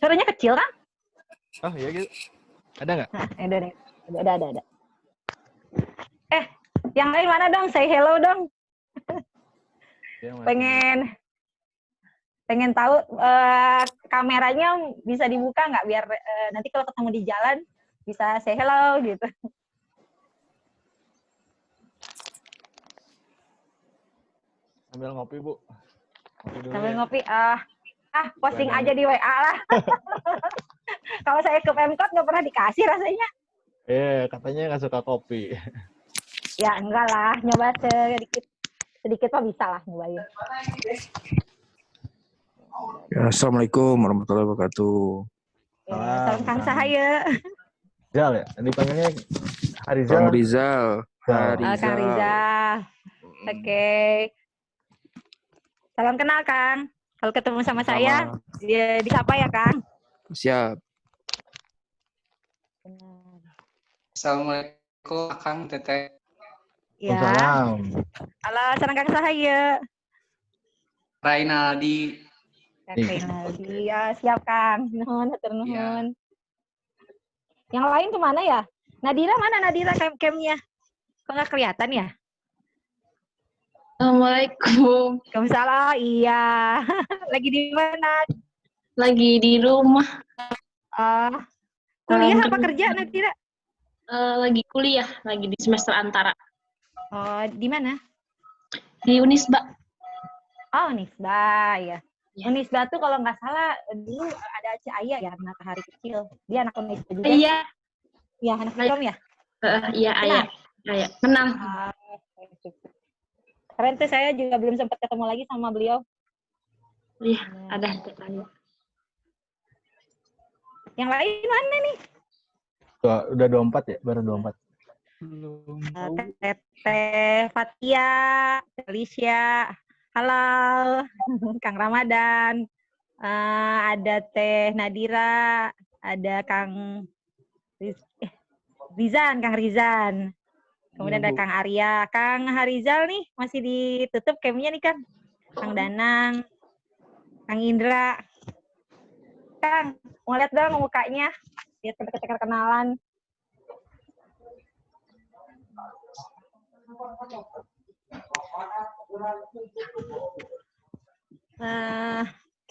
Suaranya kecil kan? Oh iya gitu. Ada nggak? Nah, ada, ada, ada, ada, ada. Eh, yang lain mana dong? Say hello dong. Ya. Pengen pengen tahu eh, kameranya bisa dibuka nggak biar eh, nanti kalau ketemu di jalan bisa say hello gitu. Sambil ngopi bu. Ngopi Sambil ya. ngopi ah ah posting Jangan. aja di WA lah. kalau saya ke Pemkot nggak pernah dikasih rasanya. Eh katanya nggak suka kopi. Ya enggak lah, nyoba sedikit sedikit mah bisa lah nyobain. Ya, Assalamualaikum warahmatullahi wabarakatuh. Ya, Salam, Kang Kang. Sahaya. Rizal ya? Dipanggilnya Harizal. Bang Rizal. Rizal. Ah, Kang Rizal. Oke. Salam kenal Kang. Kalau ketemu sama saya, dia disapa ya Kang. Siap. Assalamualaikum Akang Teteh. Ya. Waalaikumsalam. Halo, salam Kang Sahaya. Rainaldi. Kang Nih. Renaldi. Ya, siap Kang. Nuhun, hatur nuhun. Iya. Yang lain ke mana ya? Nadira mana Nadira cam camnya? Kok nggak kelihatan ya? Assalamualaikum. Waalaikumsalam. Iya. Lagi di mana? Lagi di rumah, Ah, kuliah Salam apa kerja Nadira? eh, lagi kuliah, lagi di semester antara Oh, di mana? di Unisba. Oh, Unisba, ya. Ya. Unisba tuh kalau nggak salah dulu ada Caya ya, matahari kecil. Dia anak Unisba juga. Iya, Iya, anak Film ya. eh, iya ayah, ayah. Kenal. Ah, Keren tuh saya juga belum sempat ketemu lagi sama beliau. Iya, ada tetangga. Yang lain mana nih? Tuh, udah 24 ya? Baru 24. Belum Eh, tahu. Teteh Fatia, Alicia, halo, Kang Ramadan, Eh, ada Teh Nadira, ada Kang Riz- eh, Rizan, Kang Rizan. Kemudian Iya, ada Bu. Kang Arya, Kang Harizal nih masih ditutup camnya nih Kang. Kang Danang, Kang Indra. Kang, mau lihat dong mukanya, biar kita kenalan. Eh,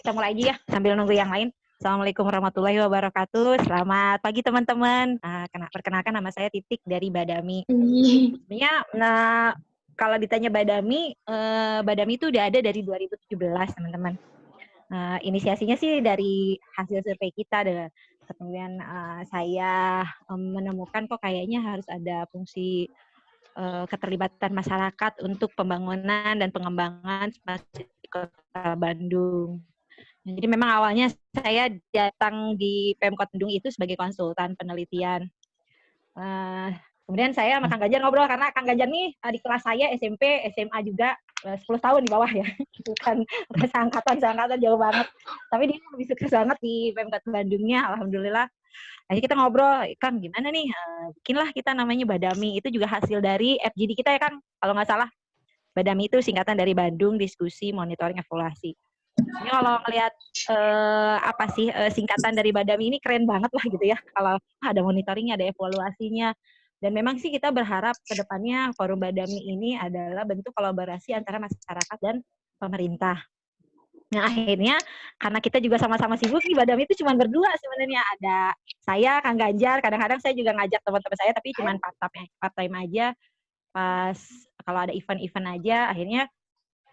kita mulai aja ya sambil nunggu yang lain. Assalamualaikum warahmatullahi wabarakatuh. Selamat pagi teman-teman. Ah, kena- perkenalkan nama saya Titik dari Badami. Sebenarnya nah, kalau ditanya Badami, eh, Badami itu udah ada dari 2017 teman-teman. Eh, inisiasinya sih dari hasil survei kita dan kemudian eh, saya em, menemukan kok kayaknya harus ada fungsi eh, keterlibatan masyarakat untuk pembangunan dan pengembangan kota Bandung. Nah, Jadi memang awalnya saya datang di Pemkot Bandung itu sebagai konsultan penelitian. Eh, kemudian saya sama Kang Ganjar ngobrol karena Kang Ganjar nih eh, di kelas saya SMP, SMA juga eh, 10 tahun di bawah ya. Bukan, seangkatan, seangkatan jauh banget. Tapi dia lebih sukses banget di Pemkot Bandungnya, Alhamdulillah. Akhirnya kita ngobrol, Kang gimana nih, eh, bikinlah kita namanya Badami. Itu juga hasil dari FGD kita ya Kang, kalau nggak salah. Badami itu singkatan dari Bandung Diskusi Monitoring Evaluasi. Ini kalau ngelihat eh, apa sih eh, singkatan dari Badami ini keren banget lah gitu ya. Kalau ada monitoringnya, ada evaluasinya. Dan memang sih kita berharap ke depannya forum Badami ini adalah bentuk kolaborasi antara masyarakat dan pemerintah. Nah akhirnya karena kita juga sama-sama sibuk nih Badami itu cuma berdua sebenarnya ada saya Kang Ganjar kadang-kadang saya juga ngajak teman-teman saya tapi cuma part time part time aja pas kalau ada event-event aja akhirnya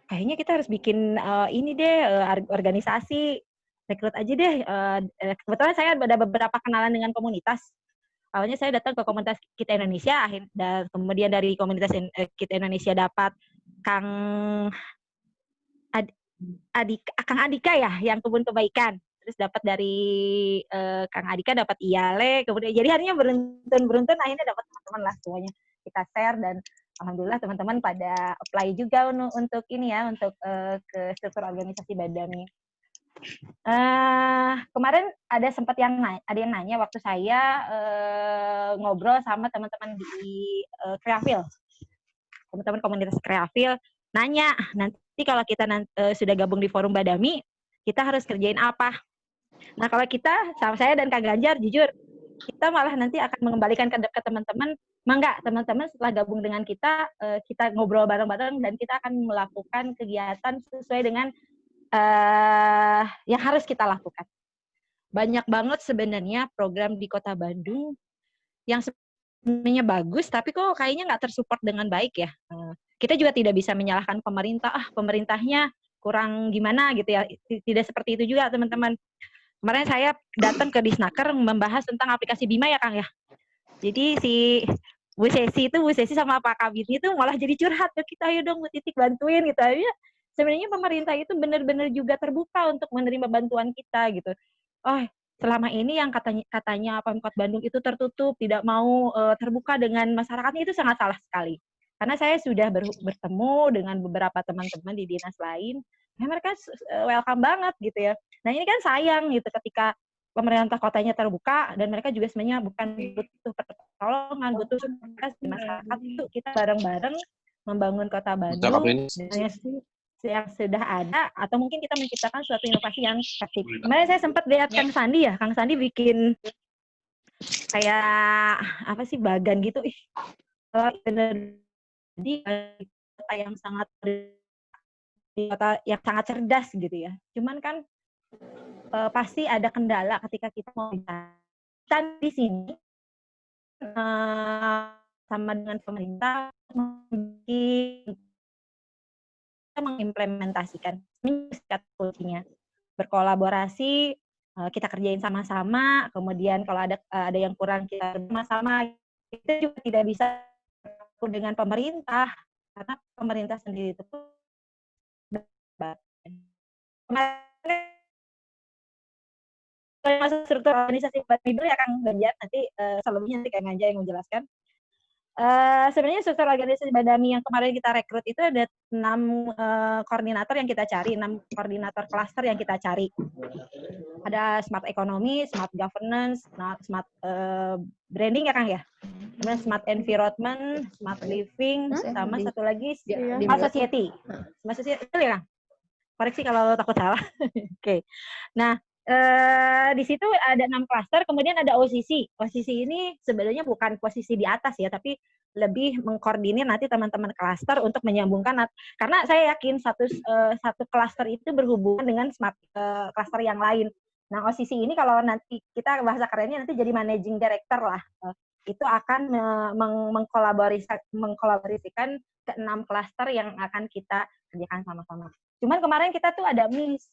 kayaknya kita harus bikin eh, ini deh eh, ar- organisasi. Rekrut aja deh Eh, eh, kebetulan saya ada beberapa kenalan dengan komunitas. Awalnya saya datang ke komunitas kita Indonesia dan kemudian dari komunitas In- eh, kita Indonesia dapat Kang Ad- Kang Adika ya yang kebun kebaikan. Terus dapat dari eh, Kang Adika dapat Iale kemudian jadi harinya beruntun beruntun akhirnya dapat teman-teman lah semuanya. Kita share dan alhamdulillah teman-teman pada apply juga untuk ini ya untuk eh, ke struktur organisasi Badami. Eh kemarin ada sempat yang ada yang nanya waktu saya eh, ngobrol sama teman-teman di eh, Kreafil, teman-teman komunitas Kreafil nanya nanti kalau kita nan- eh, sudah gabung di forum Badami kita harus kerjain apa? Nah kalau kita, sama saya dan Kak Ganjar, jujur, kita malah nanti akan mengembalikan ke, ke teman-teman, mangga teman-teman setelah gabung dengan kita, uh, kita ngobrol bareng-bareng dan kita akan melakukan kegiatan sesuai dengan uh, yang harus kita lakukan. Banyak banget sebenarnya program di Kota Bandung yang sebenarnya bagus, tapi kok kayaknya nggak tersupport dengan baik ya. Uh, kita juga tidak bisa menyalahkan pemerintah, ah pemerintahnya kurang gimana gitu ya. Tidak seperti itu juga teman-teman. Kemarin saya datang ke Disnaker membahas tentang aplikasi Bima ya Kang ya. Jadi si Bu Sesi itu Bu Sesi sama Pak Kabit itu malah jadi curhat ke kita ayo dong Bu Titik bantuin gitu ya. Sebenarnya pemerintah itu benar-benar juga terbuka untuk menerima bantuan kita gitu. Oh, selama ini yang katanya katanya Pemkot Bandung itu tertutup, tidak mau uh, terbuka dengan masyarakatnya itu sangat salah sekali. Karena saya sudah ber, bertemu dengan beberapa teman-teman di dinas lain, ya mereka welcome banget gitu ya. Nah ini kan sayang gitu ketika pemerintah kotanya terbuka dan mereka juga sebenarnya bukan butuh pertolongan, butuh di masyarakat itu kita bareng-bareng membangun kota Bandung yang, yang sudah ada atau mungkin kita menciptakan suatu inovasi yang kreatif. Kemarin saya sempat lihat Kang Sandi ya, Kang Sandi bikin kayak apa sih bagan gitu, ih bener jadi kota yang sangat kota yang sangat cerdas gitu ya. Cuman kan e, pasti ada kendala ketika kita mau kita di sini e, sama dengan pemerintah kita mengimplementasikan. Kata kuncinya. Berkolaborasi kita kerjain sama-sama kemudian kalau ada ada yang kurang kita sama-sama. Kita juga tidak bisa dengan pemerintah karena pemerintah sendiri itu masuk struktur organisasi Badmibel ya Kang Ganjar nanti uh, selebihnya nanti Kang Ganjar yang menjelaskan. Uh, sebenarnya struktur organisasi Badami yang kemarin kita rekrut itu ada enam uh, koordinator yang kita cari, enam koordinator cluster yang kita cari. Ada smart economy, smart governance, smart, smart uh, branding ya Kang ya, kemudian smart environment, smart living, sama satu lagi smart society. Smart society itu ya Kang. Koreksi kalau takut salah. Oke. okay. Nah, Uh, di situ ada enam klaster, kemudian ada OCC. OCC ini sebenarnya bukan posisi di atas ya, tapi lebih mengkoordinir nanti teman-teman klaster untuk menyambungkan. Karena saya yakin satu uh, satu klaster itu berhubungan dengan smart klaster uh, yang lain. Nah OCC ini kalau nanti kita bahasa kerennya nanti jadi managing director lah. Uh, itu akan meng mengkolaborasikan ke enam klaster yang akan kita kerjakan sama-sama. Cuman kemarin kita tuh ada miss.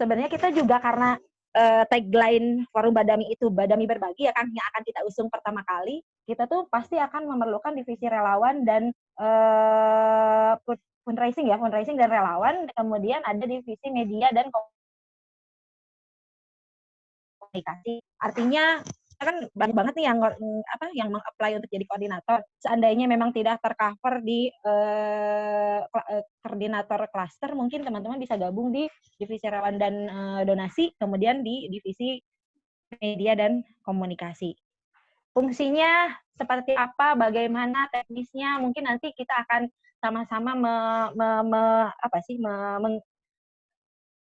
Sebenarnya kita juga karena uh, tagline forum Badami itu Badami berbagi ya kan yang akan kita usung pertama kali kita tuh pasti akan memerlukan divisi relawan dan uh, fundraising ya fundraising dan relawan. Kemudian ada divisi media dan komunikasi. Artinya kan banyak banget nih yang apa yang mengapply untuk jadi koordinator. Seandainya memang tidak tercover di uh, koordinator cluster, mungkin teman-teman bisa gabung di divisi relawan dan uh, donasi, kemudian di divisi media dan komunikasi. Fungsinya seperti apa, bagaimana teknisnya, mungkin nanti kita akan sama-sama me, me, me, apa sih me, men,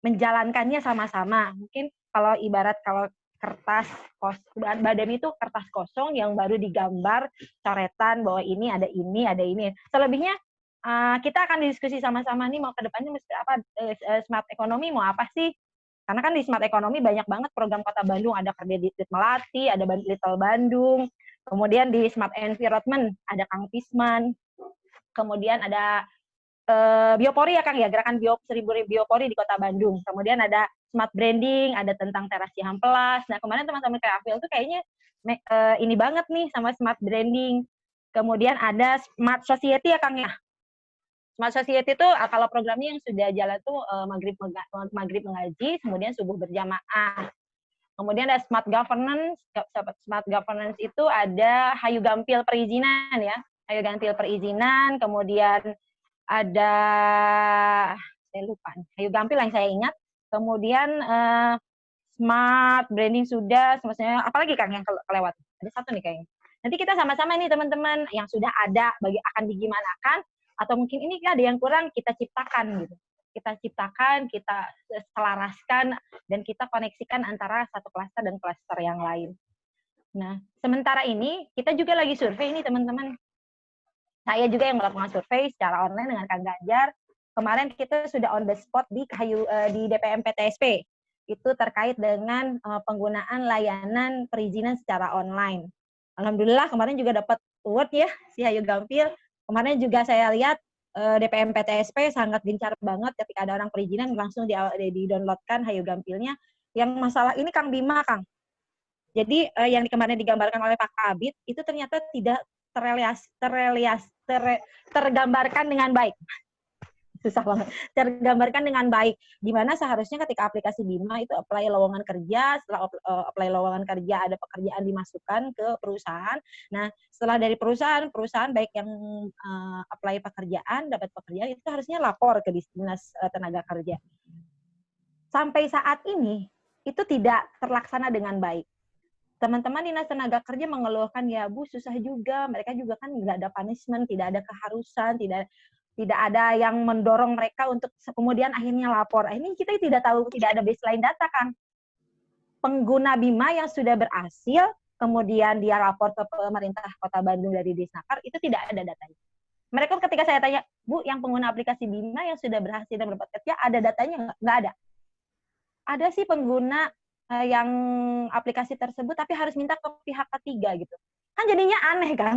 menjalankannya sama-sama. Mungkin kalau ibarat kalau kertas kos badan itu kertas kosong yang baru digambar coretan bahwa ini ada ini ada ini. Selebihnya uh, kita akan diskusi sama-sama nih mau ke depannya mesti apa uh, smart ekonomi mau apa sih? Karena kan di smart ekonomi banyak banget program kota Bandung. Ada kredit Melati ada Little Bandung. Kemudian di smart environment ada Kang Pisman. Kemudian ada uh, biopori ya Kang ya gerakan bio seribu biopori di kota Bandung kemudian ada smart branding, ada tentang teras Cihampelas. Nah, kemarin teman-teman kayak Afil tuh kayaknya uh, ini banget nih sama smart branding. Kemudian ada smart society ya Kang ya. Smart society itu ah, kalau programnya yang sudah jalan tuh uh, maghrib maghrib mengaji, kemudian subuh berjamaah. Kemudian ada smart governance. Smart governance itu ada Hayu Gampil perizinan ya. Hayu Gampil perizinan, kemudian ada saya lupa. Hayu Gampil yang saya ingat kemudian uh, smart branding sudah, maksudnya apalagi Kang yang kelewat? Ada satu nih kayaknya. Nanti kita sama-sama nih teman-teman yang sudah ada bagi akan digimanakan atau mungkin ini ada yang kurang kita ciptakan gitu. kita ciptakan, kita selaraskan, dan kita koneksikan antara satu klaster dan klaster yang lain. Nah, sementara ini kita juga lagi survei ini teman-teman. Saya juga yang melakukan survei secara online dengan Kang Ganjar. Kemarin kita sudah on the spot di Kayu uh, di DPM PTSP. Itu terkait dengan uh, penggunaan layanan perizinan secara online. Alhamdulillah kemarin juga dapat award ya si Hayu Gampil. Kemarin juga saya lihat uh, DPM PTSP sangat gencar banget ketika ada orang perizinan langsung di, downloadkan Hayu Gampilnya. Yang masalah ini Kang Bima, Kang. Jadi yang kemarin digambarkan oleh Pak Kabit itu ternyata tidak terelias, terelias, ter, tergambarkan dengan baik. Susah banget. Tergambarkan dengan baik. Di mana seharusnya ketika aplikasi Bima itu apply lowongan kerja, setelah uh, apply lowongan kerja ada pekerjaan dimasukkan ke perusahaan. Nah, setelah dari perusahaan, perusahaan baik yang uh, apply pekerjaan, dapat pekerjaan itu harusnya lapor ke Dinas uh, Tenaga Kerja. Sampai saat ini itu tidak terlaksana dengan baik teman-teman dinas tenaga kerja mengeluhkan ya bu susah juga. Mereka juga kan nggak ada punishment tidak ada keharusan tidak tidak ada yang mendorong mereka untuk kemudian akhirnya lapor. Ini kita tidak tahu tidak ada baseline data kan. Pengguna bima yang sudah berhasil kemudian dia lapor ke pemerintah kota Bandung dari Disnaker itu tidak ada datanya. Mereka ketika saya tanya bu yang pengguna aplikasi bima yang sudah berhasil dan berdapat kerja ada datanya nggak ada. Ada sih pengguna uh, yang aplikasi tersebut tapi harus minta ke pihak ketiga gitu. Kan jadinya aneh kan?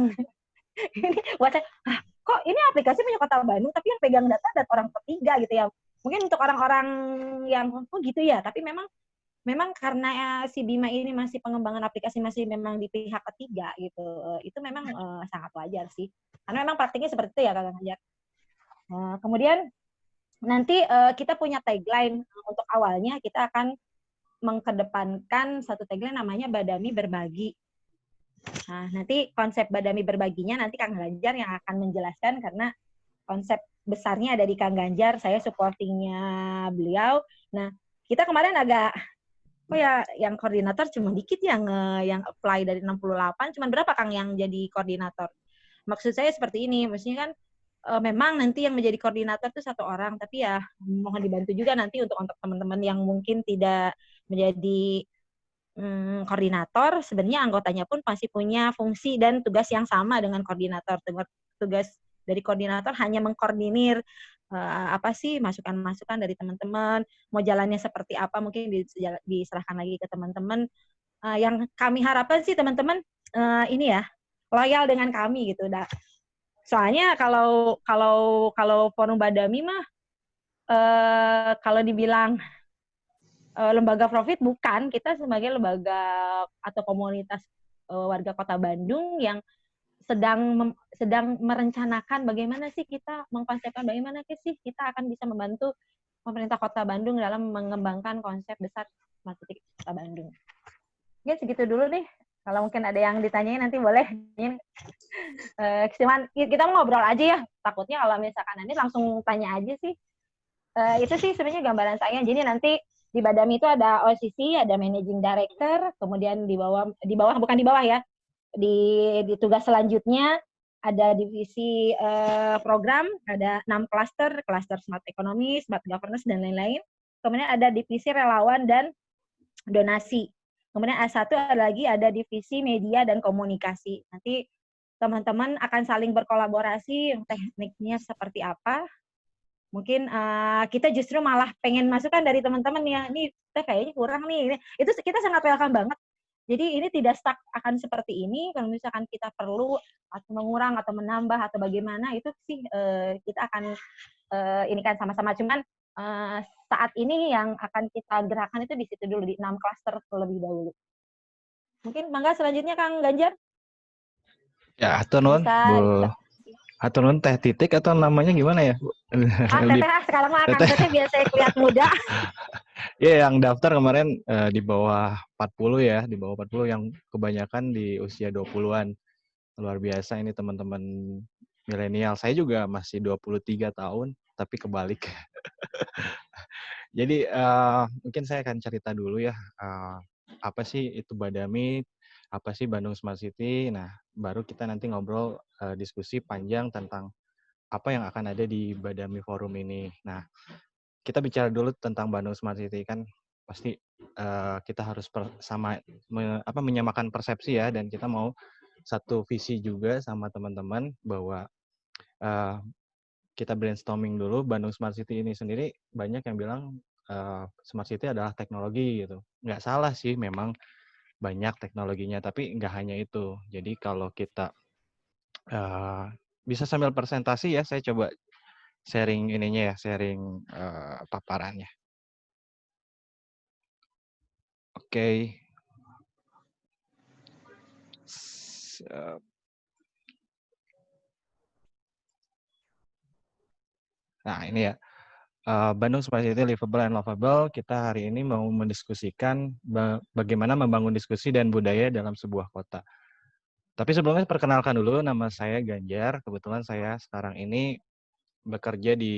Ini buat saya ah, kok ini aplikasi punya kota Bandung tapi yang pegang data dan orang ketiga gitu ya. Mungkin untuk orang-orang yang oh gitu ya. Tapi memang memang karena si Bima ini masih pengembangan aplikasi masih memang di pihak ketiga gitu. Uh, itu memang uh, sangat wajar sih. Karena memang praktiknya seperti itu ya kang Hajar uh, kemudian nanti uh, kita punya tagline. Untuk awalnya kita akan mengkedepankan satu tagline namanya Badami Berbagi. Nah, nanti konsep Badami Berbaginya nanti Kang Ganjar yang akan menjelaskan karena konsep besarnya ada di Kang Ganjar, saya supportingnya beliau. Nah, kita kemarin agak oh ya yang koordinator cuma dikit yang yang apply dari 68, cuma berapa Kang yang jadi koordinator? Maksud saya seperti ini, maksudnya kan uh, memang nanti yang menjadi koordinator itu satu orang, tapi ya mohon dibantu juga nanti untuk untuk teman-teman yang mungkin tidak menjadi hmm, koordinator, sebenarnya anggotanya pun masih punya fungsi dan tugas yang sama dengan koordinator. Tugas dari koordinator hanya mengkoordinir uh, apa sih masukan-masukan dari teman-teman, mau jalannya seperti apa mungkin diserahkan lagi ke teman-teman. Uh, yang kami harapkan sih teman-teman uh, ini ya loyal dengan kami gitu. Dah. Soalnya kalau kalau kalau forum Badami mah uh, kalau dibilang uh, lembaga profit bukan kita sebagai lembaga atau komunitas uh, warga kota Bandung yang sedang sedang merencanakan bagaimana sih kita mengkonsepkan bagaimana sih kita akan bisa membantu pemerintah kota Bandung dalam mengembangkan konsep besar smart city kota Bandung. Ya segitu dulu nih. Kalau mungkin ada yang ditanyain nanti boleh. uh, kita mau ngobrol aja ya. Takutnya kalau misalkan nanti langsung tanya aja sih. Uh, itu sih sebenarnya gambaran saya. Jadi nanti di Badami itu ada OCC, ada Managing Director, kemudian di bawah di bawah bukan di bawah ya. Di di tugas selanjutnya ada divisi uh, program, ada enam cluster, cluster smart economy, smart governance dan lain-lain. Kemudian ada divisi relawan dan donasi. Kemudian A1 ada lagi ada divisi media dan komunikasi. Nanti teman-teman akan saling berkolaborasi, tekniknya seperti apa, mungkin uh, kita justru malah pengen masukan dari teman-teman ya ini kita kayaknya kurang nih itu kita sangat welcome banget. Jadi ini tidak stuck akan seperti ini kalau misalkan kita perlu atau mengurang atau menambah atau bagaimana itu sih uh, kita akan uh, ini kan sama-sama. Cuman uh, saat ini yang akan kita gerakan itu di situ dulu di enam klaster terlebih dahulu. Mungkin bangga selanjutnya Kang Ganjar? Ya atau non atau non teh titik atau namanya gimana ya? Ah, teteh ah, sekarang mah akan teteh biasa kuliah muda. Iya, yeah, yang daftar kemarin uh, di bawah 40 ya, di bawah 40 yang kebanyakan di usia 20-an. Luar biasa ini teman-teman milenial. Saya juga masih 23 tahun, tapi kebalik. Jadi uh, mungkin saya akan cerita dulu ya, uh, apa sih itu Badami, apa sih Bandung Smart City. Nah, baru kita nanti ngobrol uh, diskusi panjang tentang apa yang akan ada di Badami Forum ini. Nah, kita bicara dulu tentang Bandung Smart City kan pasti uh, kita harus per, sama me, apa menyamakan persepsi ya dan kita mau satu visi juga sama teman-teman bahwa uh, kita brainstorming dulu Bandung Smart City ini sendiri banyak yang bilang uh, Smart City adalah teknologi gitu. Nggak salah sih memang banyak teknologinya, tapi nggak hanya itu. Jadi kalau kita uh, bisa sambil presentasi ya, saya coba sharing ininya ya, sharing uh, paparannya. Oke. Okay. Nah, ini ya. Uh, Bandung Smart City Livable and Lovable, kita hari ini mau mendiskusikan bagaimana membangun diskusi dan budaya dalam sebuah kota. Tapi sebelumnya perkenalkan dulu, nama saya Ganjar. Kebetulan saya sekarang ini bekerja di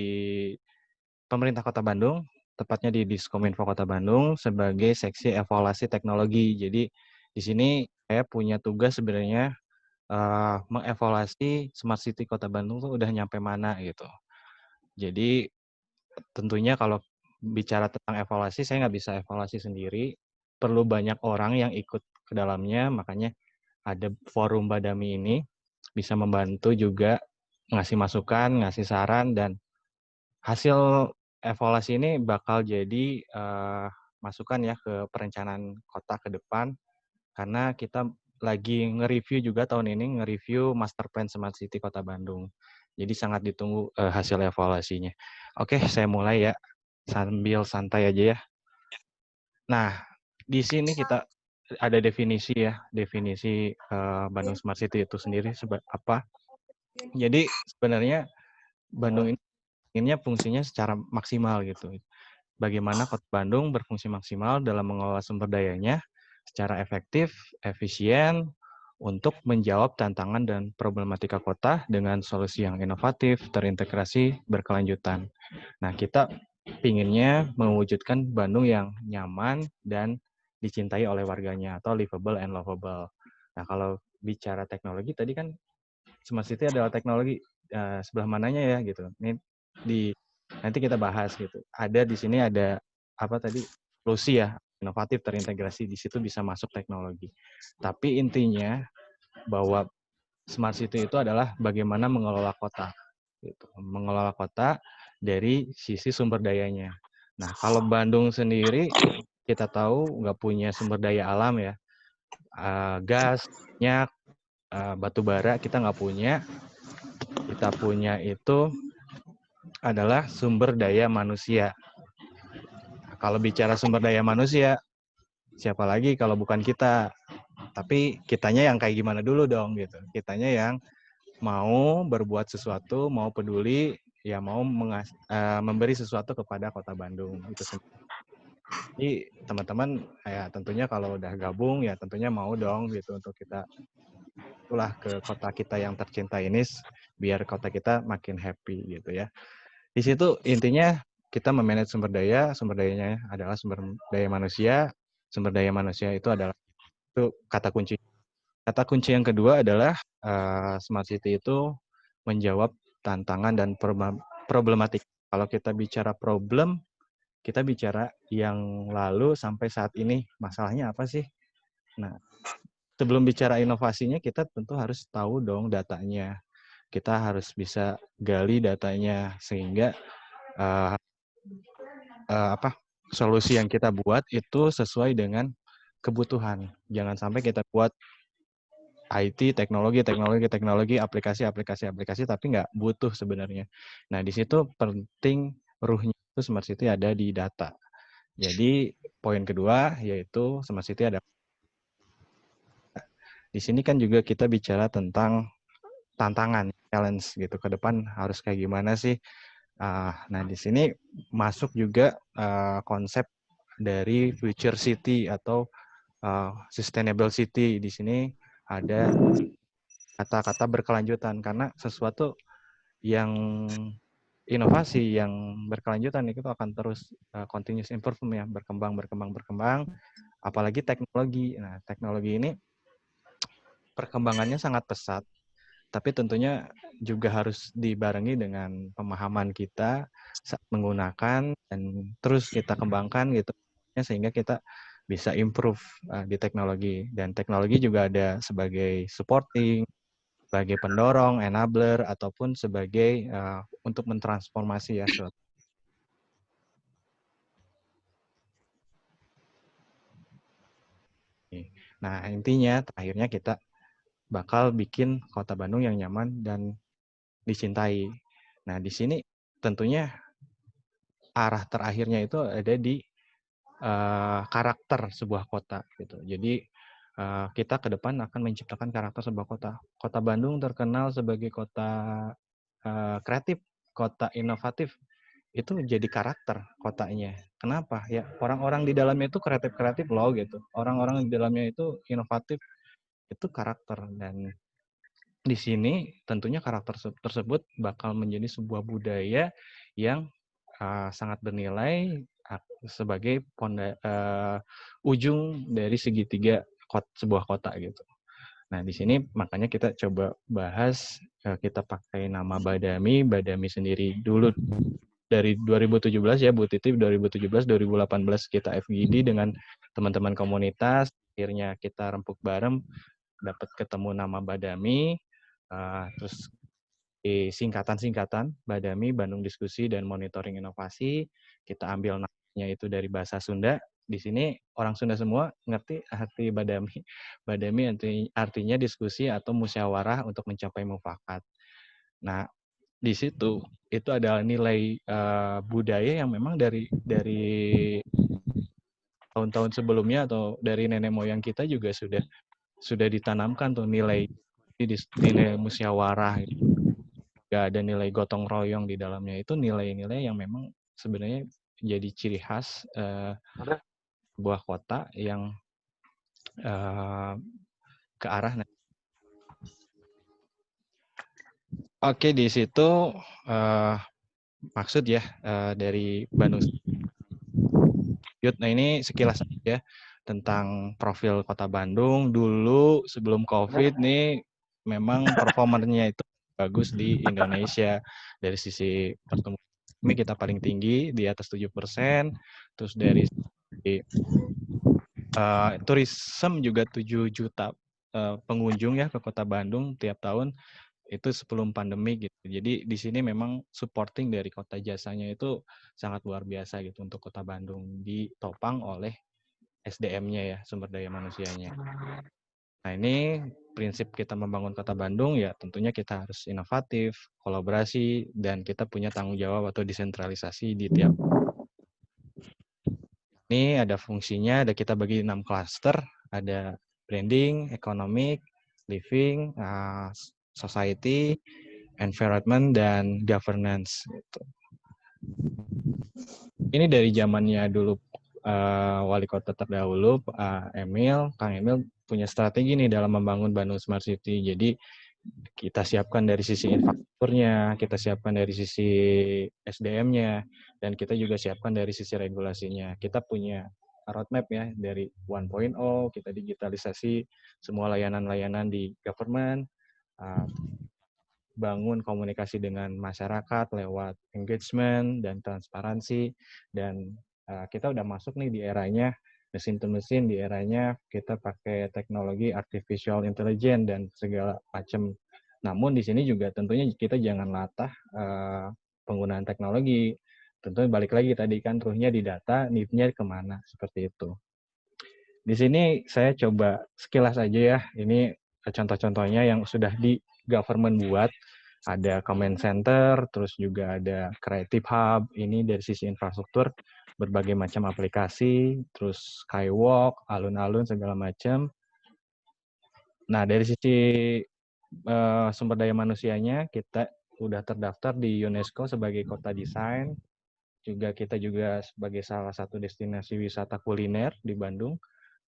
pemerintah kota Bandung, tepatnya di Diskominfo Kota Bandung sebagai seksi evaluasi teknologi. Jadi di sini saya punya tugas sebenarnya uh, mengevaluasi Smart City Kota Bandung tuh udah nyampe mana gitu. Jadi tentunya kalau bicara tentang evaluasi, saya nggak bisa evaluasi sendiri. Perlu banyak orang yang ikut ke dalamnya, makanya ada forum Badami ini bisa membantu juga ngasih masukan, ngasih saran, dan hasil evaluasi ini bakal jadi uh, masukan ya ke perencanaan kota ke depan, karena kita lagi nge-review juga tahun ini, nge-review Master Plan Smart City Kota Bandung. Jadi sangat ditunggu uh, hasil evaluasinya. Oke, saya mulai ya sambil santai aja ya. Nah, di sini kita ada definisi ya, definisi uh, Bandung Smart City itu sendiri apa? Jadi sebenarnya Bandung ini inginnya fungsinya secara maksimal gitu. Bagaimana Kota Bandung berfungsi maksimal dalam mengelola sumber dayanya secara efektif, efisien, untuk menjawab tantangan dan problematika kota dengan solusi yang inovatif, terintegrasi, berkelanjutan. Nah, kita pinginnya mewujudkan Bandung yang nyaman dan dicintai oleh warganya atau livable and lovable. Nah, kalau bicara teknologi tadi kan Smart City adalah teknologi uh, sebelah mananya ya gitu. Ini di nanti kita bahas gitu. Ada di sini ada apa tadi solusi ya inovatif terintegrasi di situ bisa masuk teknologi. Tapi intinya bahwa smart city itu adalah bagaimana mengelola kota. Gitu. Mengelola kota dari sisi sumber dayanya. Nah, kalau Bandung sendiri kita tahu nggak punya sumber daya alam ya. Uh, gas, minyak, uh, batu bara kita nggak punya. Kita punya itu adalah sumber daya manusia kalau bicara sumber daya manusia, siapa lagi kalau bukan kita? Tapi kitanya yang kayak gimana dulu dong gitu. Kitanya yang mau berbuat sesuatu, mau peduli, ya mau uh, memberi sesuatu kepada Kota Bandung itu sendiri. Jadi teman-teman ya tentunya kalau udah gabung ya tentunya mau dong gitu untuk kita itulah ke kota kita yang tercinta ini biar kota kita makin happy gitu ya. Di situ intinya kita memanage sumber daya, sumber dayanya adalah sumber daya manusia, sumber daya manusia itu adalah itu kata kunci. Kata kunci yang kedua adalah uh, smart city itu menjawab tantangan dan problematik. Kalau kita bicara problem, kita bicara yang lalu sampai saat ini masalahnya apa sih? Nah, sebelum bicara inovasinya kita tentu harus tahu dong datanya. Kita harus bisa gali datanya sehingga uh, uh, apa solusi yang kita buat itu sesuai dengan kebutuhan. Jangan sampai kita buat IT, teknologi, teknologi, teknologi, aplikasi, aplikasi, aplikasi, tapi nggak butuh sebenarnya. Nah, di situ penting ruhnya itu Smart City ada di data. Jadi, poin kedua yaitu Smart City ada. Di sini kan juga kita bicara tentang tantangan, challenge gitu. Ke depan harus kayak gimana sih Uh, nah, di sini masuk juga uh, konsep dari future city atau uh, sustainable city. Di sini ada kata-kata berkelanjutan karena sesuatu yang inovasi yang berkelanjutan itu akan terus uh, continuous improvement ya, berkembang, berkembang, berkembang. Apalagi teknologi. Nah, teknologi ini perkembangannya sangat pesat tapi tentunya juga harus dibarengi dengan pemahaman kita menggunakan dan terus kita kembangkan gitu. Sehingga kita bisa improve uh, di teknologi. Dan teknologi juga ada sebagai supporting sebagai pendorong enabler ataupun sebagai uh, untuk mentransformasi ya suatu Nah, intinya terakhirnya kita bakal bikin kota Bandung yang nyaman dan dicintai. Nah, di sini tentunya arah terakhirnya itu ada di uh, karakter sebuah kota gitu. Jadi uh, kita ke depan akan menciptakan karakter sebuah kota. Kota Bandung terkenal sebagai kota uh, kreatif, kota inovatif. Itu jadi karakter kotanya. Kenapa? Ya orang-orang di dalamnya itu kreatif-kreatif loh gitu. Orang-orang di dalamnya itu inovatif. Itu karakter dan di sini tentunya karakter tersebut bakal menjadi sebuah budaya yang uh, sangat bernilai sebagai ponda, uh, ujung dari segitiga kot, sebuah kota gitu. Nah di sini makanya kita coba bahas uh, kita pakai nama Badami, Badami sendiri dulu dari 2017 ya Bu Titi 2017 2018 kita FGD dengan teman-teman komunitas akhirnya kita rempuk bareng dapat ketemu nama Badami uh, terus di singkatan-singkatan Badami Bandung Diskusi dan Monitoring Inovasi kita ambil namanya itu dari bahasa Sunda. Di sini orang Sunda semua ngerti arti Badami. Badami artinya diskusi atau musyawarah untuk mencapai mufakat. Nah di situ itu adalah nilai uh, budaya yang memang dari dari tahun-tahun sebelumnya atau dari nenek moyang kita juga sudah sudah ditanamkan tuh nilai nilai musyawarah gak ada nilai gotong royong di dalamnya. Itu nilai-nilai yang memang sebenarnya jadi ciri khas uh, sebuah kota yang uh, ke arah Oke, di situ uh, maksud ya uh, dari Bandung. Nah ini sekilas ya tentang profil kota Bandung. Dulu sebelum COVID nih memang performernya itu bagus di Indonesia. Dari sisi pertumbuhan ini kita paling tinggi di atas 7%, terus dari uh, tourism juga 7 juta uh, pengunjung ya ke kota Bandung tiap tahun itu sebelum pandemi gitu. Jadi di sini memang supporting dari kota jasanya itu sangat luar biasa gitu untuk kota Bandung ditopang oleh SDM-nya ya, sumber daya manusianya. Nah ini prinsip kita membangun kota Bandung ya tentunya kita harus inovatif, kolaborasi, dan kita punya tanggung jawab atau desentralisasi di tiap ini ada fungsinya, ada kita bagi enam cluster, ada branding, economic, living, uh, society, environment, dan governance. Gitu. Ini dari zamannya dulu uh, wali kota terdahulu, uh, Emil, Kang Emil punya strategi nih dalam membangun Bandung Smart City. Jadi kita siapkan dari sisi infrastrukturnya, kita siapkan dari sisi SDM-nya, dan kita juga siapkan dari sisi regulasinya. Kita punya roadmap ya dari 1.0, kita digitalisasi semua layanan-layanan di government, uh, bangun komunikasi dengan masyarakat lewat engagement dan transparansi dan kita udah masuk nih di eranya mesin to mesin di eranya kita pakai teknologi artificial intelligence dan segala macam. Namun di sini juga tentunya kita jangan latah uh, penggunaan teknologi. Tentunya balik lagi tadi kan ruhnya di data, need-nya ke mana seperti itu. Di sini saya coba sekilas aja ya. Ini contoh-contohnya yang sudah di government buat ada comment center, terus juga ada creative hub, ini dari sisi infrastruktur, berbagai macam aplikasi, terus skywalk, alun-alun, segala macam. Nah, dari sisi uh, sumber daya manusianya, kita udah terdaftar di UNESCO sebagai kota desain, juga kita juga sebagai salah satu destinasi wisata kuliner di Bandung,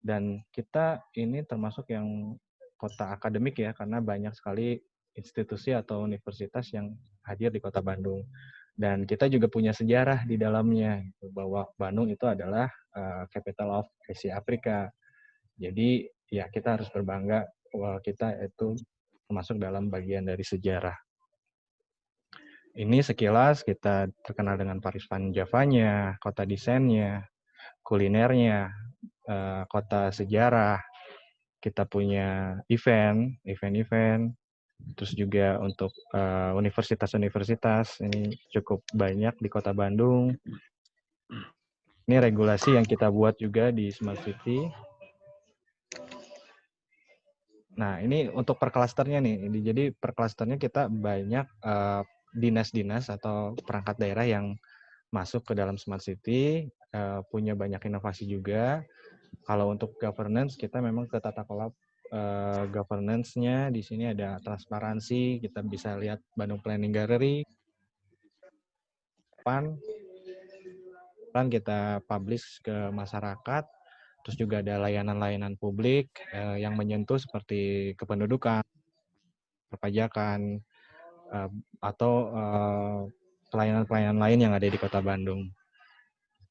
dan kita ini termasuk yang kota akademik ya karena banyak sekali institusi atau universitas yang hadir di kota Bandung dan kita juga punya sejarah di dalamnya gitu, bahwa Bandung itu adalah uh, capital of Asia Afrika jadi ya kita harus berbangga bahwa kita itu termasuk dalam bagian dari sejarah ini sekilas kita terkenal dengan pariwisata Javanya, kota desainnya, kulinernya, uh, kota sejarah. Kita punya event, event-event, terus juga untuk eh, universitas-universitas uh, ini cukup banyak di kota Bandung. Ini regulasi yang kita buat juga di Smart City. Nah, ini untuk per klasternya nih. Jadi per klasternya kita banyak uh, dinas-dinas atau perangkat daerah yang masuk ke dalam smart city, uh, punya banyak inovasi juga. Kalau untuk governance, kita memang ke tata kelola uh, governance-nya di sini ada transparansi, kita bisa lihat Bandung Planning Gallery. Pan, pan kita publish ke masyarakat, terus juga ada layanan-layanan publik uh, yang menyentuh seperti kependudukan, perpajakan, uh, atau pelayanan-pelayanan lain yang ada di Kota Bandung.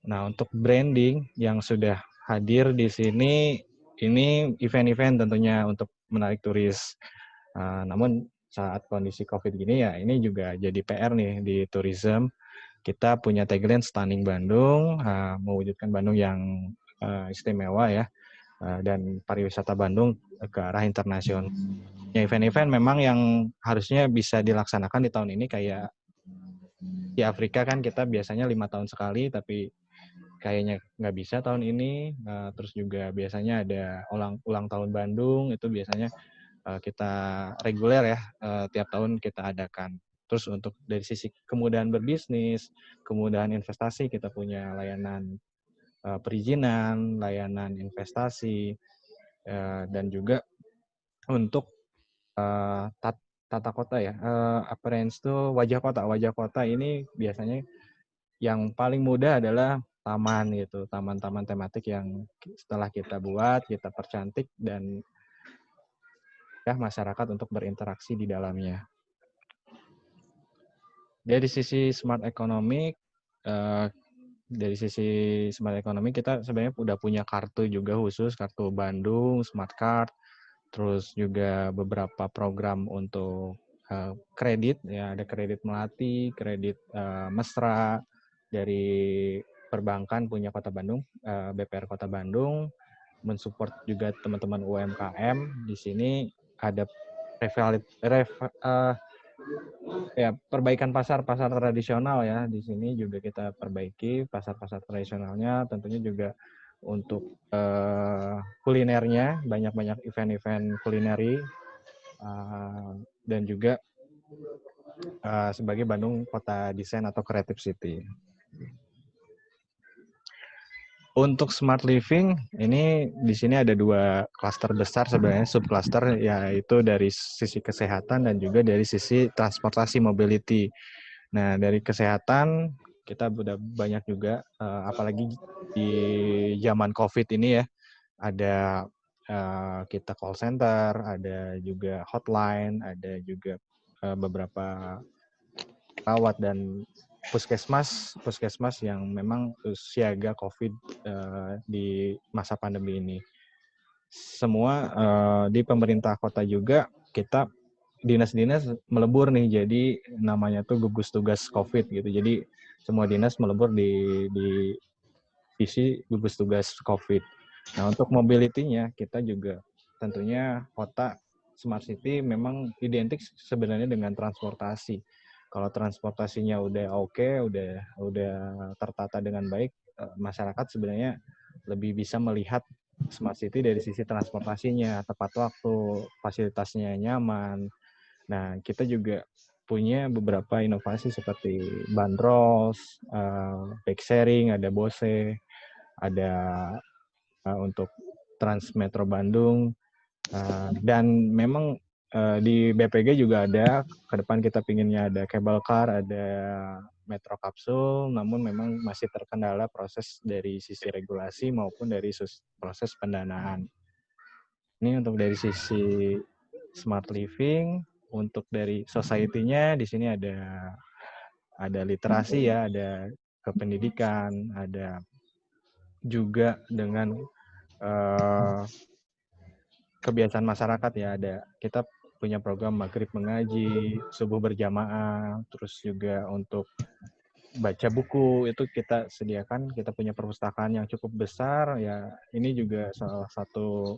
Nah, untuk branding yang sudah hadir di sini, ini event-event tentunya untuk menarik turis. Uh, namun saat kondisi COVID gini ya, ini juga jadi PR nih di tourism. Kita punya tagline Stunning Bandung, uh, mewujudkan Bandung yang uh, istimewa ya, uh, dan pariwisata Bandung ke arah internasional ya event-event memang yang harusnya bisa dilaksanakan di tahun ini kayak di Afrika kan kita biasanya lima tahun sekali tapi kayaknya nggak bisa tahun ini uh, terus juga biasanya ada ulang ulang tahun Bandung itu biasanya uh, kita reguler ya uh, tiap tahun kita adakan terus untuk dari sisi kemudahan berbisnis kemudahan investasi kita punya layanan uh, perizinan layanan investasi uh, dan juga untuk uh, tat, tata kota ya. Uh, appearance itu wajah kota. Wajah kota ini biasanya yang paling mudah adalah taman gitu, taman-taman tematik yang setelah kita buat, kita percantik dan ya masyarakat untuk berinteraksi di dalamnya. Dari sisi smart economic, uh, dari sisi smart economy kita sebenarnya udah punya kartu juga khusus kartu Bandung Smart Card terus juga beberapa program untuk uh, kredit ya ada kredit melati kredit uh, mesra dari perbankan punya kota Bandung uh, BPR kota Bandung mensupport juga teman-teman UMKM di sini ada revalit ref, uh, ya perbaikan pasar pasar tradisional ya. Di sini juga kita perbaiki pasar pasar tradisionalnya. Tentunya juga untuk uh, kulinernya banyak-banyak event-event kulineri uh, dan juga uh, sebagai Bandung kota desain atau creative city. Untuk smart living ini di sini ada dua klaster besar sebenarnya subcluster yaitu dari sisi kesehatan dan juga dari sisi transportasi mobility. Nah, dari kesehatan kita udah banyak juga uh, apalagi di zaman covid ini ya ada uh, kita call center ada juga hotline ada juga uh, beberapa perawat dan puskesmas puskesmas yang memang siaga covid uh, di masa pandemi ini semua uh, di pemerintah kota juga kita dinas-dinas melebur nih jadi namanya tuh gugus tugas covid gitu jadi semua dinas melebur di di visi gugus tugas COVID. Nah, untuk mobility-nya kita juga tentunya kota smart city memang identik sebenarnya dengan transportasi. Kalau transportasinya udah oke, okay, udah udah tertata dengan baik, eh, masyarakat sebenarnya lebih bisa melihat smart city dari sisi transportasinya, tepat waktu, fasilitasnya nyaman. Nah, kita juga punya beberapa inovasi seperti bandros, uh, bike sharing, ada Bose, ada uh, untuk Trans Metro Bandung, dan memang uh, di BPG juga ada. Ke depan kita pinginnya ada cable car, ada metro kapsul, namun memang masih terkendala proses dari sisi regulasi maupun dari proses pendanaan. Ini untuk dari sisi smart living, untuk dari society-nya di sini ada ada literasi ya, ada kependidikan, ada juga dengan uh, kebiasaan masyarakat ya, ada kita punya program maghrib mengaji, subuh berjamaah, terus juga untuk baca buku itu kita sediakan. Kita punya perpustakaan yang cukup besar. Ya, ini juga salah satu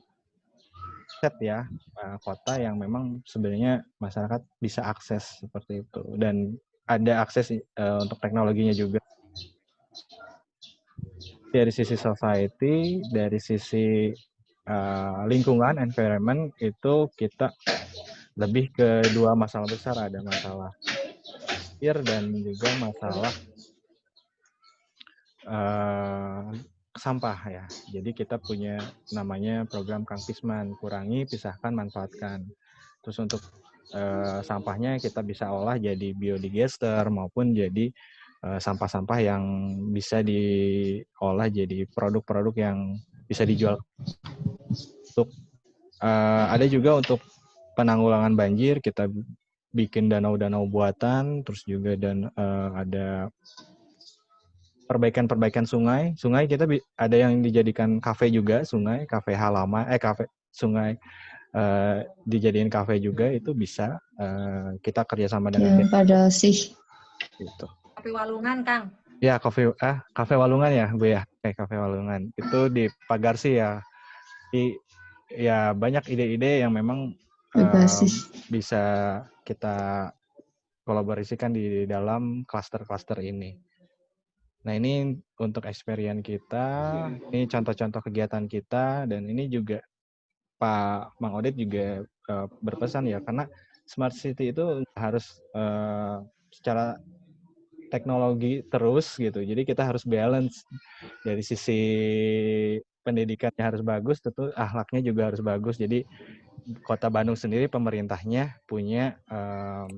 set ya uh, kota yang memang sebenarnya masyarakat bisa akses seperti itu dan ada akses uh, untuk teknologinya juga dari sisi society dari sisi uh, lingkungan environment itu kita lebih ke dua masalah besar ada masalah air dan juga masalah uh, sampah ya. Jadi kita punya namanya program Kang Pisman, kurangi, pisahkan, manfaatkan. Terus untuk uh, sampahnya kita bisa olah jadi biodigester maupun jadi sampah sampah-sampah yang bisa diolah jadi produk-produk yang bisa dijual. Untuk uh, ada juga untuk penanggulangan banjir kita bikin danau-danau buatan, terus juga dan uh, ada perbaikan-perbaikan sungai. Sungai kita ada yang dijadikan kafe juga, sungai, kafe halaman, eh kafe sungai uh, dijadiin kafe juga itu bisa. Uh, kita kerjasama dengan ya, pada sih. Gitu. Kafe Walungan, Kang. Ya, kafe ah kafe Walungan ya, Bu ya. Kayak kafe Walungan. Itu di Pagarsi ya. Di ya banyak ide-ide yang memang uh, bisa kita kolaborasikan di dalam klaster-klaster ini. Nah, ini untuk experience kita, ini contoh-contoh kegiatan kita, dan ini juga Pak Mang Odit juga uh, berpesan ya, karena smart city itu harus uh, secara teknologi terus gitu. Jadi kita harus balance dari sisi pendidikannya harus bagus, tentu ahlaknya juga harus bagus. Jadi Kota Bandung sendiri pemerintahnya punya um,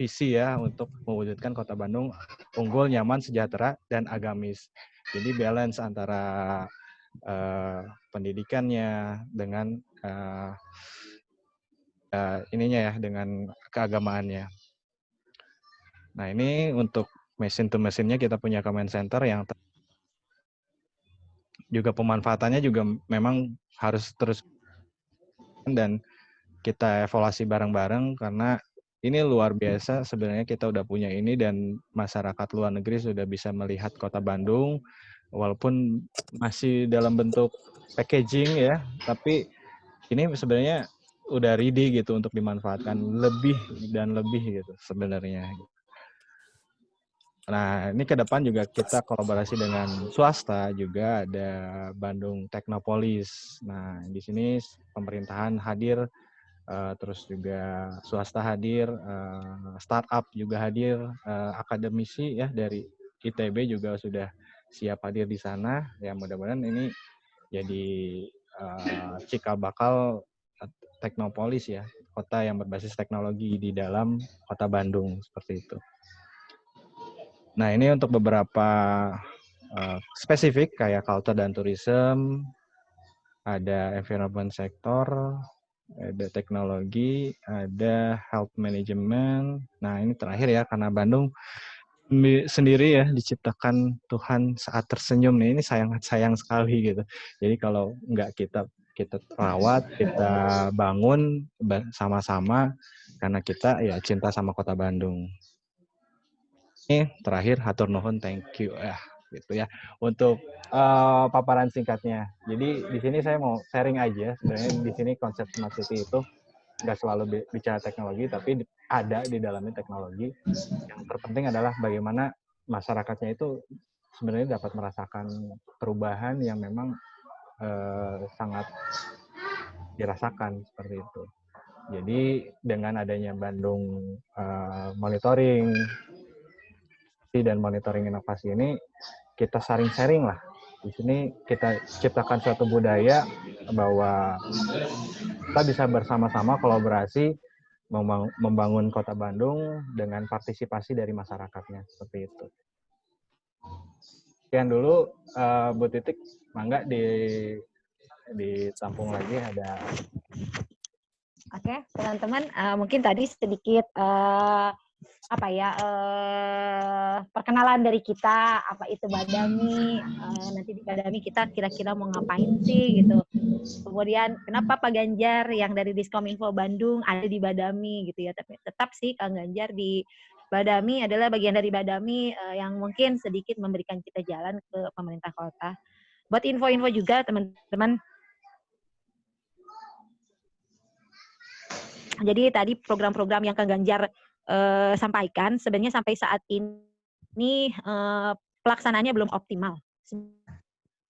visi ya untuk mewujudkan kota Bandung unggul, nyaman, sejahtera, dan agamis. Jadi balance antara uh, pendidikannya dengan uh, uh, ininya ya, dengan keagamaannya. Nah ini untuk mesin to mesinnya kita punya comment center yang juga pemanfaatannya juga memang harus terus dan kita evaluasi bareng-bareng karena ini luar biasa sebenarnya kita udah punya ini dan masyarakat luar negeri sudah bisa melihat kota Bandung walaupun masih dalam bentuk packaging ya tapi ini sebenarnya udah ready gitu untuk dimanfaatkan lebih dan lebih gitu sebenarnya. Nah, ini ke depan juga kita kolaborasi dengan swasta juga ada Bandung Teknopolis. Nah, di sini pemerintahan hadir uh, terus juga swasta hadir, uh, startup juga hadir, uh, akademisi ya dari ITB juga sudah siap hadir di sana. Ya mudah-mudahan ini jadi uh, cikal bakal teknopolis ya, kota yang berbasis teknologi di dalam kota Bandung seperti itu. Nah ini untuk beberapa uh, spesifik kayak culture dan tourism, ada environment sector, ada teknologi, ada health management. Nah, ini terakhir ya karena Bandung sendiri ya diciptakan Tuhan saat tersenyum nih ini sayang sayang sekali gitu. Jadi kalau nggak kita kita rawat, kita bangun sama-sama karena kita ya cinta sama kota Bandung. Ini terakhir hatur nuhun thank you ya gitu ya untuk uh, paparan singkatnya. Jadi di sini saya mau sharing aja sebenarnya di sini konsep smart city itu nggak selalu bicara teknologi tapi ada di dalamnya teknologi. Yang terpenting adalah bagaimana masyarakatnya itu sebenarnya dapat merasakan perubahan yang memang uh, sangat dirasakan seperti itu. Jadi dengan adanya Bandung uh, monitoring dan monitoring inovasi ini kita sharing-sharing lah. Di sini kita ciptakan suatu budaya bahwa kita bisa bersama-sama kolaborasi membangun kota Bandung dengan partisipasi dari masyarakatnya seperti itu. Sekian dulu uh, Bu Titik, mangga di ditampung lagi ada. Oke, teman-teman, uh, mungkin tadi sedikit uh, apa ya uh, perkenalan dari kita apa itu badami uh, nanti di badami kita kira-kira mau ngapain sih gitu Kemudian kenapa Pak Ganjar yang dari Diskominfo Bandung ada di Badami gitu ya. Tapi tetap sih Kang Ganjar di Badami adalah bagian dari Badami uh, yang mungkin sedikit memberikan kita jalan ke pemerintah kota. Buat info-info juga teman-teman. Jadi tadi program-program yang Kang Ganjar uh, sampaikan sebenarnya sampai saat ini uh, pelaksanaannya belum optimal.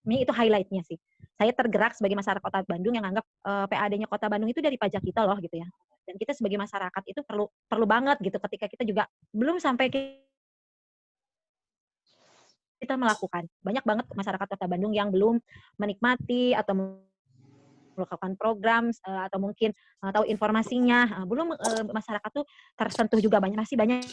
Ini itu highlightnya sih saya tergerak sebagai masyarakat Kota Bandung yang anggap uh, eh, PAD-nya Kota Bandung itu dari pajak kita loh gitu ya. Dan kita sebagai masyarakat itu perlu perlu banget gitu ketika kita juga belum sampai kita melakukan. Banyak banget masyarakat Kota Bandung yang belum menikmati atau melakukan program uh, atau mungkin uh, tahu informasinya. Uh, belum uh, masyarakat tuh tersentuh juga banyak masih banyak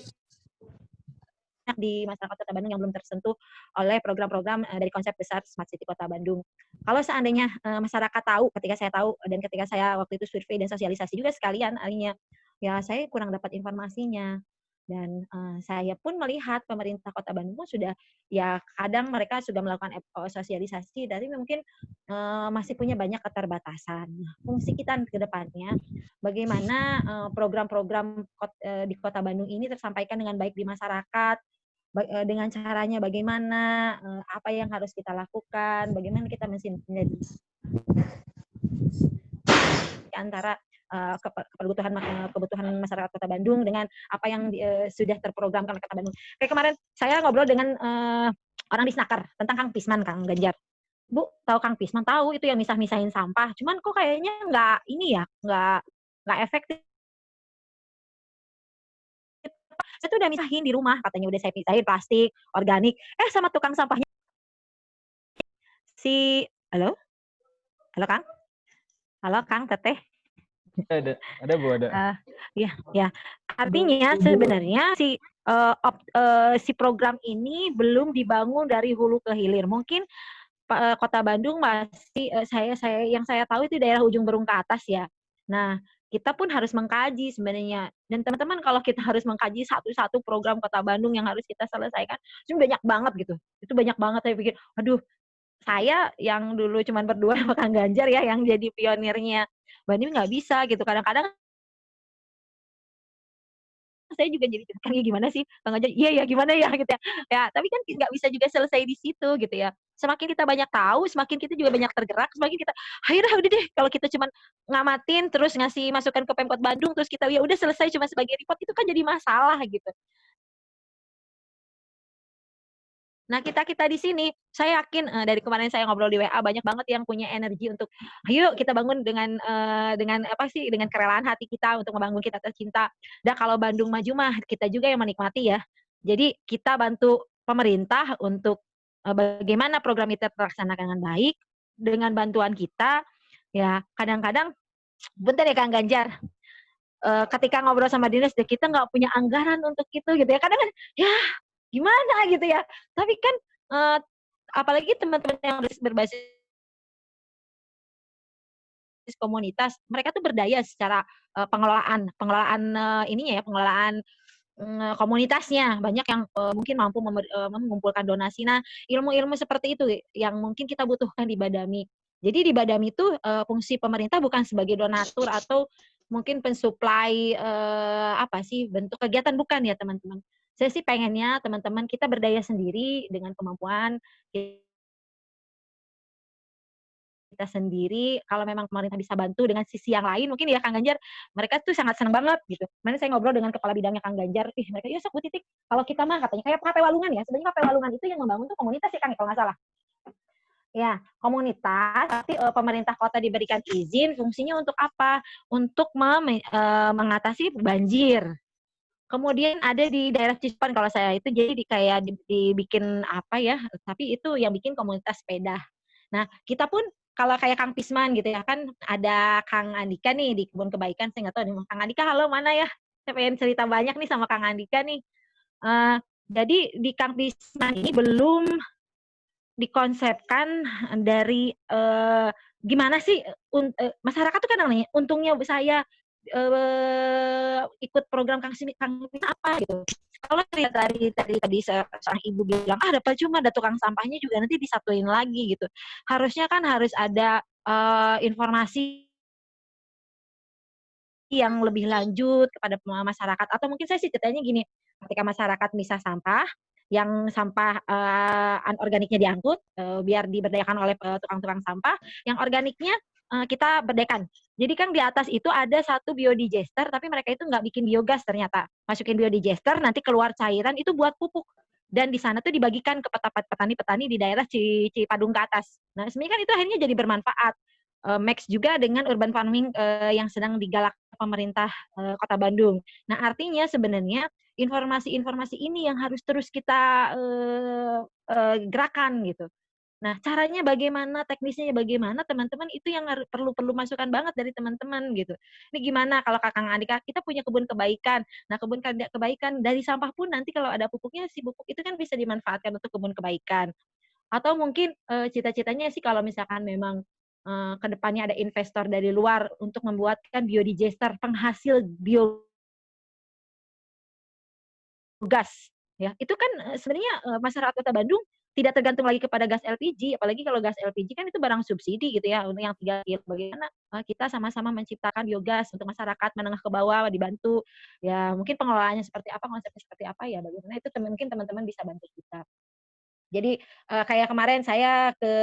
di masyarakat Kota Bandung yang belum tersentuh oleh program-program dari konsep besar Smart City Kota Bandung. Kalau seandainya masyarakat tahu, ketika saya tahu dan ketika saya waktu itu survei dan sosialisasi juga sekalian, akhirnya ya saya kurang dapat informasinya dan uh, saya pun melihat pemerintah Kota Bandung pun sudah ya kadang mereka sudah melakukan sosialisasi tapi mungkin uh, masih punya banyak keterbatasan. Nah, fungsi kita ke depannya bagaimana program-program uh, di Kota Bandung ini tersampaikan dengan baik di masyarakat, Eh, dengan caranya bagaimana, eh, apa yang harus kita lakukan, bagaimana kita mensinergi antara uh, kebutuhan kebutuhan masyarakat Kota Bandung dengan apa yang uh, sudah terprogramkan oleh Kota Bandung. Kayak kemarin saya ngobrol dengan uh, orang di Snaker tentang Kang Pisman, Kang Ganjar. Bu, tahu Kang Pisman? Tahu itu yang misah-misahin sampah. Cuman kok kayaknya nggak ini ya, nggak nggak efektif saya tuh udah misahin di rumah katanya udah saya pisahin plastik organik eh sama tukang sampahnya si halo halo kang halo kang teteh ada ada bu ada uh, ya ya artinya sebenarnya si uh, op, uh, si program ini belum dibangun dari hulu ke hilir mungkin uh, kota Bandung masih uh, saya saya yang saya tahu itu daerah ujung berung ke atas ya nah kita pun harus mengkaji sebenarnya. Dan teman-teman kalau kita harus mengkaji satu-satu program Kota Bandung yang harus kita selesaikan, itu banyak banget gitu. Itu banyak banget saya pikir, aduh, saya yang dulu cuma berdua sama Kang Ganjar ya yang jadi pionirnya Bandung nggak bisa gitu. Kadang-kadang saya juga jadi Kang ya gimana sih Kang Ganjar? Iya ya gimana ya gitu ya. Ya tapi kan nggak bisa juga selesai di situ gitu ya semakin kita banyak tahu, semakin kita juga banyak tergerak, semakin kita, dah udah deh, kalau kita cuma ngamatin terus ngasih masukan ke Pemkot Bandung, terus kita ya udah selesai cuma sebagai report itu kan jadi masalah gitu. Nah kita kita di sini, saya yakin uh, dari kemarin saya ngobrol di WA banyak banget yang punya energi untuk, ayo kita bangun dengan uh, dengan apa sih dengan kerelaan hati kita untuk membangun kita tercinta. Dan kalau Bandung maju mah kita juga yang menikmati ya. Jadi kita bantu pemerintah untuk Eh, bagaimana program itu terlaksana dengan baik dengan bantuan kita ya kadang-kadang bentar ya Kang Ganjar uh, ketika ngobrol sama dinas kita nggak punya anggaran untuk itu gitu ya kadang kan ya gimana gitu ya tapi kan uh, apalagi teman-teman yang berbasis komunitas mereka tuh berdaya secara uh, pengelolaan pengelolaan uh, ininya ya pengelolaan komunitasnya banyak yang uh, mungkin mampu uh, mengumpulkan donasi. Nah, ilmu-ilmu seperti itu yang mungkin kita butuhkan di Badami. Jadi di Badami itu uh, fungsi pemerintah bukan sebagai donatur atau mungkin pensuplai uh, apa sih bentuk kegiatan bukan ya teman-teman. Saya sih pengennya teman-teman kita berdaya sendiri dengan kemampuan kita sendiri kalau memang pemerintah bisa bantu dengan sisi yang lain mungkin ya Kang Ganjar mereka tuh sangat senang banget gitu. Mana saya ngobrol dengan kepala bidangnya Kang Ganjar, ih mereka ya sok Titik kalau kita mah katanya kayak KP Walungan ya. Sebenarnya KP Walungan itu yang membangun tuh komunitas ya Kang kalau nggak salah. Ya, komunitas tapi uh, pemerintah kota diberikan izin fungsinya untuk apa? Untuk mem, uh, mengatasi banjir. Kemudian ada di daerah Cispan kalau saya itu jadi di, kayak dibikin apa ya, tapi itu yang bikin komunitas sepeda. Nah, kita pun kalau kayak Kang Pisman gitu ya kan ada Kang Andika nih di kebun kebaikan saya nggak tahu nih Kang Andika halo mana ya saya pengen cerita banyak nih sama Kang Andika nih uh, jadi di Kang Pisman ini belum dikonsepkan dari uh, gimana sih uh, masyarakat tuh kan namanya untungnya saya uh, ikut program Kang Sini Kang apa gitu. Kalau lihat tadi tadi tadi seorang ibu bilang ah dapat cuma ada tukang sampahnya juga nanti disatuin lagi gitu. Harusnya kan harus ada uh, informasi yang lebih lanjut kepada masyarakat. Atau mungkin saya sih ceritanya gini ketika masyarakat misah sampah yang sampah uh, anorganiknya diangkut uh, biar diberdayakan oleh tukang-tukang uh, sampah yang organiknya uh, kita berdayakan jadi kan di atas itu ada satu biodigester tapi mereka itu nggak bikin biogas ternyata masukin biodigester nanti keluar cairan itu buat pupuk dan di sana tuh dibagikan ke petani-petani di daerah Cipadung ke atas. Nah, sebenarnya kan itu akhirnya jadi bermanfaat uh, match juga dengan urban farming uh, yang sedang digalak pemerintah uh, Kota Bandung. Nah, artinya sebenarnya informasi-informasi ini yang harus terus kita uh, uh, gerakan gitu. Nah, caranya bagaimana, teknisnya bagaimana, teman-teman itu yang perlu perlu masukan banget dari teman-teman gitu. Ini gimana kalau Kakang Andika kita punya kebun kebaikan. Nah, kebun kebaikan dari sampah pun nanti kalau ada pupuknya si pupuk itu kan bisa dimanfaatkan untuk kebun kebaikan. Atau mungkin cita-citanya sih kalau misalkan memang uh, ke depannya ada investor dari luar untuk membuatkan biodigester penghasil biogas ya itu kan sebenarnya uh, masyarakat kota Bandung tidak tergantung lagi kepada gas LPG, apalagi kalau gas LPG kan itu barang subsidi gitu ya untuk yang tiga kilo. Bagaimana kita sama-sama menciptakan biogas untuk masyarakat menengah ke bawah dibantu. Ya mungkin pengelolaannya seperti apa, konsepnya seperti apa ya bagaimana itu mungkin teman-teman bisa bantu kita. Jadi kayak kemarin saya ke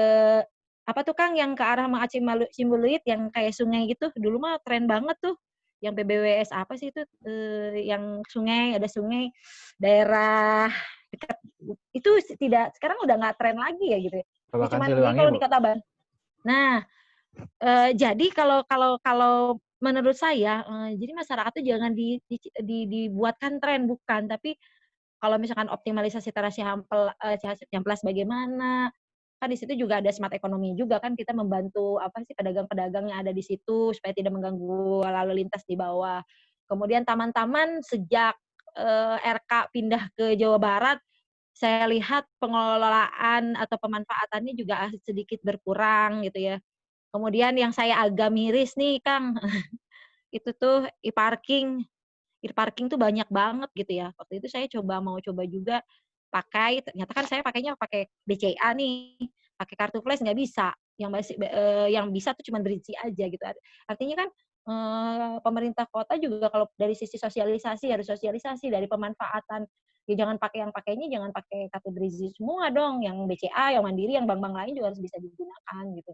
apa tuh Kang yang ke arah Maacim Simbuluit yang kayak sungai gitu dulu mah tren banget tuh yang PBWS apa sih itu eh, yang sungai ada sungai daerah dekat itu tidak sekarang udah nggak tren lagi ya gitu ya. Cuma kalau di Kota Bandung. Nah, eh, jadi kalau kalau kalau menurut saya eh, jadi masyarakat tuh jangan di, di, di, dibuatkan tren bukan tapi kalau misalkan optimalisasi terasi hampel eh, hamplas bagaimana kan di situ juga ada smart ekonomi juga kan kita membantu apa sih pedagang-pedagang yang ada di situ supaya tidak mengganggu lalu lintas di bawah. Kemudian taman-taman sejak eh, RK pindah ke Jawa Barat saya lihat pengelolaan atau pemanfaatannya juga sedikit berkurang gitu ya. Kemudian yang saya agak miris nih Kang, itu tuh e-parking. E-parking tuh banyak banget gitu ya. Waktu itu saya coba mau coba juga pakai ternyata kan saya pakainya pakai BCA nih pakai kartu flash nggak bisa. Yang masih uh, yang bisa tuh cuma berisi aja gitu. Artinya kan uh, pemerintah kota juga kalau dari sisi sosialisasi harus sosialisasi dari pemanfaatan. Ya jangan pakai yang pakainya jangan pakai kartu berisi semua dong. Yang BCA yang mandiri yang bank-bank lain juga harus bisa digunakan gitu.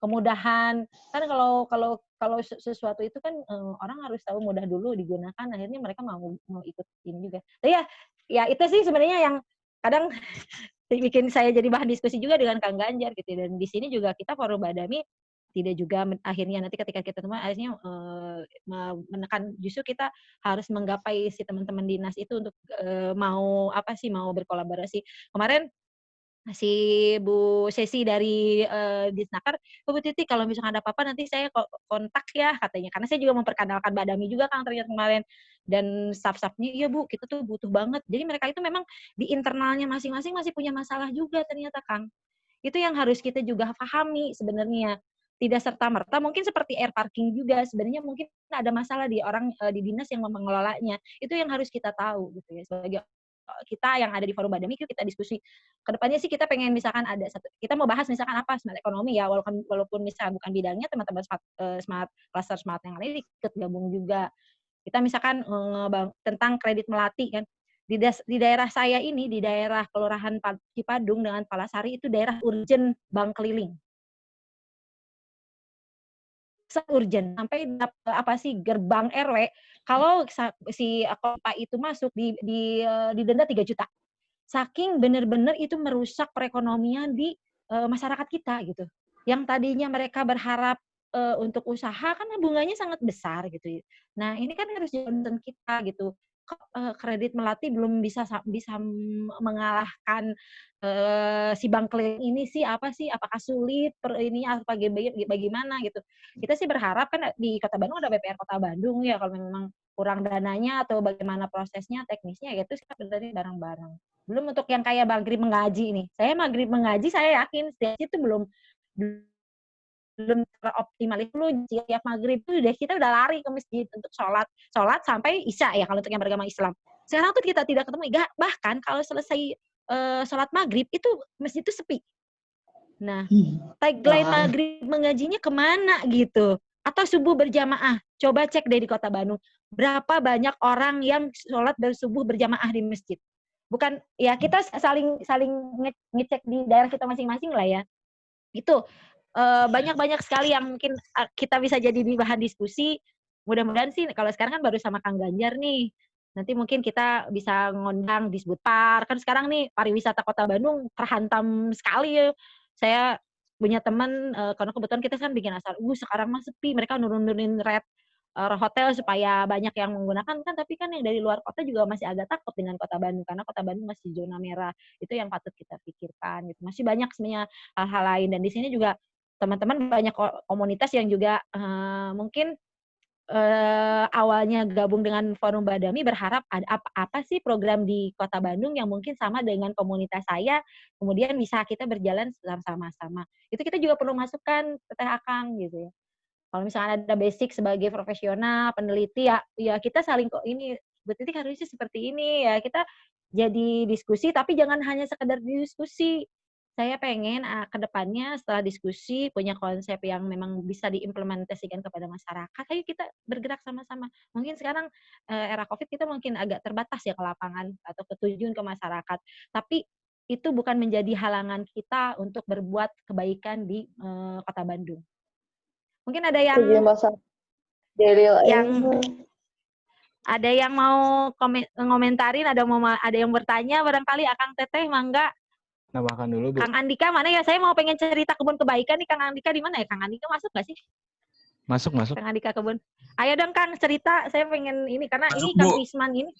Kemudahan kan kalau kalau kalau sesuatu itu kan um, orang harus tahu mudah dulu digunakan akhirnya mereka mau mau ikut ini juga. Tapi ya ya itu sih sebenarnya yang kadang bikin saya jadi bahan diskusi juga dengan Kang Ganjar gitu dan di sini juga kita forum Badami tidak juga akhirnya nanti ketika kita temuan akhirnya uh, menekan justru kita harus menggapai si teman-teman dinas itu untuk uh, mau apa sih mau berkolaborasi. Kemarin si Bu Sesi dari uh, Disnaker, Bu Titi kalau misalkan ada apa-apa nanti saya kontak ya katanya. Karena saya juga memperkenalkan Badami juga Kang ternyata kemarin dan staff-staffnya iya Bu kita tuh butuh banget. Jadi mereka itu memang di internalnya masing-masing masih punya masalah juga ternyata Kang. Itu yang harus kita juga pahami sebenarnya tidak serta merta mungkin seperti air parking juga sebenarnya mungkin ada masalah di orang di dinas yang mengelolanya itu yang harus kita tahu gitu ya sebagai kita yang ada di forum Badami itu kita diskusi. Ke depannya sih kita pengen misalkan ada satu, kita mau bahas misalkan apa smart ekonomi ya, walaupun walaupun misalkan bukan bidangnya teman-teman smart uh, smart cluster smart yang lain ikut gabung juga. Kita misalkan tentang kredit melati kan. Di, des, di daerah saya ini di daerah Kelurahan Cipadung dengan Palasari itu daerah urgent bank keliling urgent sampai apa sih gerbang RW kalau si kota itu masuk di di uh, didenda 3 juta. Saking benar-benar itu merusak perekonomian di uh, masyarakat kita gitu. Yang tadinya mereka berharap uh, untuk usaha kan bunganya sangat besar gitu. Nah, ini kan harus jadi kita gitu kredit melati belum bisa bisa mengalahkan uh, si bank keliling ini sih apa sih? Apakah sulit per ini apa bagaimana gitu. Kita sih berharap kan di kota Bandung ada BPR kota Bandung ya kalau memang kurang dananya atau bagaimana prosesnya teknisnya ya itu sih sebenarnya barang-barang belum untuk yang kayak maghrib mengaji nih. Saya maghrib mengaji saya yakin itu belum belum teroptimal itu tiap maghrib itu udah kita udah lari ke masjid untuk sholat sholat sampai isya ya kalau untuk yang beragama Islam sekarang tuh kita tidak ketemu bahkan kalau selesai uh, sholat maghrib itu masjid itu sepi Nah, tagline Wah. maghrib mengajinya ke mana gitu? Atau subuh berjamaah? Coba cek deh di kota Bandung. Berapa banyak orang yang sholat bersubuh berjamaah di masjid? Bukan ya kita saling saling nge- ngecek di daerah kita masing-masing lah ya. Itu banyak-banyak sekali yang mungkin eh, kita bisa jadi di bahan diskusi. Mudah-mudahan sih kalau sekarang kan baru sama Kang Ganjar nih. Nanti mungkin kita bisa ngundang di Park. Kan sekarang nih pariwisata Kota Bandung terhantam sekali ya. Saya punya teman eh, karena kebetulan kita kan bikin asal, uh sekarang mah sepi, mereka nurun-nurunin rate eh, hotel supaya banyak yang menggunakan kan tapi kan yang dari luar kota juga masih agak takut dengan kota Bandung karena kota Bandung masih zona merah itu yang patut kita pikirkan gitu masih banyak sebenarnya hal-hal lain dan di sini juga teman-teman banyak ko- komunitas yang juga eh, mungkin eh, awalnya gabung dengan forum Badami berharap ada apa, apa sih program di Kota Bandung yang mungkin sama dengan komunitas saya, kemudian bisa kita berjalan sama-sama. Itu kita juga perlu masukkan ke Teh Akang gitu ya. Kalau misalnya ada basic sebagai profesional, peneliti ya, ya kita saling kok ini Titik harusnya seperti ini ya kita jadi diskusi tapi jangan hanya sekedar diskusi saya pengen uh, ke depannya setelah diskusi punya konsep yang memang bisa diimplementasikan kepada masyarakat. Ayo kita bergerak sama-sama. Mungkin sekarang uh, era Covid kita mungkin agak terbatas ya ke lapangan atau ketujuan ke masyarakat. Tapi itu bukan menjadi halangan kita untuk berbuat kebaikan di uh, Kota Bandung. Mungkin ada yang yang ada yang mau komen, ngomentarin, ada mau ada yang bertanya barangkali Akang Teteh mangga Nambahkan dulu, Bu. Kang Andika mana ya? Saya mau pengen cerita kebun kebaikan nih. Kang Andika di mana ya? Kang Andika masuk gak sih? Masuk, masuk. Kang Andika kebun. Ayo dong Kang cerita. Saya pengen ini karena Masuk, ini Kang Bu. Pisman ini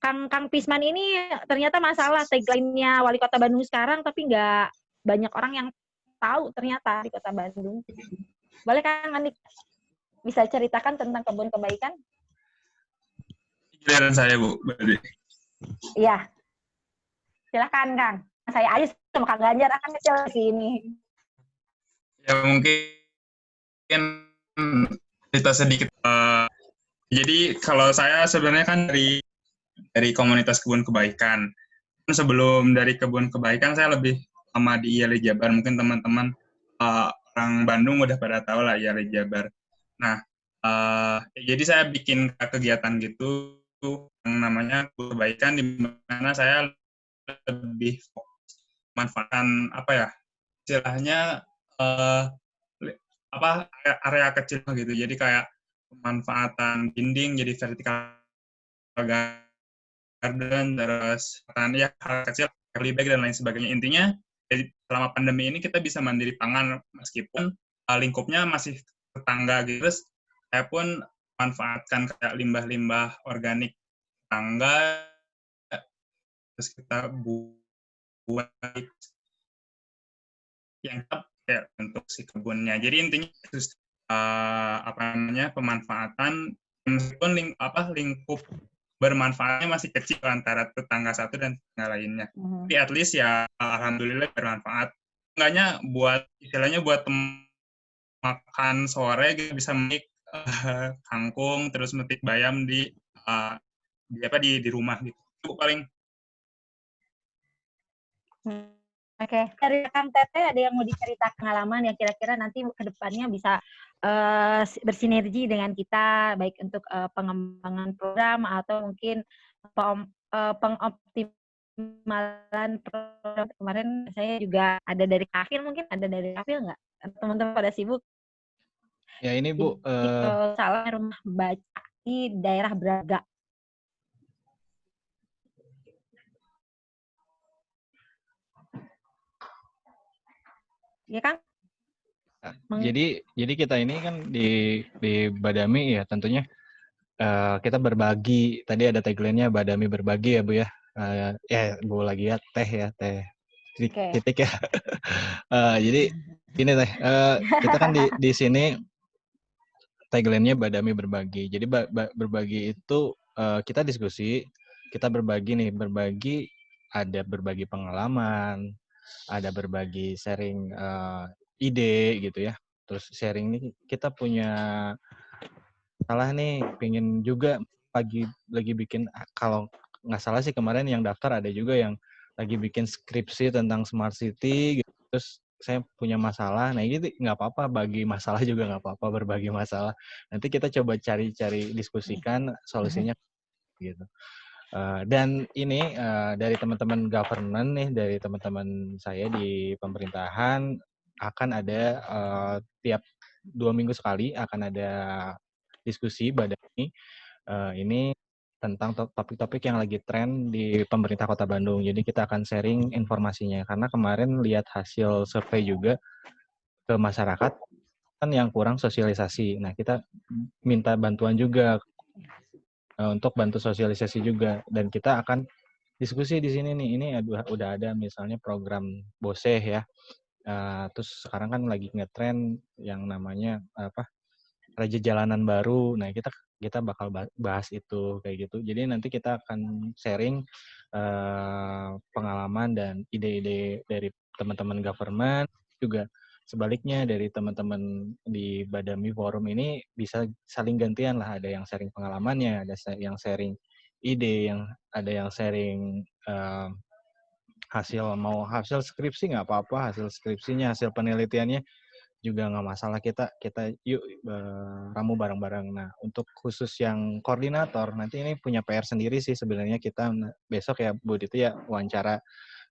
Kang Kang Pisman ini ternyata masalah tagline-nya Wali Kota Bandung sekarang tapi nggak banyak orang yang tahu ternyata di Kota Bandung. Boleh Kang Andika bisa ceritakan tentang kebun kebaikan? Giliran saya, Bu. Iya. Silakan Kang. Saya aja sama Kang Ganjar akan kecil di sini. Ya mungkin cerita sedikit. Eh, jadi kalau saya sebenarnya kan dari dari komunitas kebun kebaikan. Kan Sebelum dari kebun kebaikan saya lebih lama di IALI Jabar. Mungkin teman-teman eh, orang Bandung udah pada tahu lah IALI Jabar. Nah, eh, jadi saya bikin kegiatan gitu yang namanya kebaikan di mana saya lebih manfaatkan apa ya istilahnya li- apa area, area kecil gitu. Jadi kayak pemanfaatan dinding jadi vertical garden terus pemanfaatan ya hal kecil early bag dan lain sebagainya. Intinya jadi selama pandemi ini kita bisa mandiri pangan meskipun eh, lingkupnya masih tetangga gitu. Terus saya pun manfaatkan kayak limbah-limbah organik tetangga terus kita bu- buat yang kayak untuk si kebunnya. Jadi intinya terus eh, apa namanya pemanfaatan meskipun ling, apa lingkup bermanfaatnya masih kecil antara tetangga satu dan tetangga lainnya. Tapi at least ya alhamdulillah bermanfaat. Enggaknya buat istilahnya buat makan sore gitu bisa metik eh, kangkung terus metik bayam di eh, di apa di di rumah gitu. Itu paling Hmm, Oke, dari Kang Teteh ada yang mau diceritakan pengalaman yang kira-kira nanti ke depannya bisa si- bersinergi dengan kita, baik untuk eh, pengembangan program atau mungkin pem- eh, pengoptimalan program. Kemarin saya juga ada dari Kafil, mungkin ada dari Kafil nggak? Teman-teman pada sibuk. Ya ini, Bu. Kalau salah rumah baca di daerah Braga. Ya Kang? Meng- Jadi jadi kita ini kan di di Badami ya tentunya eh, kita berbagi. Tadi ada tagline-nya Badami berbagi ya Bu ya. Eh, ya Bu lagi ya teh ya teh titik, Oke. titik ya. Eh, jadi ini teh eh, kita kan di di sini tagline-nya Badami berbagi. Jadi ba- ba- berbagi itu eh, kita diskusi, kita berbagi nih, berbagi ada berbagi pengalaman, ada berbagi sharing eh, ide gitu ya. Terus sharing ini kita punya salah nih, pengen juga lagi lagi bikin ah, kalau nggak salah sih kemarin yang daftar ada juga yang lagi bikin skripsi tentang smart city gitu. Terus saya punya masalah, nah ini nggak apa-apa bagi masalah juga nggak apa-apa berbagi masalah. Nanti kita coba cari-cari diskusikan solusinya gitu. Uh, dan ini uh, dari teman-teman government nih, dari teman-teman saya di pemerintahan akan ada uh, tiap dua minggu sekali akan ada diskusi badani uh, ini tentang topik-topik yang lagi tren di pemerintah Kota Bandung. Jadi kita akan sharing informasinya karena kemarin lihat hasil survei juga ke masyarakat kan yang kurang sosialisasi. Nah, kita minta bantuan juga uh, untuk bantu sosialisasi juga dan kita akan diskusi di sini nih. Ini udah udah ada misalnya program Boseh ya. Uh, terus sekarang kan lagi ngetren yang namanya apa? Raja Jalanan Baru. Nah, kita kita bakal bahas itu kayak gitu. Jadi nanti kita akan sharing uh, pengalaman dan ide-ide dari teman-teman government juga sebaliknya dari teman-teman di Badami Forum ini bisa saling gantian lah. Ada yang sharing pengalamannya, ada yang sharing ide, yang ada yang sharing uh, hasil mau hasil skripsi nggak apa-apa, hasil skripsinya, hasil penelitiannya juga nggak masalah kita kita yuk uh, ramu bareng-bareng. Nah untuk khusus yang koordinator nanti ini punya PR sendiri sih sebenarnya kita besok ya Bu itu ya wawancara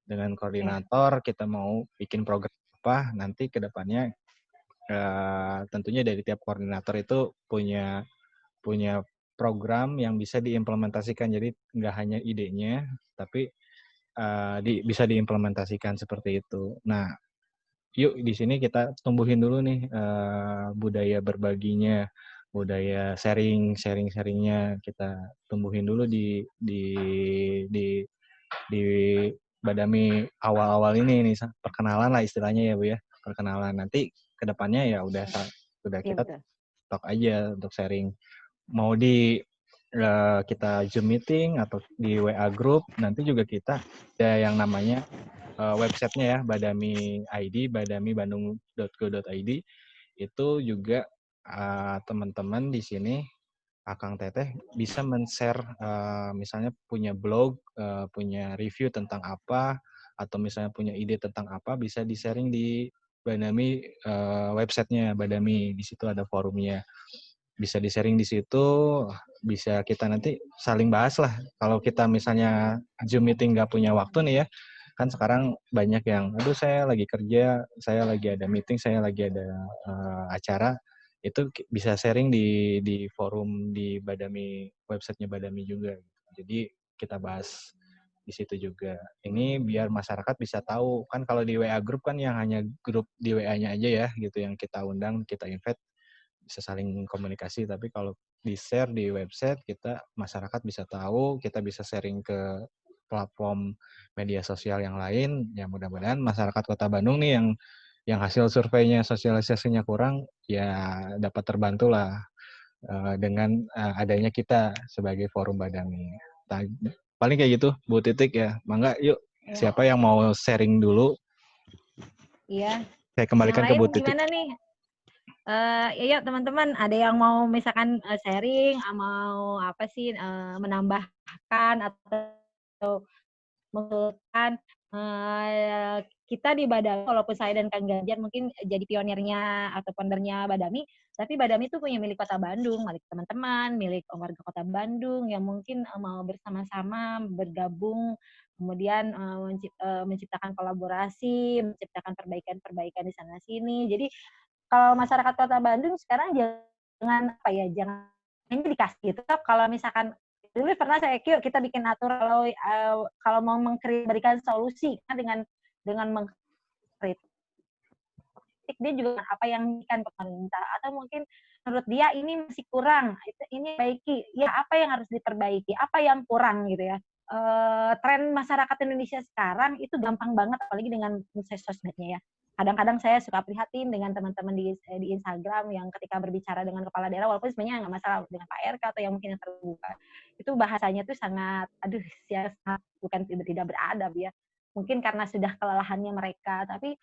dengan koordinator kita mau bikin program apa nanti ke depannya uh, tentunya dari tiap koordinator itu punya punya program yang bisa diimplementasikan jadi nggak hanya idenya tapi uh, di, bisa diimplementasikan seperti itu. Nah yuk di sini kita tumbuhin dulu nih uh, budaya berbaginya, budaya sharing, sharing, sharingnya kita tumbuhin dulu di di di di Badami awal-awal ini nih perkenalan lah istilahnya ya bu ya. Perkenalan. Nanti ke depannya ya udah udah kita talk aja untuk sharing. Mau di uh, kita zoom meeting atau di WA group nanti juga kita ada yang namanya uh, websitenya ya Badami ID badami bandung.go.id itu juga uh, teman-teman di sini Akang Teteh bisa men-share uh, misalnya punya blog, uh, punya review tentang apa atau misalnya punya ide tentang apa bisa di-sharing di Badami uh, websitenya Badami. Di situ ada forumnya. Bisa di-sharing di situ bisa kita nanti saling bahas lah. Kalau kita misalnya Zoom meeting nggak punya waktu nih ya kan sekarang banyak yang aduh saya lagi kerja saya lagi ada meeting saya lagi ada uh, acara itu bisa sharing di di forum di Badami websitenya Badami juga jadi kita bahas di situ juga. Ini biar masyarakat bisa tahu kan kalau di WA grup kan yang hanya grup di WA-nya aja ya gitu yang kita undang kita invite bisa saling komunikasi. Tapi kalau di share di website kita masyarakat bisa tahu kita bisa sharing ke platform media sosial yang lain. Ya mudah-mudahan masyarakat Kota Bandung nih yang yang hasil surveinya sosialisasinya kurang ya dapat terbantu lah uh, dengan uh, adanya kita sebagai forum Badami. Nah, paling kayak gitu Bu Titik ya. Mangga yuk ya. siapa yang mau sharing dulu? Iya. Saya kembalikan ke Bu Titik. Gimana nih? Uh, ya, yuk teman-teman, ada yang mau misalkan uh, sharing, mau apa sih uh, menambahkan atau atau mengusulkan uh, kita di Badami, walaupun saya dan Kang Ganjar mungkin jadi pionirnya atau foundernya Badami, tapi Badami itu punya milik Kota Bandung, milik teman-teman, milik warga Kota Bandung yang mungkin mau bersama-sama bergabung, kemudian menciptakan kolaborasi, menciptakan perbaikan-perbaikan di sana sini. Jadi kalau masyarakat Kota Bandung sekarang jangan apa ya, jangan ini dikasih gitu. Kalau misalkan dulu pernah saya kira kita bikin atur kalau uh, kalau mau memberikan solusi kan dengan dengan mengkritik dia juga apa yang kan pemerintah? Atau mungkin menurut dia ini masih kurang ini baiki. Ya apa yang harus diperbaiki? Apa yang kurang? Gitu ya. Uh, tren masyarakat Indonesia sekarang itu gampang banget apalagi dengan sosmednya ya kadang-kadang saya suka prihatin dengan teman-teman di di Instagram yang ketika berbicara dengan kepala daerah walaupun sebenarnya nggak masalah dengan Pak RK atau yang mungkin yang terbuka. Itu bahasanya tuh sangat aduh ya sangat bukan tidak tidak beradab ya. Mungkin karena sudah kelelahannya mereka tapi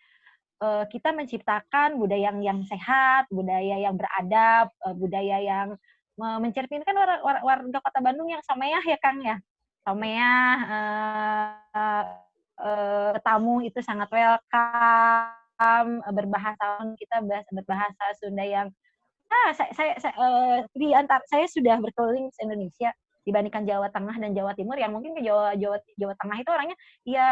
uh, kita menciptakan budaya yang yang sehat budaya yang beradab uh, budaya yang uh, mencerminkan warga, warga kota Bandung yang sameah ya Kang ya. Sameah uh, uh, tamu itu sangat welcome Islam, berbahasa kita berbahasa Sunda yang ah saya saya, saya uh, di antar saya sudah berkeliling Indonesia dibandingkan Jawa Tengah dan Jawa Timur yang mungkin ke Jawa Jawa Jawa Tengah itu orangnya ya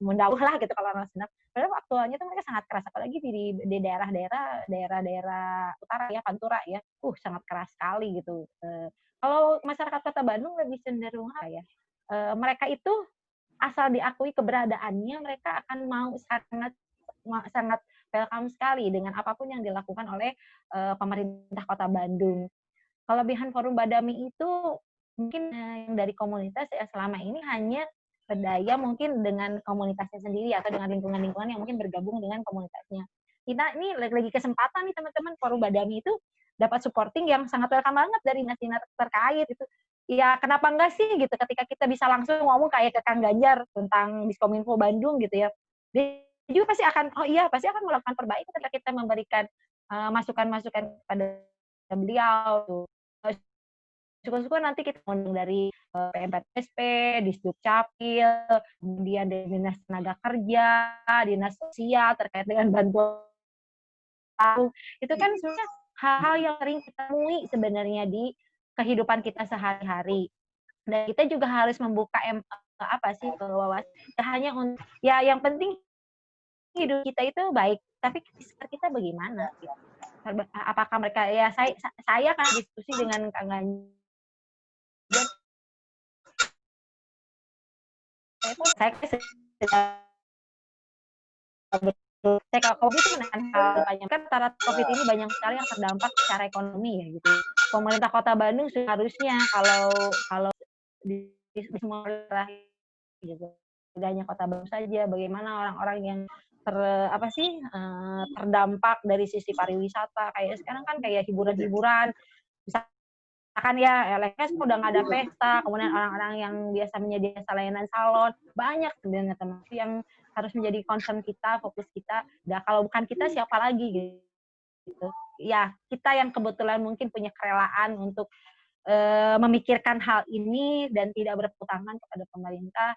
mendauh lah gitu kalau orang Sunda. Padahal aktualnya itu mereka sangat keras apalagi di di daerah-daerah daerah-daerah utara ya Pantura ya. Uh sangat keras sekali gitu. Uh, kalau masyarakat Kota Bandung lebih cenderung apa ya? Uh, mereka itu asal diakui keberadaannya mereka akan mau sangat sangat welcome sekali dengan apa pun yang dilakukan oleh uh, pemerintah Kota Bandung. Kelebihan Forum Badami itu mungkin yang dari komunitas ya selama ini hanya berdaya mungkin dengan komunitasnya sendiri atau dengan lingkungan-lingkungan yang mungkin bergabung dengan komunitasnya. Kita ini lagi kesempatan nih teman-teman forum Badami itu dapat supporting yang sangat welcome banget dari dinas-dinas terkait itu. Ya kenapa enggak sih gitu ketika kita bisa langsung ngomong kayak ke Kang Ganjar tentang Diskominfo Bandung gitu ya. Dia juga pasti akan oh iya pasti akan melakukan perbaikan ketika kita memberikan eh, masukan-masukan uh, pada beliau. Syukur-syukur nanti kita ngundang dari uh, PMPSP, Disduk Capil, kemudian dari Dinas Tenaga Kerja, Dinas Sosial terkait dengan bantuan itu kan sebenarnya hal-hal yang sering kita temui sebenarnya di kehidupan kita sehari-hari. Dan kita juga harus membuka em, apa sih wawasan hanya untuk ya yang penting hidup kita itu baik, tapi kita bagaimana? Apakah mereka ya saya saya kan diskusi dengan Kang Ganjar saya saya kalau COVID itu menekan hal banyak kan rata COVID ini banyak sekali yang terdampak secara ekonomi ya gitu. Pemerintah Kota Bandung seharusnya kalau kalau di, di semua daerah gitu, tidak hanya Kota Bandung saja, bagaimana orang-orang yang ter apa sih uh, terdampak dari sisi pariwisata kayak sekarang kan kayak hiburan-hiburan misalkan ya LSS udah nggak ada pesta, kemudian orang-orang yang biasa menyediakan layanan salon, banyak sebenarnya teman yang harus menjadi concern kita, fokus kita. Nah, kalau bukan kita siapa lagi gitu. Ya, kita yang kebetulan mungkin punya kerelaan untuk uh, memikirkan hal ini dan tidak berputangan kepada pemerintah.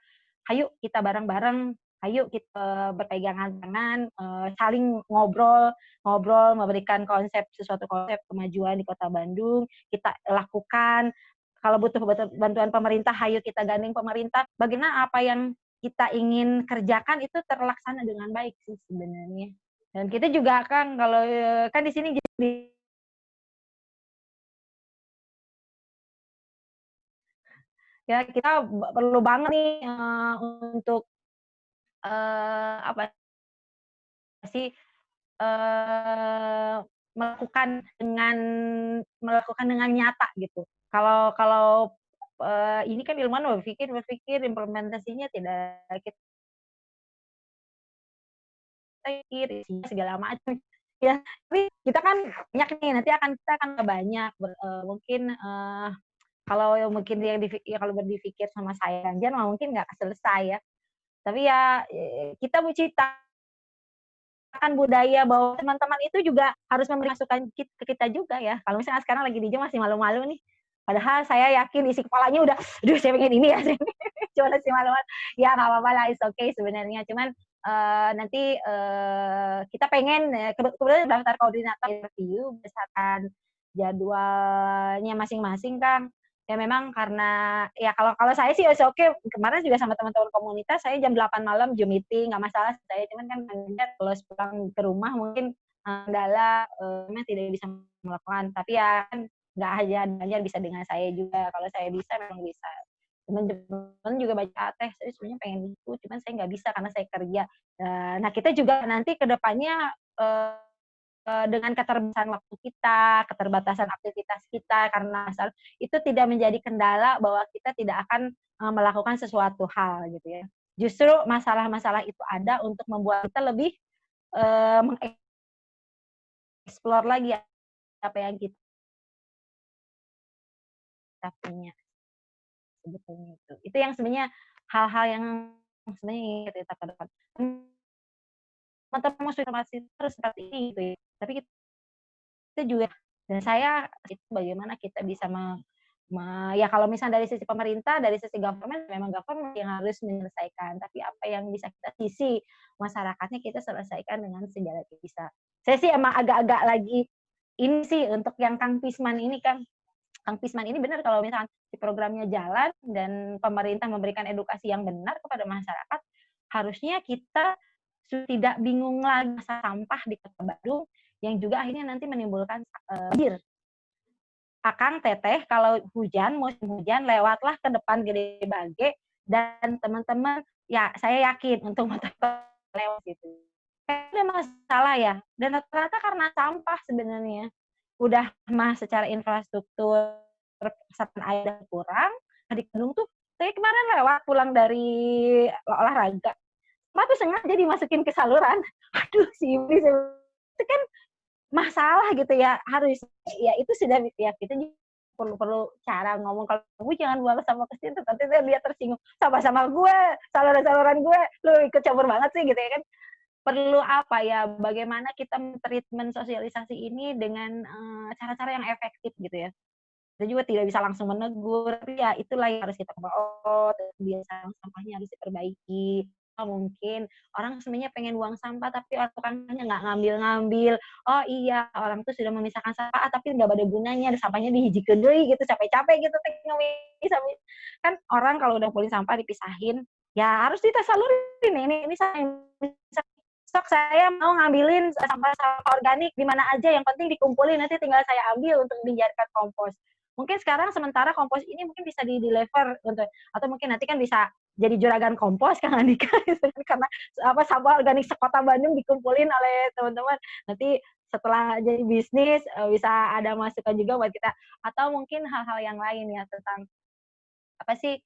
Ayo kita bareng-bareng ayo kita berpegangan tangan, uh, saling ngobrol, ngobrol, memberikan konsep sesuatu konsep kemajuan di Kota Bandung, kita lakukan. Kalau butuh bantuan pemerintah, ayo kita gandeng pemerintah. Bagaimana apa yang kita ingin kerjakan itu terlaksana dengan baik sih sebenarnya. Dan kita juga kan kalau eh, kan di sini jadi ya kita perlu banget nih uh, untuk uh, apa sih uh, melakukan dengan melakukan dengan nyata gitu. Kalau kalau uh, ini kan ilmuwan berpikir berpikir implementasinya tidak kita pikir segala macam ya tapi kita kan banyak nih nanti akan kita akan banyak ber, uh, mungkin uh, kalau mungkin yang ya kalau berpikir sama saya Ganjar mungkin nggak selesai ya tapi ya e, kita menciptakan budaya bahwa teman-teman itu juga harus memberi ke kita juga ya. Kalau misalnya sekarang lagi di Jom masih malu-malu nih. Padahal saya yakin isi kepalanya udah, aduh saya pengen ini ya, cuma masih malu-malu. Ya nggak apa-apa lah, it's okay sebenarnya. Cuman uh, nanti uh, kita pengen, kebetulan daftar koordinator interview berdasarkan jadwalnya masing-masing, Kang ya memang karena ya kalau kalau saya sih oke. Okay. kemarin juga sama teman-teman komunitas saya jam 8 malam Zoom meeting nggak masalah saya. Cuman kan kalau pulang ke rumah mungkin kendala uh, memang tidak bisa melakukan. Tapi ya kan nggak aja aja bisa dengan saya juga. Kalau saya bisa memang bisa. Teman-teman juga baca teh saya sebenarnya pengen itu. Cuman saya nggak bisa karena saya kerja. Nah kita juga nanti ke depannya uh, Eh, dengan keterbatasan waktu kita, keterbatasan aktivitas kita karena itu tidak menjadi kendala bahwa kita tidak akan uh, melakukan sesuatu hal gitu ya. Justru masalah-masalah itu ada untuk membuat kita lebih uh, mengeksplor lagi apa yang kita punya sebetulnya itu. Itu yang sebenarnya hal-hal yang sebenarnya kita depan teman-teman informasi terus seperti ini gitu ya tapi kita juga dan saya itu bagaimana kita bisa Ma- ya kalau misalnya dari sisi pemerintah, dari sisi government, memang government yang harus menyelesaikan. Tapi apa yang bisa kita sisi masyarakatnya kita selesaikan dengan segala bisa. Saya sih emang agak-agak lagi ini sih untuk yang Kang Pisman ini kan. Kang Pisman ini benar kalau misalnya si programnya jalan dan pemerintah memberikan edukasi yang benar kepada masyarakat, harusnya kita tidak bingung lagi masalah sampah di Kota Bandung yang juga akhirnya nanti menimbulkan banjir. Akang teteh kalau hujan musim hujan lewatlah ke depan Gede Bage dan teman-teman ya saya yakin untuk motor lewat situ. Ada masalah ya dan rata-rata karena sampah sebenarnya udah mah secara infrastruktur resapan air kurang di Bandung tuh saya kemarin lewat pulang dari olahraga Tuh sengaja dimasukin ke saluran. Aduh sih. Itu kan masalah gitu ya harus ya itu sudah ya kita perlu perlu cara ngomong. Kalau gue jangan buang sama ke situ nanti dia tersinggung. Sama-sama gue saluran-saluran gue. Lu ikut campur banget sih gitu ya kan. Perlu apa ya? Bagaimana kita treatment sosialisasi ini dengan eh, cara-cara yang efektif gitu ya. Kita juga tidak bisa langsung menegur tapi ya itulah yang harus kita oh kebiasaan sampahnya harus diperbaiki mungkin. Orang sebenarnya pengen buang sampah tapi orang tukangnya nggak ngambil-ngambil. Oh iya orang tuh sudah memisahkan sampah ah, tapi nggak ada gunanya ada sampahnya dihiji kedui gitu capek-capek gitu kan orang kalau udah kumpulin sampah dipisahin ya harus ditasalurin ini ini saya sok saya mau ngambilin sampah-sampah organik di mana aja yang penting dikumpulin nanti tinggal saya ambil untuk dijadikan kompos mungkin sekarang sementara kompos ini mungkin bisa di deliver untuk atau mungkin nanti kan bisa jadi juragan kompos Kang Andika gitu kan. karena apa sampah organik sekota Bandung dikumpulin oleh teman-teman. Nanti setelah jadi bisnis eh, bisa ada masukan juga buat kita. Atau mungkin hal-hal yang lain ya tentang apa sih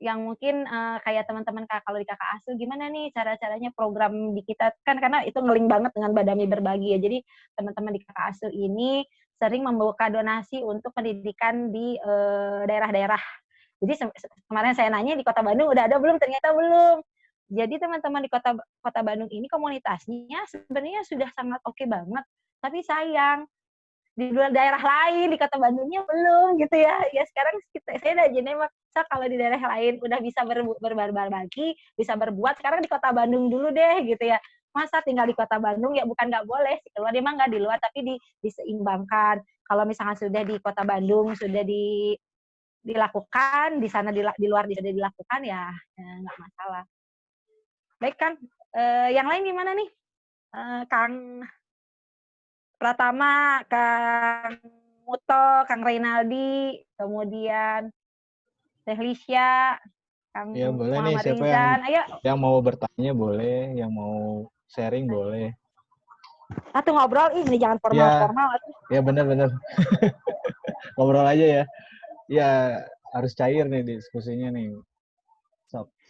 yang mungkin uh, kayak teman-teman kalau di kakak asuh gimana nih cara-caranya program di kita? Kan karena itu ngeling banget dengan Badami berbagi ya. Jadi teman-teman di kakak asuh ini sering membuka donasi untuk pendidikan di daerah daerah-daerah. Jadi kemarin saya nanya di kota Bandung udah ada belum? Ternyata belum. Jadi teman-teman di kota kota Bandung ini komunitasnya sebenarnya sudah sangat oke okay banget. Tapi sayang di daerah lain di kota Bandungnya belum gitu ya. Ya sekarang kita, saya udah jadi maksa kalau di daerah lain udah bisa ber, berbagi bisa berbuat sekarang di kota Bandung dulu deh gitu ya masa tinggal di kota Bandung ya bukan nggak boleh sih. Keluar emang nggak di luar tapi di, diseimbangkan. Kalau misalnya sudah di kota Bandung sudah di dilakukan di sana di, di luar sudah dilakukan ya, ya nggak ya, masalah. Baik kan e, yang lain gimana nih? E, Kang Pratama, Kang Muto, Kang Reynaldi, kemudian Teh Lisya, Kang ya, boleh Muhammad nih, siapa Rizan. yang, Ayo. yang mau bertanya boleh, yang mau sharing boleh. Satu ngobrol ini jangan formal-formal. Ya, ya benar-benar. ngobrol aja ya. Ya harus cair nih diskusinya nih.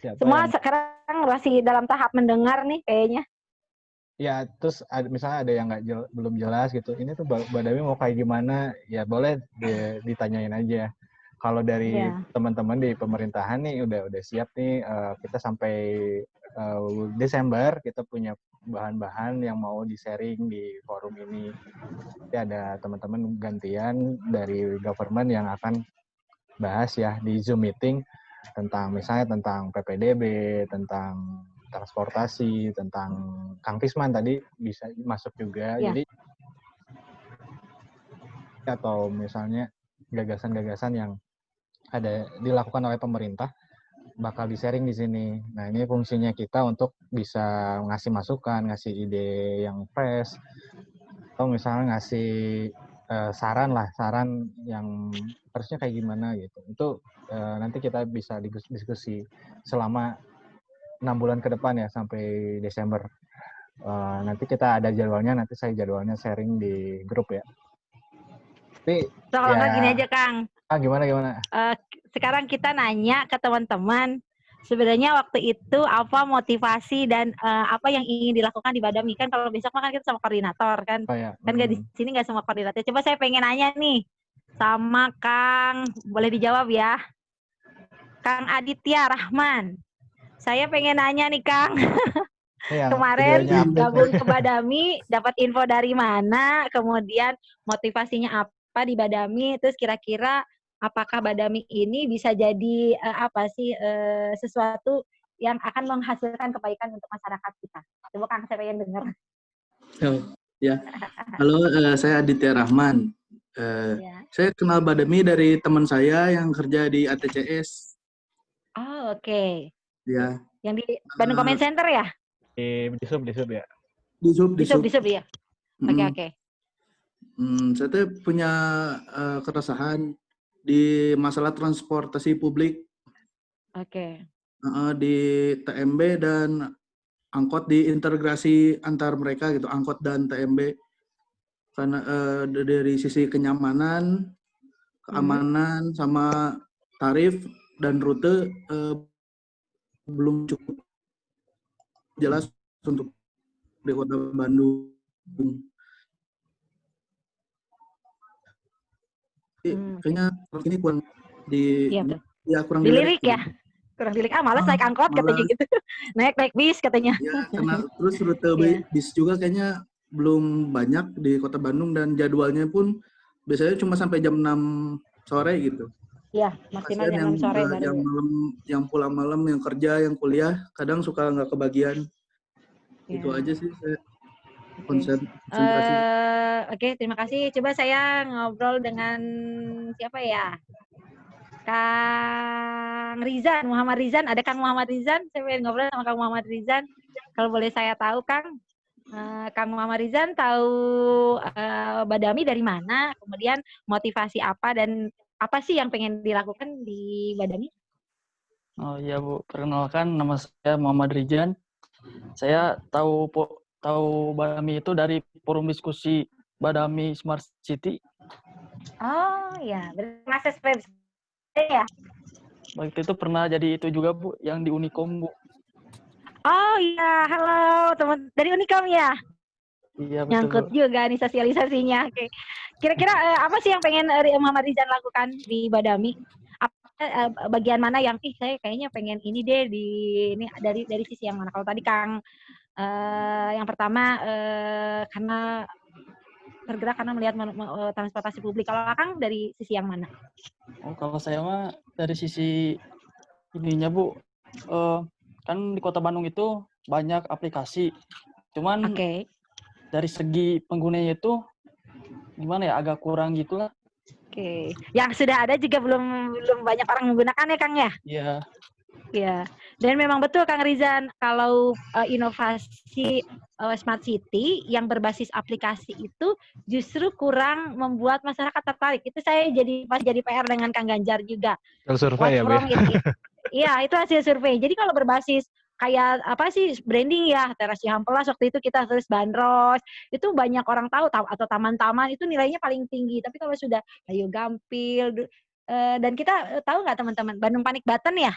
siapa Semua yang... sekarang masih dalam tahap mendengar nih kayaknya ya terus ada, misalnya ada yang nggak jel, belum jelas gitu ini tuh Badami mau kayak gimana ya boleh di, ditanyain aja kalau dari yeah. teman-teman di pemerintahan nih udah udah siap nih uh, kita sampai uh, Desember kita punya bahan-bahan yang mau di sharing di forum ini Jadi ada teman-teman gantian dari government yang akan bahas ya di Zoom meeting tentang misalnya tentang PPDB tentang transportasi, tentang Kang Tisman tadi bisa masuk juga. Ya. Jadi atau misalnya gagasan-gagasan yang ada dilakukan oleh pemerintah bakal di-sharing di sini. Nah, ini fungsinya kita untuk bisa ngasih masukan, ngasih ide yang fresh atau misalnya ngasih uh, saran lah, saran yang harusnya kayak gimana gitu. Itu uh, nanti kita bisa diskusi selama enam bulan ke depan ya sampai Desember. Uh, nanti kita ada jadwalnya, nanti saya jadwalnya sharing di grup ya. Tapi so, kalau ya, gini aja Kang. Ah gimana gimana? Uh, sekarang kita nanya ke teman-teman sebenarnya waktu itu apa motivasi dan uh, apa yang ingin dilakukan di Badami kan kalau besok kan kita sama koordinator kan oh, ya. kan nggak hmm. di sini nggak sama koordinator coba saya pengen nanya nih sama Kang boleh dijawab ya Kang Aditya Rahman saya pengen nanya nih Kang. Ya, Kemarin gabung ke Badami, dapat info dari mana, kemudian motivasinya apa di Badami, terus kira-kira apakah Badami ini bisa jadi uh, apa sih uh, sesuatu yang akan menghasilkan kebaikan untuk masyarakat kita. Coba Kang saya pengen dengar. Oh, ya. Halo, uh, saya Aditya Rahman. Uh, ya. Saya kenal Badami dari teman saya yang kerja di ATCS. Oh, oke. Okay. Ya. Yang di Bandung uh, Comment Center ya? Di, di sub, di sub ya. Di sub, di sub, di sub ya. Oke, okay, oke. Okay. Hmm, saya tuh punya uh, keresahan di masalah transportasi publik. Oke. Okay uh, di TMB dan angkot diintegrasi antar mereka gitu angkot dan TMB karena uh, dari sisi kenyamanan keamanan hmm. sama tarif dan rute uh, belum cukup jelas untuk di kota Bandung. Hmm. Kayaknya ini kurang di ya, ya kurang dilirik ya kurang dilik ah malas naik angkot katanya gitu naik naik bis katanya ya karena terus rute yeah. bis juga kayaknya belum banyak di kota Bandung dan jadwalnya pun biasanya cuma sampai jam 6 sore gitu Iya, maksimal jam 6 sore baru. Yang malam, yang pulang malam, yang kerja, yang kuliah, kadang suka nggak kebagian. Yeah. Itu aja sih saya konsen, konsentrasi. Uh, Oke, okay, terima kasih. Coba saya ngobrol dengan siapa ya? Kang Rizan, Muhammad Rizan. Ada Kang Muhammad Rizan? Saya pengen ngobrol sama Kang Muhammad Rizan. Kalau boleh saya tahu, Kang. Uh, Kang Muhammad Rizan tahu uh, Badami dari mana? Kemudian motivasi apa dan apa sih yang pengen dilakukan di Badami? Oh iya Bu, perkenalkan nama saya Muhammad Rizan. Saya tahu tahu Badami itu dari forum diskusi Badami Smart City. Oh iya, bermasa ya? Waktu itu pernah jadi itu juga Bu, yang di Unicom Bu. Oh iya, halo teman dari Unicom ya? Iya betul. Nyangkut Bu. juga nih sosialisasinya. Oke. Kira-kira eh, apa sih yang pengen eh, Muhammad Rizan lakukan di Badami? Eh, bagian mana yang ih saya kayaknya pengen ini deh di ini dari dari sisi yang mana? Kalau tadi Kang eh, yang pertama eh, karena tergerak karena melihat eh, transportasi publik. Kalau Akang dari sisi yang mana? Oh, kalau saya mah dari sisi ininya Bu, uh, kan di Kota Bandung itu banyak aplikasi. Cuman okay. dari segi penggunanya itu gimana ya agak kurang gitu lah. Oke, okay. yang sudah ada juga belum belum banyak orang menggunakan ya Kang ya? Iya. Ya, dan memang betul Kang Rizan kalau uh, inovasi uh, smart city yang berbasis aplikasi itu justru kurang membuat masyarakat tertarik. Itu saya jadi pas jadi PR dengan Kang Ganjar juga. Survei ya, Bu. Ya? Iya, itu hasil survei. Jadi kalau berbasis kayak apa sih branding ya terasi Hampelas waktu itu kita tulis bandros itu banyak orang tahu atau taman-taman itu nilainya paling tinggi tapi kalau sudah ayo gampil uh, dan kita tahu nggak teman-teman Bandung Panik Button ya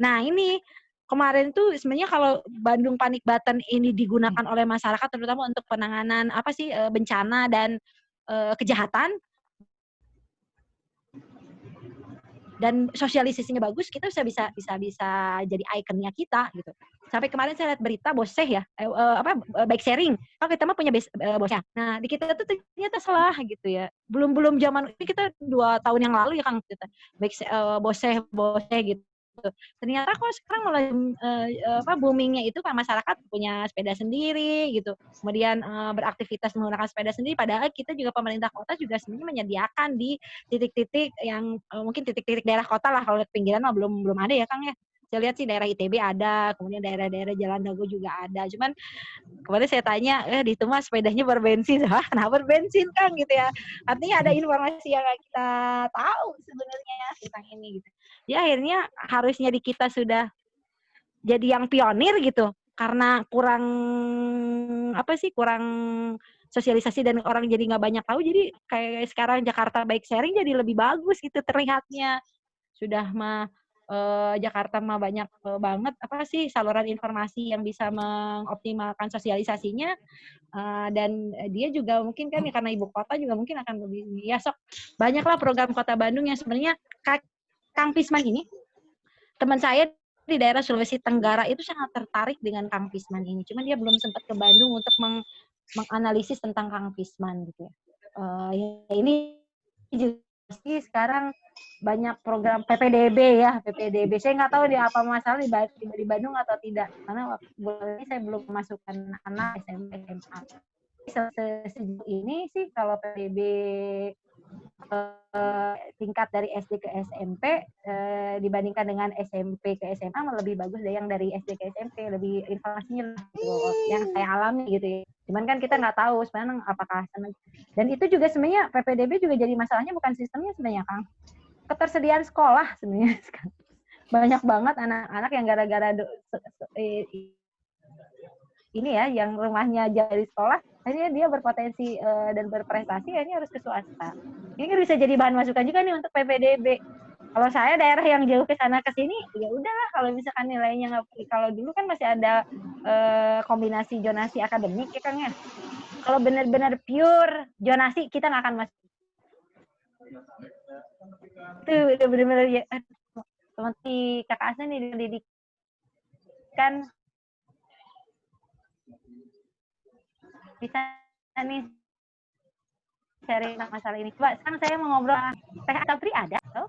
Nah ini kemarin tuh sebenarnya kalau Bandung Panik Button ini digunakan oleh masyarakat terutama untuk penanganan apa sih eh, bencana dan uh, kejahatan. Dan sosialisasinya bagus kita bisa bisa bisa bisa jadi ikonnya kita gitu. Sampai kemarin saya lihat berita boseh ya eh, uh, apa bike sharing. Kalau kita mah punya base, uh, nah di kita tuh ternyata salah gitu ya. Belum belum zaman ini kita dua tahun yang lalu ya kang kita bike uh, boseh boseh gitu gitu. Ternyata kok sekarang mulai uh, apa boomingnya itu kan masyarakat punya sepeda sendiri gitu. Kemudian uh, beraktivitas menggunakan sepeda sendiri padahal kita juga pemerintah kota juga sebenarnya menyediakan di titik-titik yang uh, mungkin titik-titik daerah kota lah kalau pinggiran mah belum belum ada ya Kang ya saya lihat sih daerah ITB ada, kemudian daerah-daerah Jalan Dago juga ada. Cuman kemarin saya tanya, eh di itu mah sepedanya berbensin, ah kenapa berbensin kan gitu ya? Artinya ada informasi yang kita tahu sebenarnya tentang ini gitu ya akhirnya harusnya di kita sudah jadi yang pionir gitu. Karena kurang apa sih kurang sosialisasi dan orang jadi nggak banyak tahu jadi kayak sekarang Jakarta bike sharing jadi lebih bagus gitu terlihatnya. Sudah mah eh, Jakarta mah banyak eh, banget apa sih saluran informasi yang bisa mengoptimalkan sosialisasinya. Uh, dan dia juga mungkin kan ya karena ibu kota juga mungkin akan lebih ya sok banyaklah program kota Bandung yang sebenarnya Kang Pisman ini, teman saya di daerah Sulawesi Tenggara itu sangat tertarik dengan Kang Pisman ini. Cuma dia belum sempat ke Bandung untuk meng menganalisis tentang Kang Pisman gitu ya. Uh, ya ini sih sekarang banyak program PPDB ya PPDB saya nggak tahu di apa masalah di, di Bandung atau tidak karena bulan ini saya belum memasukkan anak SMP SMA sejauh ini sih kalau PPDB eh, tingkat dari SD ke SMP eh, dibandingkan dengan SMP ke SMA lebih bagus dari yang dari SD ke SMP lebih informasinya yang saya alami gitu ya. Cuman kan kita nggak tahu sebenarnya apakah dan itu juga sebenarnya PPDB juga jadi masalahnya bukan sistemnya sebenarnya Kang. Ketersediaan sekolah sebenarnya. Banyak banget anak-anak yang gara-gara ini ya yang rumahnya jauh dari sekolah akhirnya dia berpotensi uh, dan berprestasi ini harus ke swasta. Ini kan bisa jadi bahan masukan juga nih untuk PPDB kalau saya daerah yang jauh ke sana ke sini ya udahlah kalau misalkan nilainya nggak kalau dulu kan masih ada uh, kombinasi jonasi akademik ya Kang ya. Kalau benar-benar pure jonasi kita nggak akan masuk itu udah benar-benar ya seperti kakak Asen nih didikan bisa nih cari masalah ini. Coba sekarang saya mau ngobrol Teh Anita Putri ada? Oh?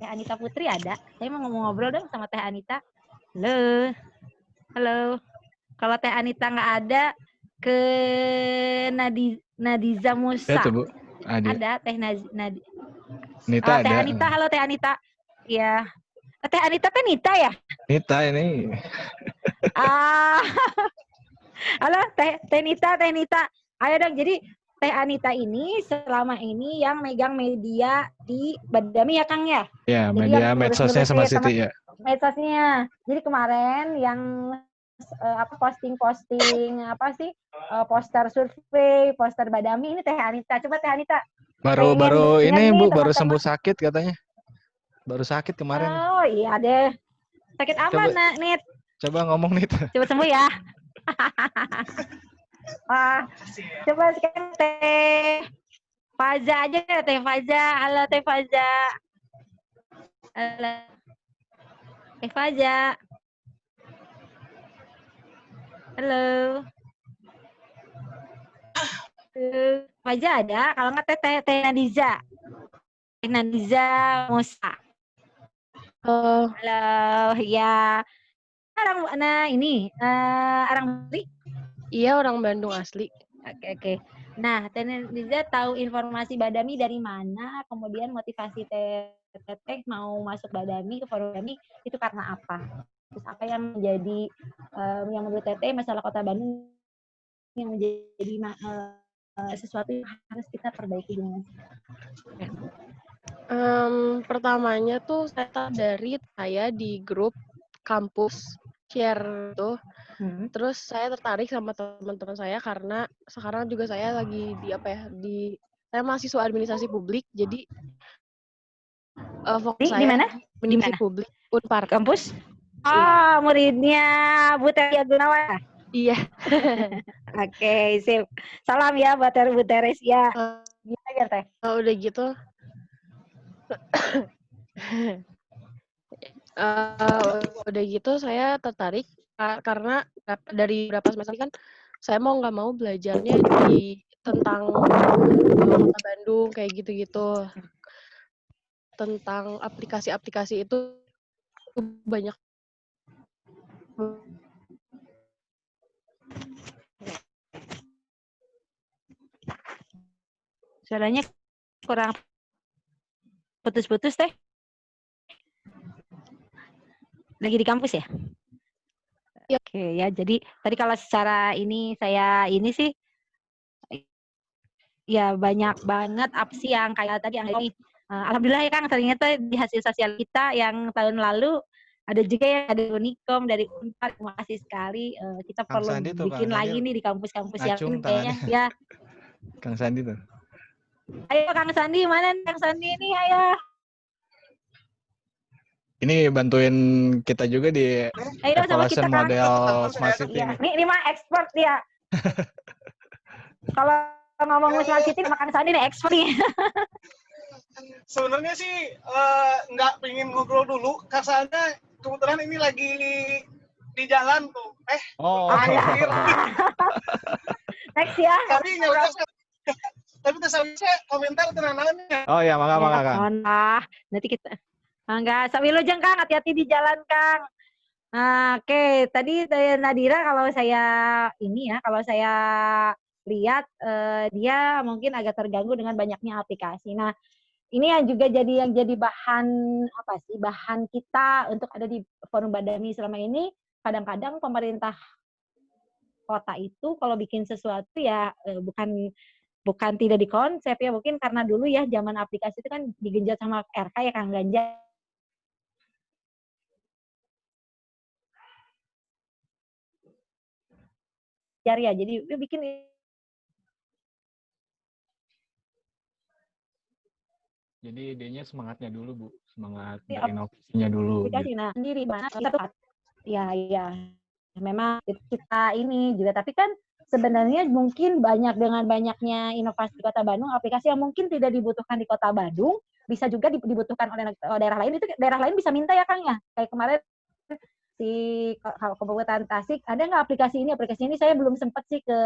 Teh Anita Putri ada. Saya mau ngomong ngobrol dong sama Teh Anita. Halo. Halo. Kalau Teh Anita nggak ada, ke Nadi Nadiza Musa. Ya, Bu. Ada. ada Teh Nadi, Nadi. Nita oh, ada. Teh Anita, halo Teh Anita. Ya. Teh Anita kan Nita ya? Nita ini. ah. Halo Teh Teh Nita, Teh Nita. Ayo dong. Jadi Teh Anita ini selama ini yang megang media di Badami ya Kang ya? Ya, media medsosnya sama Siti ya. Medsosnya. Jadi kemarin yang uh, apa posting-posting apa sih uh, poster survei, poster Badami ini Teh Anita. Coba Teh Anita. Baru baru ini Bu, baru sembuh sakit katanya. Baru sakit kemarin. Oh iya deh. Sakit apa, Nak, Nit? Coba ngomong, Nit. Coba sembuh ya. Wah, coba sekarang Teh Faza aja ya Teh Faza. Halo Teh Faza. Halo. Teh Faza. Halo. Uh, Faza ada? Kalau nggak Teh Teh Teh Nadiza. Teh Nadiza Musa. Oh. Halo, ya orang nah ini uh, orang Bali? Iya orang Bandung asli. Oke oke. Nah, Teneliza tahu informasi Badami dari mana? Kemudian motivasi Teteh mau masuk Badami ke forum Badami itu karena apa? Terus apa yang menjadi um, yang menurut Teteh masalah Kota Bandung yang menjadi uh, sesuatu yang harus kita perbaiki dengan um, pertamanya tuh saya dari saya di grup kampus share tuh. Hmm. Terus saya tertarik sama teman-teman saya karena sekarang juga saya lagi di apa ya di saya mahasiswa administrasi publik jadi uh, fokus di, saya di mana? Di mana? publik Unpar kampus. Oh, muridnya Bu Teria Gunawan. Iya. Oke, okay, sip. Salam ya buat Bu Teres ya. Uh, Gimana Teh? Uh, udah gitu. Uh, udah gitu saya tertarik karena dari beberapa semester kan saya mau nggak mau belajarnya di tentang kota Bandung kayak gitu-gitu. Tentang aplikasi-aplikasi itu banyak. Suaranya kurang putus-putus teh lagi di kampus ya? ya. Oke ya, jadi tadi kalau secara ini saya ini sih ya banyak banget opsi yang kayak tadi yang ini. Uh, Alhamdulillah ya Kang, ternyata di hasil sosial kita yang tahun lalu ada juga yang ada Unikom dari Unpar. Terima kasih sekali. Uh, kita Kang perlu Sandi tuh, bikin Kang lagi nih di kampus-kampus yang kayaknya ya. Kang Sandi tuh. Ayo Kang Sandi, mana Kang Sandi ini? Ayo. Ini bantuin kita juga di Ayo, evaluation model Smart City. Ya. Ini, ini mah expert dia. Kalau ngomong Smart City, makan sandi nih expert nih. Sebenarnya sih uh, nggak pengen ngobrol dulu, karena kebetulan ini lagi di jalan tuh. Eh, oh. Next ya. Tapi nggak tapi saya komentar tenangannya. Oh ya, mangga mangga Kang. Nah, nanti kita Enggak, Sawilujeng Kang, hati-hati di jalan Kang. Nah, Oke, okay. tadi Nadira kalau saya ini ya, kalau saya lihat eh, dia mungkin agak terganggu dengan banyaknya aplikasi. Nah, ini yang juga jadi yang jadi bahan apa sih? Bahan kita untuk ada di forum Badami selama ini. Kadang-kadang pemerintah kota itu kalau bikin sesuatu ya eh, bukan bukan tidak dikonsep ya mungkin karena dulu ya zaman aplikasi itu kan digenjot sama RK ya Kang Ganjar ya jadi dia bikin Jadi idenya semangatnya dulu bu, semangat ya, inovasinya dulu. Gitu. Nah sendiri mana kita ya ya memang kita ini juga tapi kan sebenarnya mungkin banyak dengan banyaknya inovasi di Kota Bandung aplikasi yang mungkin tidak dibutuhkan di Kota Bandung bisa juga dibutuhkan oleh daerah lain itu daerah lain bisa minta ya Kang ya kayak kemarin si kalau Kabupaten Tasik ada nggak aplikasi ini? Aplikasi ini saya belum sempat sih ke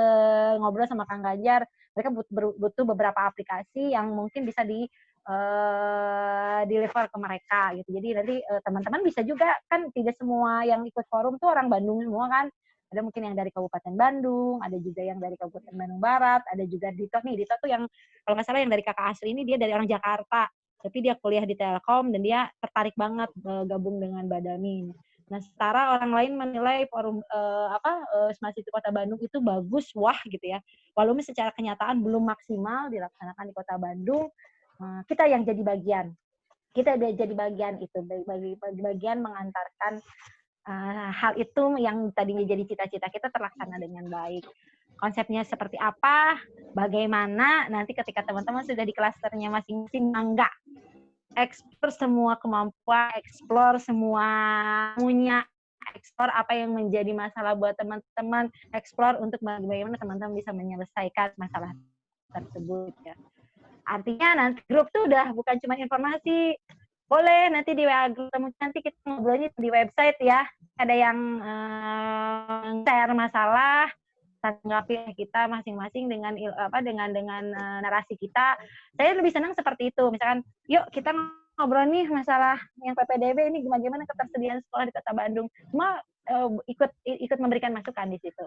ngobrol sama Kang Ganjar. Mereka butuh beberapa aplikasi yang mungkin bisa di uh, deliver ke mereka gitu. Jadi nanti uh, teman-teman bisa juga kan tidak semua yang ikut forum tuh orang Bandung semua kan. Ada mungkin yang dari Kabupaten Bandung, ada juga yang dari Kabupaten Bandung Barat, ada juga Dito. Nih, Dito tuh yang kalau nggak salah yang dari kakak asli ini dia dari orang Jakarta, tapi dia kuliah di Telkom dan dia tertarik banget uh, gabung dengan Badami. Nah, setara orang lain menilai forum uh, apa uh, Smart City Kota Bandung itu bagus, wah gitu ya. Walaupun secara kenyataan belum maksimal dilaksanakan di Kota Bandung, uh, kita yang jadi bagian. Kita jadi bagian itu, bagi, bagi bagian mengantarkan uh, hal itu yang tadinya jadi cita-cita kita terlaksana dengan baik. Konsepnya seperti apa, bagaimana, nanti ketika teman-teman sudah di klasternya masing-masing, enggak eksplor semua kemampuan, eksplor semua punya, eksplor apa yang menjadi masalah buat teman-teman, eksplor untuk bagaimana teman-teman bisa menyelesaikan masalah tersebut ya. Artinya nanti grup tuh udah bukan cuma informasi, boleh nanti di WA grup nanti kita ngobrolnya di website ya. Ada yang uh, share masalah, tanggapi kita masing-masing dengan apa dengan dengan uh, narasi kita. Saya lebih senang seperti itu. Misalkan, yuk kita ngobrol nih masalah yang PPDB ini gimana gimana ketersediaan sekolah di Kota Bandung. Cuma uh, ikut ikut memberikan masukan di situ.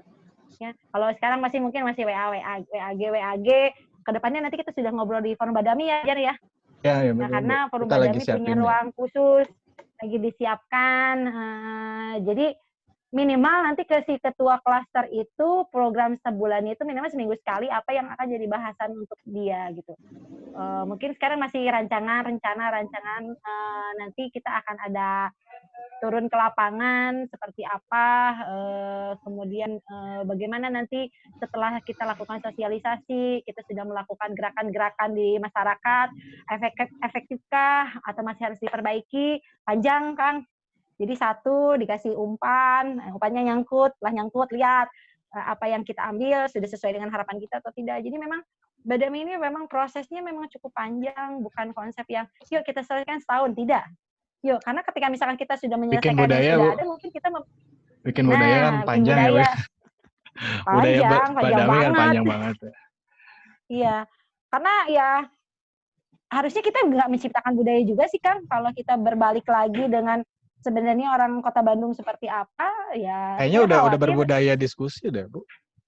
Ya, kalau sekarang masih mungkin masih WA WA WAG WAG. Ke depannya nanti kita sudah ngobrol di forum Badami ya, Jar ya. Ya, ya nah, karena forum Badami punya ruang khusus lagi disiapkan. Uh, jadi minimal nanti ke si ketua klaster itu program sebulan itu minimal seminggu sekali apa yang akan jadi bahasan untuk dia gitu. Uh, mungkin sekarang masih rancangan, rencana, rancangan uh, nanti kita akan ada turun ke lapangan seperti apa, uh, kemudian uh, bagaimana nanti setelah kita lakukan sosialisasi, kita sudah melakukan gerakan-gerakan di masyarakat, efektif, efektifkah atau masih harus diperbaiki, panjang Kang jadi satu dikasih umpan, eh, umpannya nyangkut, lah nyangkut lihat eh, apa yang kita ambil sudah sesuai dengan harapan kita atau tidak. Jadi memang Badami ini memang prosesnya memang cukup panjang, bukan konsep yang yuk kita selesaikan setahun, tidak. Yuk, karena ketika misalkan kita sudah menyelesaikan bikin budaya, sudah ada, mungkin kita bikin budaya kan nah, panjang budaya, ya, Panjang, budaya panjang Badami banget. kan panjang banget. Ya. Iya, karena ya harusnya kita nggak menciptakan budaya juga sih kan kalau kita berbalik lagi dengan sebenarnya orang kota Bandung seperti apa ya kayaknya udah khawatir. udah berbudaya diskusi udah bu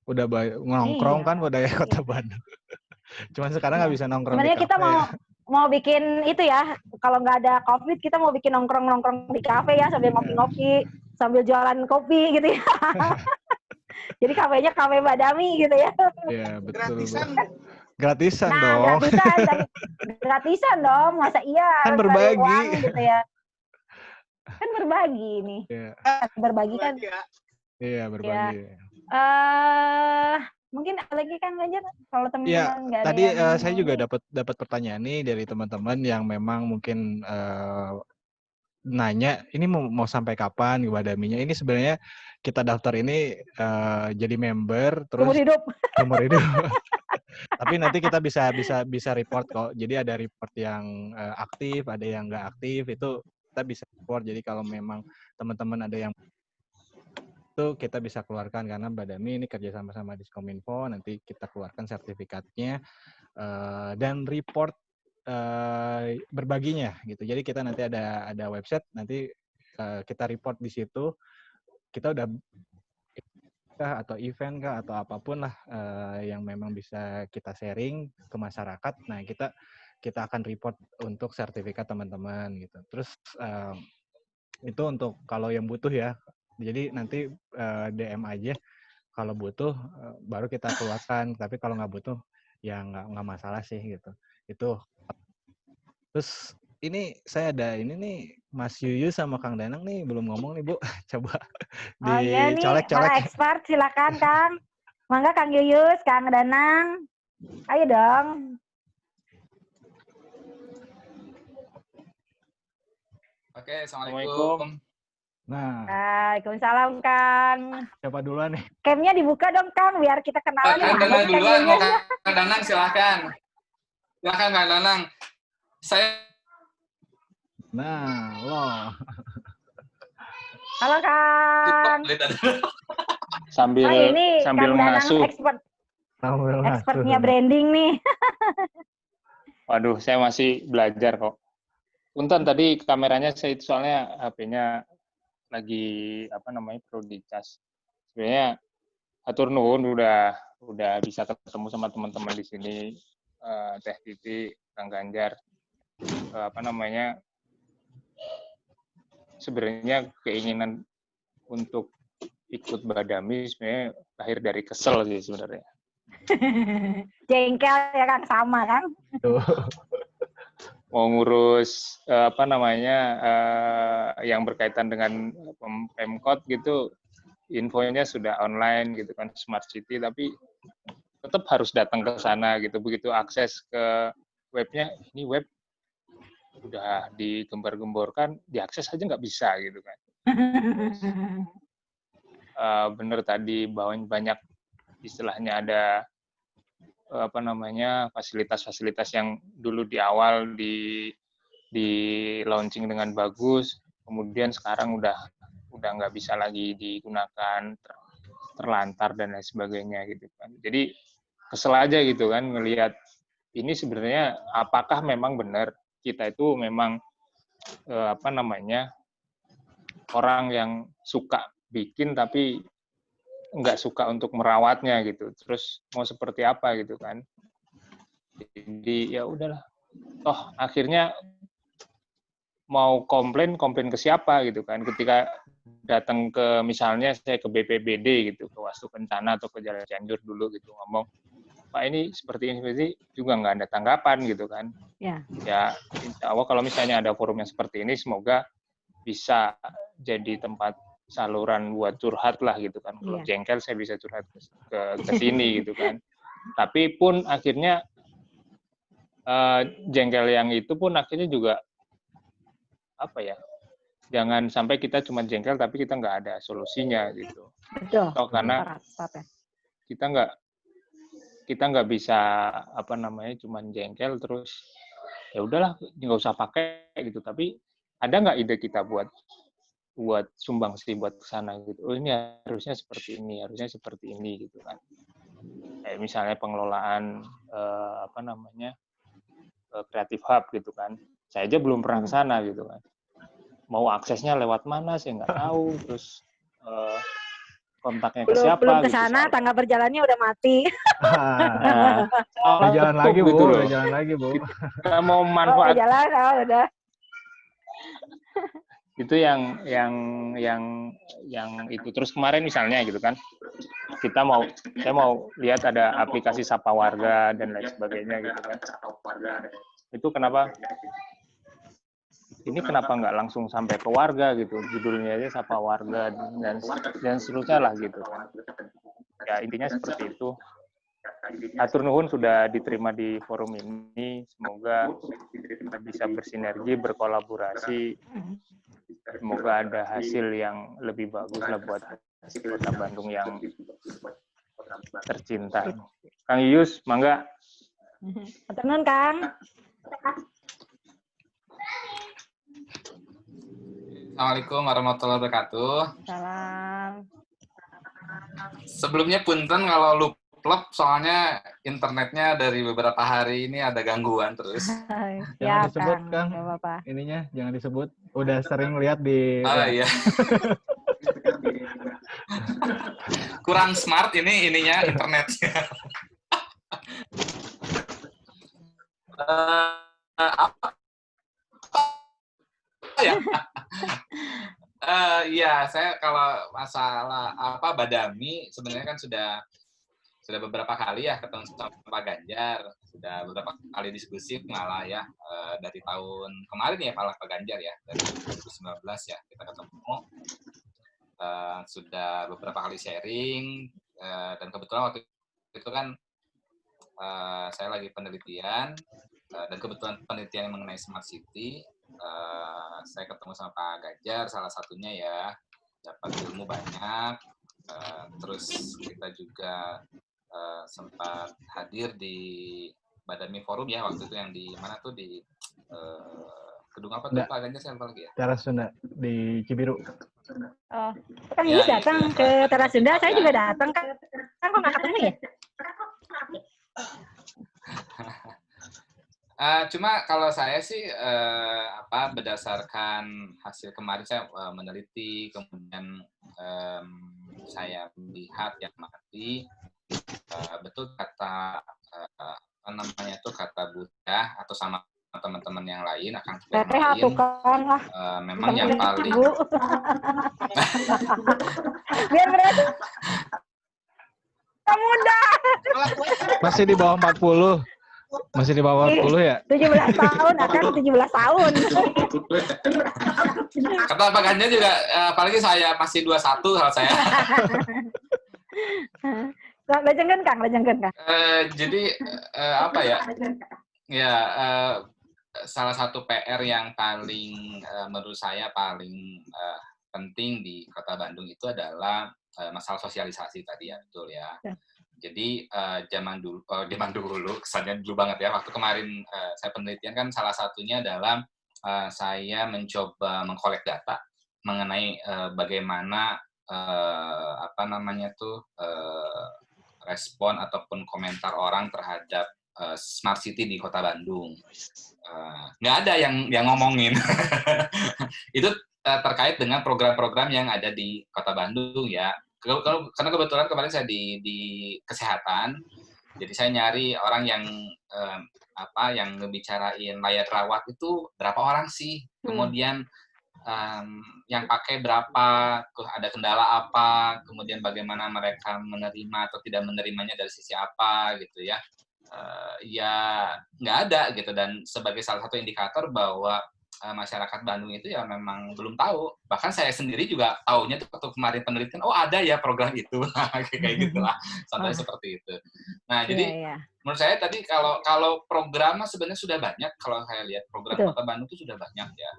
udah nongkrong iya. kan budaya iya. kota Bandung cuman sekarang nggak iya. bisa nongkrong sebenarnya kita mau ya. mau bikin itu ya kalau nggak ada covid kita mau bikin nongkrong nongkrong di kafe ya sambil ngopi-ngopi sambil jualan kopi gitu ya jadi kafenya kafe badami gitu ya iya betul gratisan bu. gratisan nah, dong gratisan gratisan dong masa iya kan berbagi uang, gitu ya kan berbagi nih. Yeah. Berbagi kan. Iya, yeah, berbagi. Ya. Uh, mungkin lagi kan Ganjar kalau teman-teman ya, nggak tadi uh, saya juga dapat dapat pertanyaan nih dari teman-teman yang memang mungkin uh, nanya ini mau, mau sampai kapan Wadaminya ini sebenarnya kita daftar ini uh, jadi member terus umur hidup umur hidup tapi nanti kita bisa bisa bisa report kok jadi ada report yang uh, aktif ada yang nggak aktif itu kita bisa support. Jadi kalau memang teman-teman ada yang itu kita bisa keluarkan karena Badami ini kerja sama sama Diskominfo nanti kita keluarkan sertifikatnya uh, dan report uh, berbaginya gitu. Jadi kita nanti ada ada website nanti uh, kita report di situ. Kita udah atau event kah atau apa pun lah yang memang bisa kita sharing ke masyarakat. Nah kita kita akan report untuk sertifikat teman-teman gitu. Terus uh, itu untuk kalau yang butuh ya. Jadi nanti uh, DM aja kalau butuh uh, baru kita keluarkan. Tapi kalau nggak butuh ya nggak nggak masalah sih gitu. Itu. Terus ini saya ada ini nih Mas Yuyu sama Kang Danang nih belum ngomong nih Bu. Coba oh, iya dicolek-colek. Iya expert silakan Kang. Mangga Kang Yuyus, Kang Danang. Ayo dong. Oke, Assalamualaikum. Nah. Waalaikumsalam, Kang. Siapa duluan nih? Camnya dibuka dong, Kang, biar kita kenalan. Kang Danang duluan, Kang Danang silahkan. Silahkan Kang Danang. Saya Nah, lo. Halo, Kang. sambil oh, ini sambil Kang ngasuh. Expert. Sambil Expertnya branding nih. Waduh, saya masih belajar kok. Punten tadi kameranya saya itu soalnya HP-nya lagi apa namanya perlu dicas. Sebenarnya atur nuhun udah udah bisa ketemu sama teman-teman di sini uh, Teh Titi, Kang Ganjar. Uh, apa namanya? Sebenarnya keinginan untuk ikut Badami sebenarnya lahir dari kesel sih sebenarnya. Jengkel ya kan sama kan? Mau ngurus uh, apa namanya uh, yang berkaitan dengan pemkot gitu infonya sudah online gitu kan smart city tapi tetap harus datang ke sana gitu. Begitu akses ke webnya ini web udah digembar-gemborkan diakses aja nggak bisa gitu kan. Uh, bener tadi bahwa banyak istilahnya ada apa namanya fasilitas-fasilitas yang dulu di awal di di launching dengan bagus, kemudian sekarang udah udah nggak bisa lagi digunakan ter, terlantar dan lain sebagainya gitu kan. Jadi kesel aja gitu kan ngelihat ini sebenarnya apakah memang benar kita itu memang eh, apa namanya orang yang suka bikin tapi nggak suka untuk merawatnya gitu. Terus mau seperti apa gitu kan? Jadi ya udahlah. Toh akhirnya mau komplain komplain ke siapa gitu kan? Ketika datang ke misalnya saya ke BPBD gitu ke Wastu Kencana atau ke Jalan Cianjur dulu gitu ngomong Pak ini seperti ini seperti juga nggak ada tanggapan gitu kan? Ya. Ya insya Allah kalau misalnya ada forum yang seperti ini semoga bisa jadi tempat saluran buat curhat lah gitu kan. Kalau yeah. jengkel saya bisa curhat ke ke, sini gitu kan. Tapi pun akhirnya uh, jengkel yang itu pun akhirnya juga apa ya? Jangan sampai kita cuma jengkel tapi kita nggak ada solusinya gitu. Betul. Atau karena kita nggak kita nggak bisa apa namanya cuma jengkel terus ya udahlah nggak usah pakai gitu tapi ada nggak ide kita buat buat sumbang sih buat ke sana gitu. Oh ini harusnya seperti ini, harusnya seperti ini gitu kan. Kayak misalnya pengelolaan eh, apa namanya kreatif eh, hub gitu kan. Saya aja belum pernah ke sana gitu kan. Mau aksesnya lewat mana saya nggak tahu. Terus eh, kontaknya ke belum, siapa? Belum ke gitu, sana, gitu, tangga berjalannya udah mati. nah, oh, jalan lagi bu, gitu jalan lagi bu. Kita mau manfaat. Oh, jalan, oh, udah itu yang yang yang yang itu. Terus kemarin misalnya gitu kan kita mau saya mau lihat ada aplikasi sapa warga dan lain sebagainya gitu kan. Itu kenapa? Ini kenapa nggak langsung sampai ke warga gitu? Judulnya aja sapa warga dan dan seterusnya lah gitu. Kan ya intinya seperti itu. Atur nuhun sudah diterima di forum ini. Semoga bisa bersinergi berkolaborasi semoga ada hasil yang lebih bagus lah buat kota Bandung yang tercinta. Kang Yus, mangga. Tenun, Kang. Assalamualaikum warahmatullahi wabarakatuh. Salam. Sebelumnya punten kalau lupa soalnya internetnya dari beberapa hari ini ada gangguan terus. jangan ya, disebut Kang. Kang. apa -apa. Ininya jangan disebut. Udah sering lihat di. Oh iya. Kurang smart ini ininya internetnya. uh, apa? ya? uh, ya, saya kalau masalah apa Badami sebenarnya kan sudah sudah beberapa kali ya ketemu sama Pak Ganjar, sudah beberapa kali diskusi malah ya uh, dari tahun kemarin ya Pak Ganjar ya dari 2019 ya kita ketemu. Uh, sudah beberapa kali sharing uh, dan kebetulan waktu itu kan saya lagi penelitian dan kebetulan penelitian mengenai smart city saya ketemu sama Pak Ganjar salah satunya ya dapat ilmu banyak uh, terus kita juga uh, sempat hadir di Badami Forum ya waktu itu yang di mana tuh di uh, gedung apa tuh Pak Ganjar saya lupa lagi ya? Teras Sunda di Cibiru. Oh, kan ya, datang ya, ke Teras Sunda, saya juga datang kan. Kan kok nggak ketemu ya? Uh, cuma kalau saya sih uh, apa berdasarkan hasil kemarin saya uh, meneliti kemudian um, saya melihat yang mati uh, betul kata uh, apa namanya itu kata Buddha atau sama teman-teman yang lain akan lain uh, memang yang paling biar berarti muda. Masih di bawah 40 masih di bawah 40 ya? 17 tahun akan 17 tahun. Kata Pak Ganjar juga apalagi saya masih 21 kalau saya Lejengkan Kang, lejengkan Kang. Uh, jadi uh, apa ya? Ya uh, salah satu PR yang paling uh, menurut saya paling uh, penting di Kota Bandung itu adalah uh, masalah sosialisasi tadi ya, betul ya. ya. Jadi uh, zaman dulu, oh, zaman dulu, kesannya dulu banget ya. Waktu kemarin uh, saya penelitian kan salah satunya adalah uh, saya mencoba mengkolek data mengenai uh, bagaimana uh, apa namanya tuh uh, respon ataupun komentar orang terhadap uh, smart city di kota Bandung. Uh, nggak ada yang yang ngomongin. itu uh, terkait dengan program-program yang ada di kota Bandung ya. Karena kebetulan kemarin saya di di kesehatan, jadi saya nyari orang yang um, apa yang ngebicarain layar rawat itu berapa orang sih, hmm. Um, yang pakai berapa, ada kendala apa, kemudian bagaimana mereka menerima atau tidak menerimanya dari sisi apa gitu ya. Uh, ya nggak ada gitu dan sebagai salah satu indikator bahwa uh, masyarakat Bandung itu ya memang belum tahu bahkan saya sendiri juga tahunya tuh waktu kemarin penelitian oh ada ya program itu kayak gitulah sampai oh. seperti itu nah jadi yeah, yeah. menurut saya tadi kalau kalau program sebenarnya sudah banyak kalau saya lihat program Betul. kota Bandung itu sudah banyak ya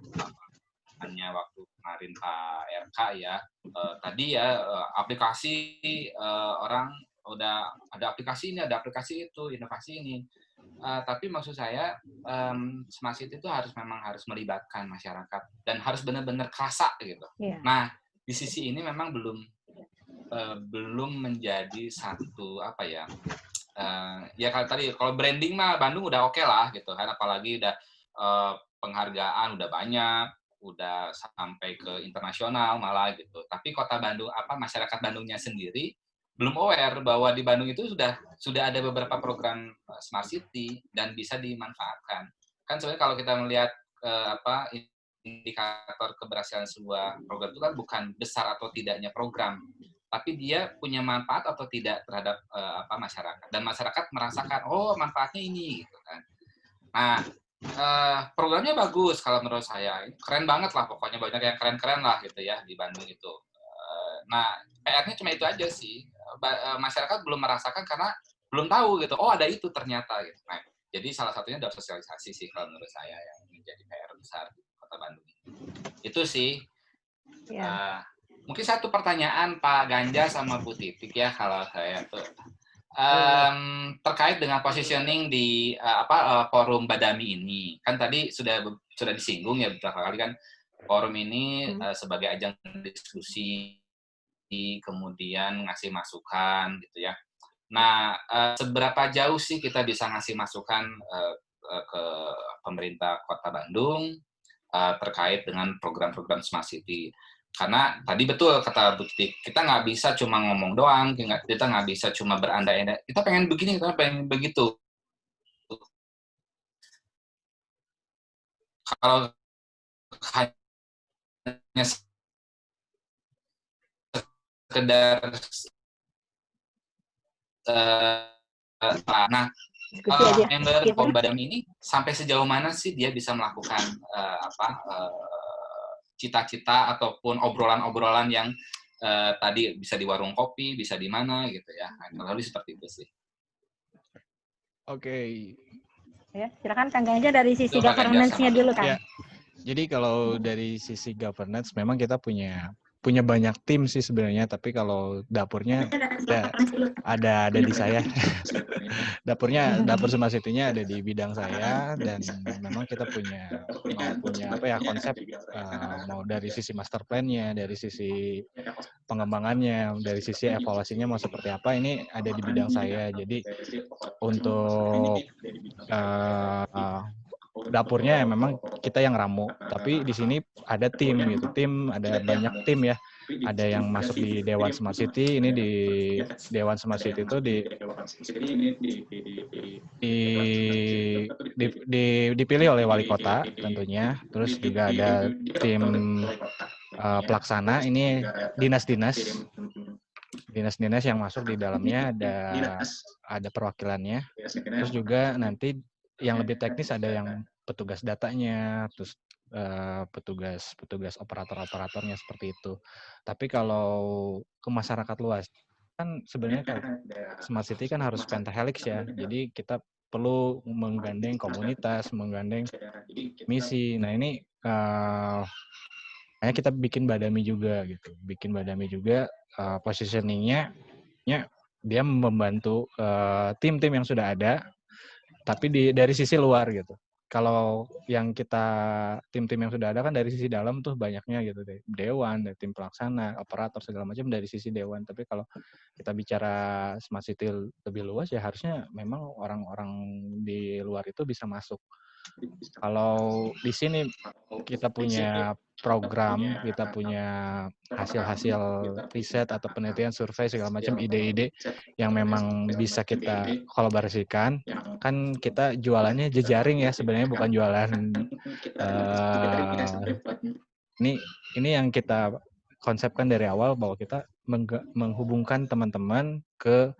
hanya waktu kemarin Pak RK ya uh, tadi ya uh, aplikasi uh, orang udah ada aplikasi ini ada aplikasi itu inovasi ini uh, tapi maksud saya um, smart city itu harus memang harus melibatkan masyarakat dan harus benar-benar kerasa gitu yeah. nah di sisi ini memang belum uh, belum menjadi satu apa ya uh, ya kalau tadi kalau branding mah Bandung udah oke okay lah gitu kan apalagi udah uh, penghargaan udah banyak udah sampai ke internasional malah gitu. Tapi kota Bandung apa masyarakat Bandungnya sendiri belum aware bahwa di Bandung itu sudah sudah ada beberapa program eh, smart city dan bisa dimanfaatkan. Kan sebenarnya kalau kita melihat eh, apa indikator keberhasilan sebuah program itu kan bukan besar atau tidaknya program, tapi dia punya manfaat atau tidak terhadap eh, apa masyarakat dan masyarakat merasakan oh manfaatnya ini gitu kan. Nah, uh, programnya bagus kalau menurut saya. Keren banget lah pokoknya banyak yang keren-keren lah gitu ya di Bandung itu. Uh, nah PR-nya cuma itu aja sih. Uh, masyarakat belum merasakan karena belum tahu gitu. Oh ada itu ternyata gitu. Nah jadi salah satunya adalah sosialisasi sih kalau menurut saya yang menjadi PR besar di kota Bandung itu sih. Ya. uh, mungkin satu pertanyaan Pak Ganja sama Bu Titik ya kalau saya tuh um, terkait dengan positioning di uh, apa uh, forum Badami ini. Kan tadi sudah sudah disinggung ya beberapa kali kan forum ini uh, sebagai ajang diskusi kemudian ngasih masukan gitu ya. Nah, uh, seberapa jauh sih kita bisa ngasih masukan uh, ke pemerintah Kota Bandung uh, terkait dengan program-program Smart City? Karena tadi betul kata Bukti, kita nggak bisa cuma ngomong doang, kita nggak bisa cuma berandai-andai. Kita pengen begini, kita pengen begitu. Kalau hanya sekedar uh, nah uh, member Badam ini sampai sejauh mana sih dia bisa melakukan uh, apa cita-cita ataupun obrolan-obrolan yang uh, tadi bisa di warung kopi, bisa di mana gitu ya. Nah, lebih seperti itu sih. Oke. Okay. Ya, silakan Kang Ganja dari sisi governance-nya dulu kan. Ya. Jadi kalau dari sisi governance memang kita punya punya banyak tim sih sebenarnya, tapi kalau dapurnya ya, ada ada di saya. dapurnya dapur Smart City-nya ada di bidang saya dan memang kita punya mau punya apa ya konsep uh, mau dari sisi master plan-nya, dari sisi pengembangannya, dari sisi evaluasinya mau seperti apa ini ada di bidang saya. Jadi untuk uh, dapurnya ya memang kita yang ramu tapi di sini ada tim gitu. Tim ada banyak tim ya. Ada yang masuk di Dewan Smart City ini di Dewan Smart City itu di di, di, di dipilih oleh wali kota tentunya. Terus juga ada tim uh, pelaksana ini dinas-dinas. Dinas-dinas yang masuk di dalamnya ada ada perwakilannya. Terus juga nanti yang lebih teknis ada yang petugas datanya, terus uh, petugas petugas operator-operatornya seperti itu. Tapi kalau ke masyarakat luas kan sebenarnya kan smart city kan harus pentahelix ya. Jadi kita perlu menggandeng komunitas, menggandeng misi. Nah ini uh, kita bikin badami juga gitu, bikin badami juga uh, positioningnya, ya dia membantu tim-tim uh, yang sudah ada tapi di dari sisi luar gitu. Kalau yang kita tim-tim yang sudah ada kan dari sisi dalam tuh banyaknya gitu deh. Dewan, dari tim pelaksana, operator segala macam dari sisi dewan. Tapi kalau kita bicara smart city lebih luas ya harusnya memang orang-orang di luar itu bisa masuk kalau di sini kita punya program, kita punya hasil-hasil riset atau penelitian, survei segala macam ide-ide yang memang bisa kita kolaborasikan, kan kita jualannya jejaring ya sebenarnya bukan jualan uh, ini ini yang kita konsepkan dari awal bahwa kita menghubungkan teman-teman ke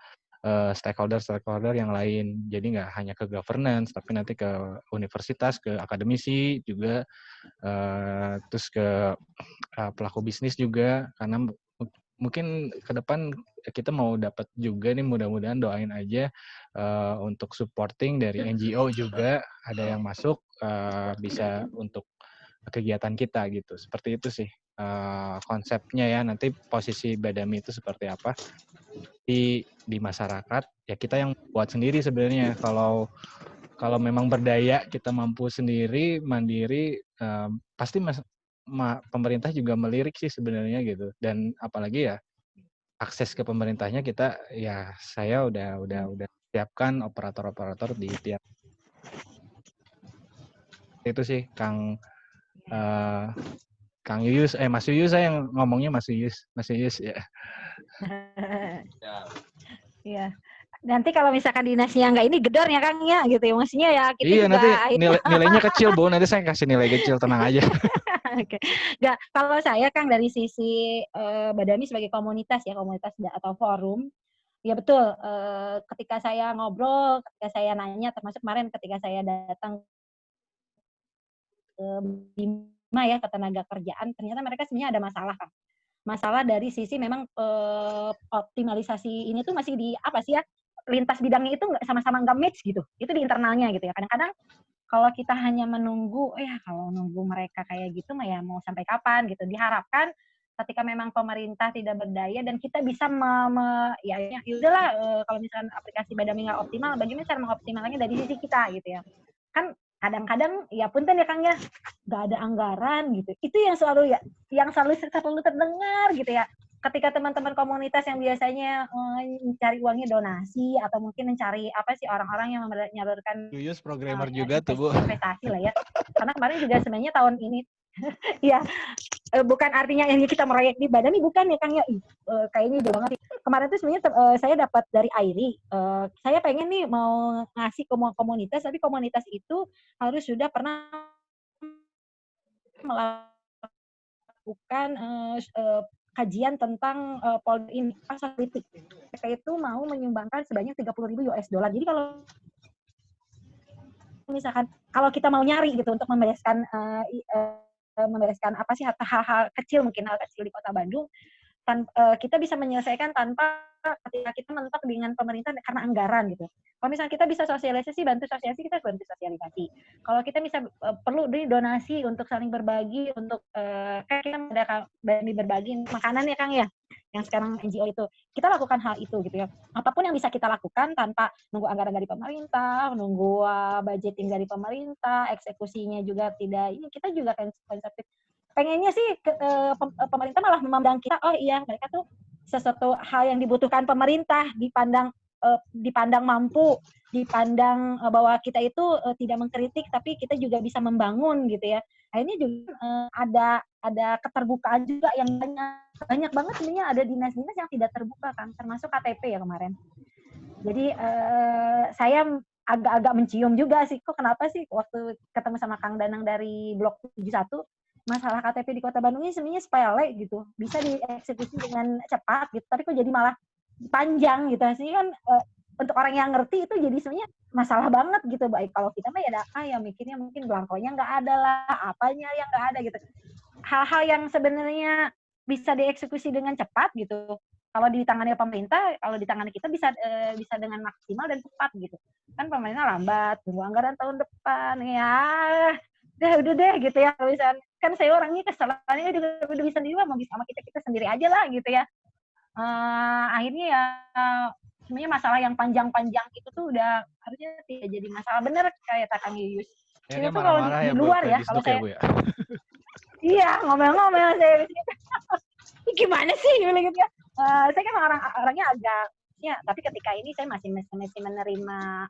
stakeholder-stakeholder yang lain. Jadi nggak hanya ke governance, tapi nanti ke universitas, ke akademisi juga, uh, terus ke uh, pelaku bisnis juga, karena mungkin ke depan kita mau dapat juga nih mudah-mudahan doain aja uh, untuk supporting dari NGO juga ada yang masuk uh, bisa untuk kegiatan kita gitu. Seperti itu sih uh, konsepnya ya. Nanti posisi Badami itu seperti apa. Di di masyarakat ya kita yang buat sendiri sebenarnya. Kalau kalau memang berdaya kita mampu sendiri mandiri um, pasti mas, ma, pemerintah juga melirik sih sebenarnya gitu. Dan apalagi ya akses ke pemerintahnya kita ya saya udah udah udah siapkan operator-operator di tiap itu sih Kang uh, Kang Yuyus eh Mas Yuyus saya yang ngomongnya Mas Yuyus Mas Yuyus ya Iya. Nanti kalau misalkan dinasnya nggak ini gedor ya Kang ya gitu ya maksudnya ya kita Iya nanti nilai, nilainya kecil Bu, nanti saya kasih nilai kecil tenang aja. Oke. Nggak, kalau saya Kang dari sisi uh, Badami sebagai komunitas ya, komunitas atau forum, ya betul uh, ketika saya ngobrol, ketika saya nanya termasuk kemarin ketika saya datang ke Bima ya ke tenaga kerjaan, ternyata mereka sebenarnya ada masalah Kang masalah dari sisi memang uh, optimalisasi ini tuh masih di apa sih ya lintas bidangnya itu nggak sama-sama nggak match gitu. Itu di internalnya gitu ya. Kadang-kadang kalau kita hanya menunggu ya kalau nunggu mereka kayak gitu mah ya mau sampai kapan? gitu. Diharapkan ketika memang pemerintah tidak berdaya dan kita bisa me, me, ya, ya, ya udahlah e, kalau misalkan aplikasi Badami nggak optimal bagaimana cara mengoptimalnya dari sisi kita gitu ya. Kan kadang-kadang ya punten ya Kang ya. Nggak ada anggaran gitu. Itu yang selalu ya yang selalu selalu terdengar gitu ya. Ketika teman-teman komunitas yang biasanya uh, mencari uangnya donasi atau mungkin mencari apa sih orang-orang yang menyalurkan Yuyus programmer uh, juga tuh bu. investasi lah ya. Karena kemarin juga sebenarnya tahun ini ya bukan artinya ini kita merayak di badan bukan ya kang ya uh, kayaknya jauh banget kemarin tuh sebenarnya uh, saya dapat dari Airi uh, saya pengen nih mau ngasih ke komunitas tapi komunitas itu harus sudah pernah melakukan uh, uh, kajian tentang uh, Polri pasar politik. Mereka itu mau menyumbangkan sebanyak 30 ribu US dollar. Jadi kalau misalkan kalau kita mau nyari gitu untuk membereskan uh, uh, membereskan apa sih hal-hal kecil mungkin hal kecil di kota Bandung, tan uh, kita bisa menyelesaikan tanpa ketika kita mentok dengan pemerintah karena anggaran gitu. Kalau misalnya kita bisa sosialisasi, bantu sosialisasi, kita bantu sosialisasi. Kalau kita bisa uh, perlu dari donasi untuk saling berbagi, untuk uh, kayak kita ada berbagi makanan ya Kang ya, yang sekarang NGO itu. Kita lakukan hal itu gitu ya. Apa pun yang bisa kita lakukan tanpa nunggu anggaran dari pemerintah, nunggu uh, budgeting dari pemerintah, eksekusinya juga tidak. Ini kita juga kan konsep pengennya sih ke, uh, pemerintah malah memandang kita, oh iya mereka tuh sesuatu hal yang dibutuhkan pemerintah dipandang uh, dipandang mampu, dipandang uh, bahwa kita itu uh, tidak mengkritik tapi kita juga bisa membangun gitu ya. Akhirnya juga uh, ada ada keterbukaan juga yang banyak banyak banget sebenarnya ada dinas-dinas yang tidak terbuka kan termasuk KTP ya kemarin. Jadi uh, saya agak-agak mencium juga sih kok kenapa sih waktu ketemu sama Kang Danang dari Blok 71 masalah KTP di Kota Bandung ini sebenarnya sepele gitu, bisa dieksekusi dengan cepat gitu, tapi kok jadi malah panjang gitu. Sih kan uh, untuk orang yang ngerti itu jadi sebenarnya masalah banget gitu. Baik kalau kita mah ya ah ya mikirnya mungkin belangkonya nggak ada lah, apanya yang nggak ada gitu. Hal-hal yang sebenarnya bisa dieksekusi dengan cepat gitu. Kalau di tangannya pemerintah, kalau di tangan kita bisa e, bisa dengan maksimal dan cepat gitu. Kan pemerintah lambat, tunggu anggaran tahun depan ya. Deh udah deh gitu ya misalnya kan saya orangnya kesalahannya juga bisa sendiri mau bisa sama kita kita sendiri aja lah gitu ya. Uh, akhirnya ya sebenarnya masalah yang panjang-panjang itu tuh udah harusnya tidak jadi masalah. Bener kayak Kang Yuyus. Ya, itu kalau di, ya, luar ya kalau saya ya, iya ngomel-ngomel saya gimana sih gitu ya? Uh, saya kan orang orangnya agak ya tapi ketika ini saya masih masih menerima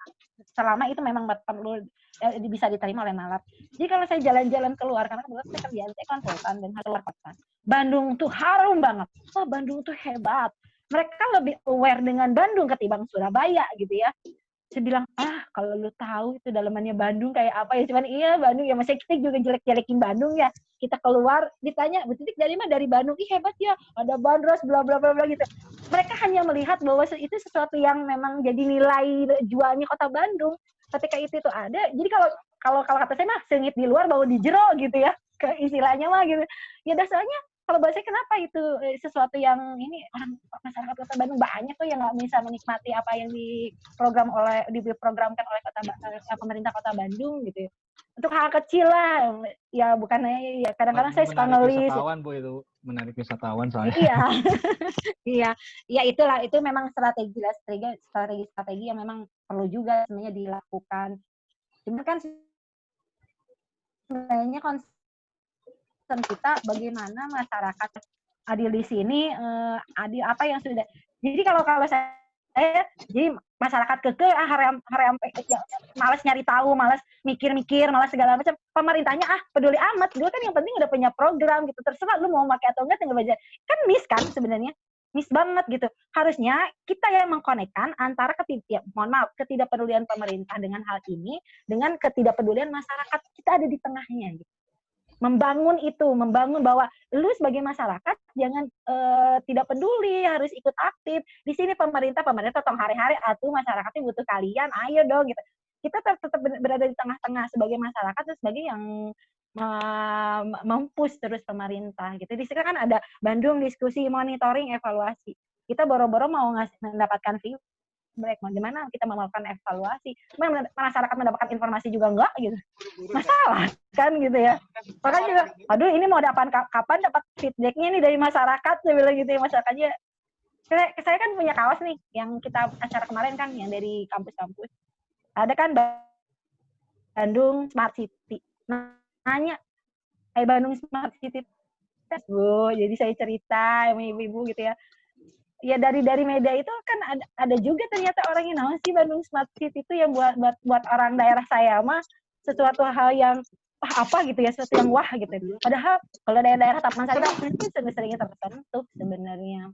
selama itu memang perlu eh, bisa diterima oleh Malap. Jadi kalau saya jalan-jalan keluar karena kebetulan saya kerjaan saya konsultan dan keluar kota. Bandung tuh harum banget. Wah Bandung tuh hebat. Mereka lebih aware dengan Bandung ketimbang Surabaya gitu ya saya bilang ah kalau lu tahu itu dalamannya Bandung kayak apa ya cuman iya Bandung ya masih kita juga jelek-jelekin Bandung ya kita keluar ditanya betul dari mana? Dari Bandung. Ih hebat ya ada bandros bla bla bla bla gitu. Mereka hanya melihat bahwa itu sesuatu yang memang jadi nilai jualnya kota Bandung. Ketika itu itu ada jadi kalau kalau kalau kata saya mah sengit di luar bawa di jero gitu ya. Ke istilahnya mah gitu. Ya dasarnya kalau bahasa kenapa itu eh, sesuatu yang ini orang masyarakat Kota Bandung banyak tuh yang nggak bisa menikmati apa yang diprogram oleh diprogramkan oleh kota eh, pemerintah Kota Bandung gitu. Ya. Untuk hal kecil lah, ya bukan ya kadang-kadang saya suka nulis. Wisatawan bu itu menarik wisatawan soalnya. Iya, iya, ya itulah itu memang strategi strategi strategi strategi yang memang perlu juga sebenarnya dilakukan. Cuma kan sebenarnya concern kita bagaimana masyarakat adil di sini uh, adil apa yang sudah jadi kalau kalau saya saya jadi masyarakat keke ah haram haram ya, malas nyari tahu malas mikir-mikir malas segala macam. Pemerintahnya ah peduli amat. Gue kan yang penting udah punya program gitu. Terserah lu mau pakai atau enggak tinggal baca kan miss kan sebenarnya. Miss banget gitu. Harusnya kita yang mengkonekkan antara ketid ya, mohon maaf ketidakpedulian pemerintah dengan hal ini dengan ketidakpedulian masyarakat kita ada di tengahnya gitu membangun itu, membangun bahwa lu sebagai masyarakat jangan uh, tidak peduli, harus ikut aktif. Di sini pemerintah, pemerintah tong hari-hari atuh masyarakatnya butuh kalian, ayo dong gitu. Kita tetap berada di tengah-tengah sebagai masyarakat dan sebagai yang uh, mempus terus pemerintah gitu. Di sini kan ada Bandung diskusi monitoring evaluasi. Kita boro-boro mau ngasih mendapatkan gimana kita melakukan evaluasi? Masyarakat mendapatkan informasi juga enggak gitu. Masalah kan gitu ya. Makanya juga aduh ini mau dapat kapan dapat feedbacknya nih dari masyarakat? Saya bilang gitu ya masyarakatnya saya, saya kan punya kawas nih yang kita acara kemarin kan yang dari kampus-kampus. Ada kan Bandung Smart City. Nanya eh Bandung Smart City Bu. Jadi saya cerita sama ibu-ibu gitu ya. Ya dari dari media itu kan ada, ada juga ternyata orang yang sih Bandung Smart City itu yang buat buat buat orang daerah saya mah sesuatu hal yang wah apa gitu ya sesuatu yang wah gitu. Padahal kalau daerah-daerah Taman Sari itu sering-seringnya tersentuh sebenarnya.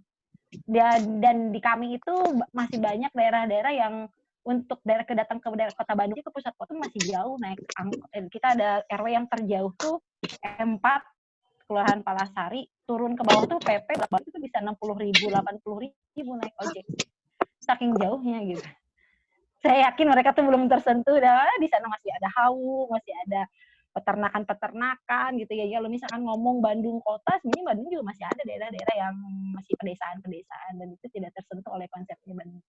Dan, dan di kami itu masih banyak daerah-daerah yang untuk daerah kedatang ke daerah kota Bandung itu pusat kota masih jauh naik angkot. Kita ada RW yang terjauh tuh M4 Kelurahan Palasari, turun ke bawah tuh PP itu bisa enam puluh ribu, delapan puluh ribu naik ojek. Saking jauhnya gitu. Saya yakin mereka tuh belum tersentuh, dah di sana masih ada hawu, masih ada peternakan-peternakan gitu ya. Kalau misalkan ngomong Bandung kota, sebenarnya Bandung juga masih ada daerah-daerah yang masih pedesaan-pedesaan dan itu tidak tersentuh oleh konsepnya Bandung.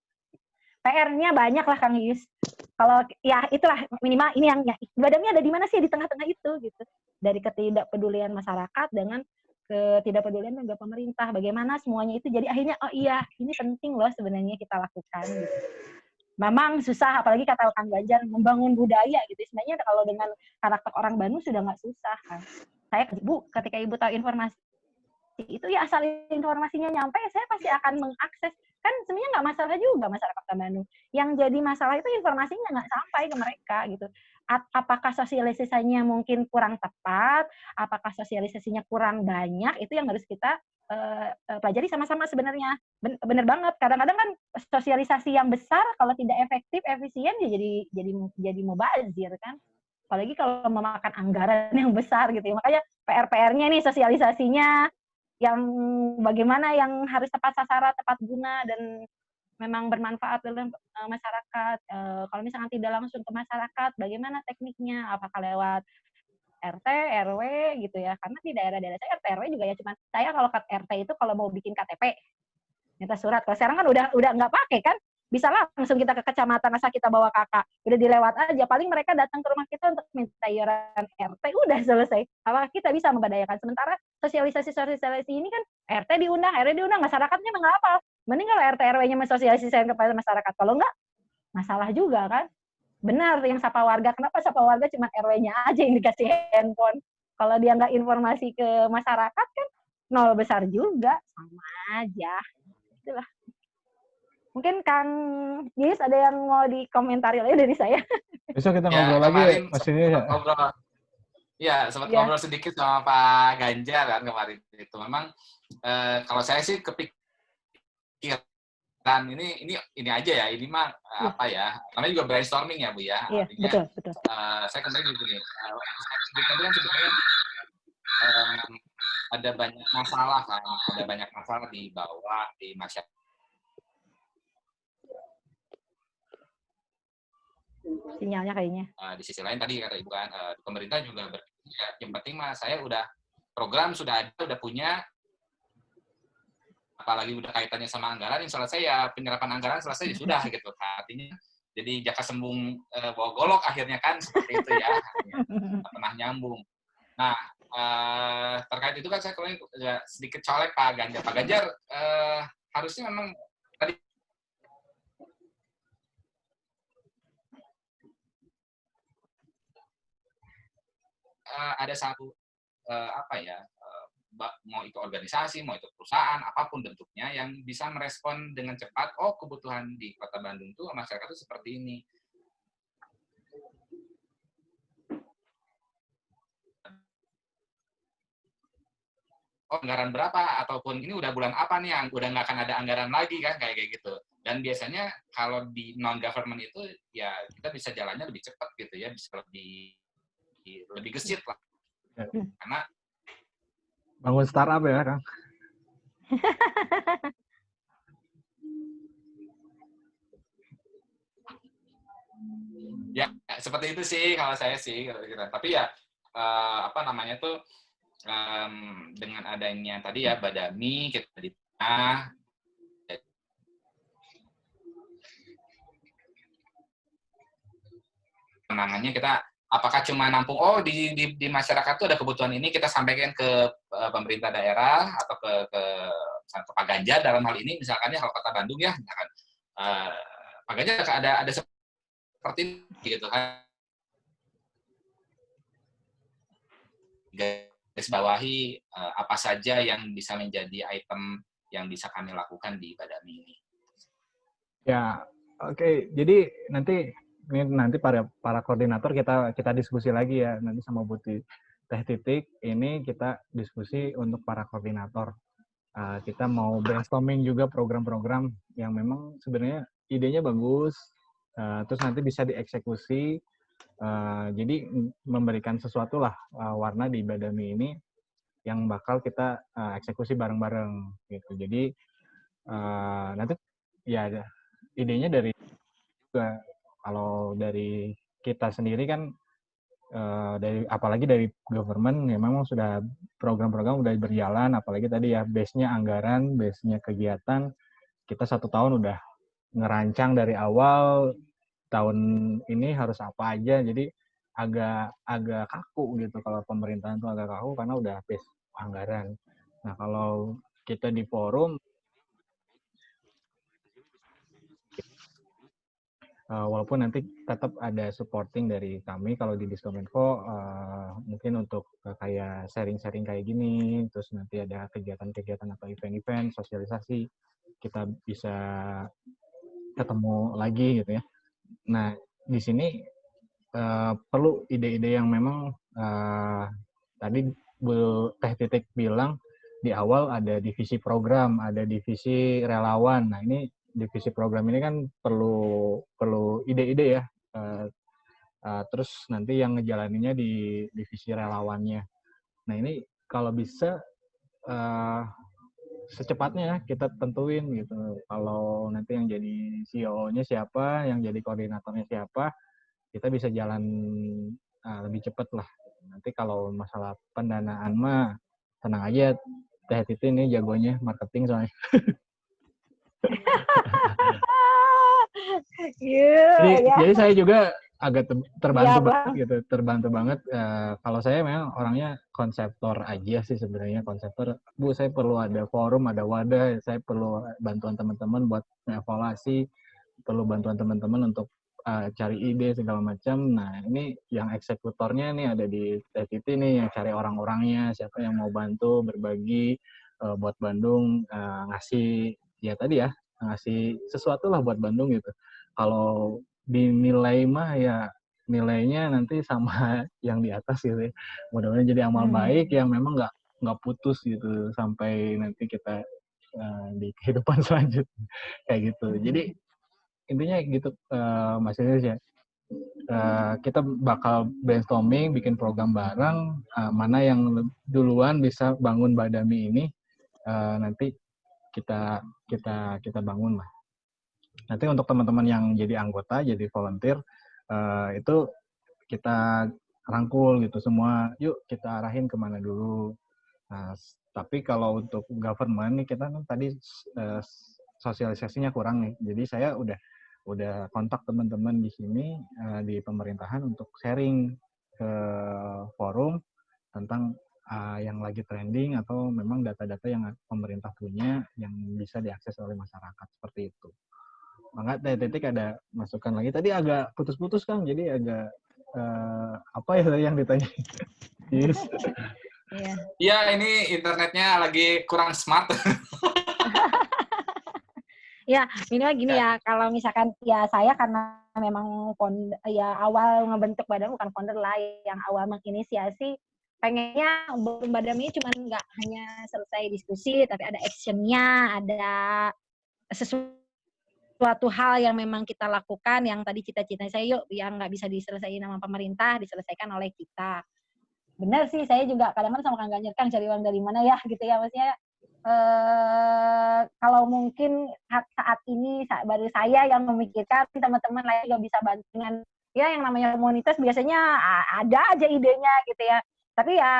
PR-nya banyak lah Kang Yus. Kalau ya itulah minimal ini yang ya ibadahnya ada di mana sih di tengah-tengah itu gitu. Dari ketidakpedulian masyarakat dengan ketidakpedulian juga pemerintah. Bagaimana semuanya itu jadi akhirnya oh iya ini penting loh sebenarnya kita lakukan gitu. Memang susah apalagi kata Kang Ganjar membangun budaya gitu. Sebenarnya kalau dengan karakter orang Bandung sudah nggak susah kan. Saya Bu ketika Ibu tahu informasi itu ya asal informasinya nyampe saya pasti akan mengakses kan sebenarnya nggak masalah juga masyarakat Kota Bandung. Yang jadi masalah itu informasinya nggak sampai ke mereka gitu. Apakah sosialisasinya mungkin kurang tepat? Apakah sosialisasinya kurang banyak? Itu yang harus kita uh, pelajari sama-sama sebenarnya. Ben bener banget. Kadang-kadang kan sosialisasi yang besar kalau tidak efektif, efisien ya jadi jadi jadi mubazir kan. Apalagi kalau memakan anggaran yang besar gitu ya. Makanya PR-PR-nya nih sosialisasinya yang bagaimana yang harus tepat sasaran, tepat guna dan memang bermanfaat dalam uh, masyarakat. Uh, kalau misalkan tidak langsung ke masyarakat, bagaimana tekniknya? Apakah lewat RT, RW gitu ya? Karena di daerah-daerah saya RT, RW juga ya cuman saya kalau ke RT itu kalau mau bikin KTP minta surat. Kalau sekarang kan udah udah nggak pakai kan? bisa langsung kita ke kecamatan asal kita bawa kakak udah dilewat aja paling mereka datang ke rumah kita untuk minta iuran RT udah selesai apakah kita bisa memberdayakan sementara sosialisasi sosialisasi ini kan RT diundang RT diundang masyarakatnya nggak apa mending kalau RT RW-nya mensosialisasikan kepada masyarakat kalau enggak masalah juga kan benar yang sapa warga kenapa sapa warga cuma RW-nya aja yang dikasih handphone kalau dia nggak informasi ke masyarakat kan nol besar juga sama aja itulah Mungkin Kang Yus ada yang mau dikomentari lagi dari saya. Besok kita ya, ngobrol ya, lagi maksudnya ya. Ngobrol. Ya, sempat ya. ngobrol sedikit sama Pak Ganjar kan kemarin itu. Memang eh, kalau saya sih kepikiran ini ini ini aja ya. Ini mah ya. apa ya? Namanya juga brainstorming ya, Bu ya. Iya, betul, betul. Uh, saya kembali gitu nih. Uh, kan sebetulnya um, ada banyak masalah kan, ada banyak masalah di bawah di masyarakat sinyalnya kayaknya. Uh, di sisi lain tadi kata ibu kan uh, pemerintah juga ber, ya, yang penting mah saya udah program sudah ada udah punya. Apalagi udah kaitannya sama anggaran yang selesai ya penyerapan anggaran selesai ya sudah gitu. Artinya jadi jaka sembung uh, bawa golok akhirnya kan seperti itu ya. Pernah nyambung. Nah uh, terkait itu kan saya kemarin sedikit colek Pak Ganjar. Pak Ganjar uh, harusnya memang tadi uh, ada satu uh, apa ya uh, mau itu organisasi mau itu perusahaan apa pun bentuknya yang bisa merespon dengan cepat oh kebutuhan di kota Bandung tuh masyarakat itu seperti ini. Oh anggaran berapa? Ataupun ini udah bulan apa nih yang udah nggak akan ada anggaran lagi kan kayak kayak gitu. Dan biasanya kalau di non government itu ya kita bisa jalannya lebih cepat gitu ya bisa lebih lebih gesit lah. Ya. Karena bangun startup ya, Kang. ya, seperti itu sih kalau saya sih Tapi ya uh, apa namanya tuh um, dengan adanya tadi ya Badami kita di tengah penangannya kita apakah cuma nampung oh di, di, di masyarakat itu ada kebutuhan ini kita sampaikan ke uh, pemerintah daerah atau ke ke, ke Pak Ganjar dalam hal ini misalkan ya kalau kota Bandung ya misalkan uh, Pak Ganjar ada ada seperti ini gitu kan bawahi uh, apa saja yang bisa menjadi item yang bisa kami lakukan di Badami ini. Ya, oke. Okay. Jadi nanti ini nanti para para koordinator kita kita diskusi lagi ya nanti sama Buti Teh Titik ini kita diskusi untuk para koordinator. Uh, kita mau brainstorming juga program-program yang memang sebenarnya idenya bagus, uh, terus nanti bisa dieksekusi Uh, jadi memberikan sesuatu lah uh, warna di Badami ini yang bakal kita uh, eksekusi bareng-bareng gitu. Jadi uh, nanti ya idenya dari kalau dari kita sendiri kan uh, dari apalagi dari government ya memang sudah program-program udah berjalan apalagi tadi ya base-nya anggaran, base-nya kegiatan kita satu tahun udah ngerancang dari awal tahun ini harus apa aja jadi agak agak kaku gitu kalau pemerintahan itu agak kaku karena udah habis anggaran. Nah kalau kita di forum uh, walaupun nanti tetap ada supporting dari kami kalau di Diskominfo uh, mungkin untuk uh, kayak sharing-sharing kayak gini terus nanti ada kegiatan-kegiatan atau event-event sosialisasi kita bisa ketemu lagi gitu ya Nah, di sini uh, perlu ide-ide yang memang uh, tadi Bu Teh Titik bilang di awal ada divisi program, ada divisi relawan. Nah, ini divisi program ini kan perlu perlu ide-ide ya. Uh, uh, terus nanti yang ngejalaninnya di divisi relawannya. Nah, ini kalau bisa uh, secepatnya kita tentuin gitu. Kalau nanti yang jadi CEO-nya siapa, yang jadi koordinatornya siapa, kita bisa jalan uh, lebih cepat lah. Nanti kalau masalah pendanaan mah tenang aja, Teh Titi ini jagonya marketing soalnya. yeah, jadi, yeah. jadi saya juga agak terbantu ya, banget gitu, terbantu banget. Uh, kalau saya memang orangnya konseptor aja sih sebenarnya konseptor. Bu, saya perlu ada forum, ada wadah, saya perlu bantuan teman-teman buat evaluasi, perlu bantuan teman-teman untuk uh, cari ide segala macam. Nah, ini yang eksekutornya nih ada di TTT nih yang cari orang-orangnya, siapa yang mau bantu berbagi uh, buat Bandung uh, ngasih ya tadi ya ngasih sesuatu lah buat Bandung gitu. Kalau dinilai mah ya nilainya nanti sama yang di atas gitu ya. Mudah-mudahan jadi amal hmm. baik yang memang nggak nggak putus gitu sampai nanti kita uh, di kehidupan selanjutnya kayak gitu. Hmm. Jadi intinya gitu uh, Mas Iris ya. Uh, kita bakal brainstorming, bikin program bareng, uh, mana yang duluan bisa bangun Badami ini, uh, nanti kita kita kita bangun lah. Nanti untuk teman-teman yang jadi anggota, jadi volunteer, uh, itu kita rangkul gitu semua. Yuk kita arahin ke mana dulu. Nah, tapi kalau untuk government nih kita kan tadi uh, sosialisasinya kurang nih. Jadi saya udah udah kontak teman-teman di sini uh, di pemerintahan untuk sharing ke forum tentang uh, yang lagi trending atau memang data-data yang pemerintah punya yang bisa diakses oleh masyarakat seperti itu. Mangga teh titik ada masukan lagi. Tadi agak putus-putus kan, jadi agak uh, apa ya yang ditanya? yes. Iya. Iya, ini internetnya lagi kurang smart. ya, ini gini ya, kalau misalkan ya saya karena memang founder, ya awal ngebentuk badan bukan founder lah yang awal menginisiasi pengennya badan ini cuma nggak hanya selesai diskusi tapi ada actionnya ada sesuatu suatu hal yang memang kita lakukan yang tadi cita-cita saya yuk yang nggak bisa diselesaikan sama pemerintah diselesaikan oleh kita. Benar sih saya juga kadang-kadang sama Kang Ganjar kan cari uang dari mana ya? Gitu ya maksudnya eh, kalau mungkin saat, saat ini saat baru saya yang memikirkan teman-teman lain juga bisa bantu ya yang namanya komunitas biasanya ada aja idenya gitu ya tapi ya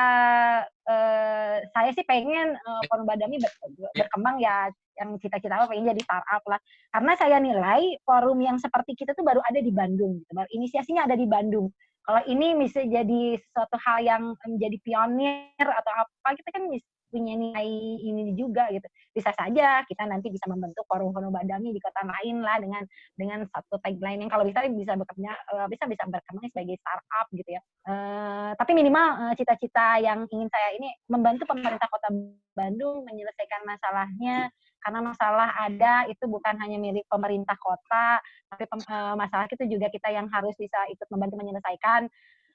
eh, saya sih pengen eh, forum badami ber, berkembang ya yang cita-cita pengen jadi startup lah. Karena saya nilai forum yang seperti kita tuh baru ada di Bandung, gitu. baru inisiasinya ada di Bandung. Kalau ini bisa jadi sesuatu hal yang menjadi pionir atau apa, kita kan punya nilai ini juga gitu. Bisa saja kita nanti bisa membentuk forum-forum badami di kota lain lah dengan dengan satu tagline yang kalau bisa bisa bekerja uh, bisa bisa berkembang sebagai startup gitu ya. Uh, tapi minimal cita-cita uh, yang ingin saya ini membantu pemerintah kota Bandung menyelesaikan masalahnya karena masalah ada itu bukan hanya milik pemerintah kota, tapi uh, masalah itu juga kita yang harus bisa ikut membantu menyelesaikan.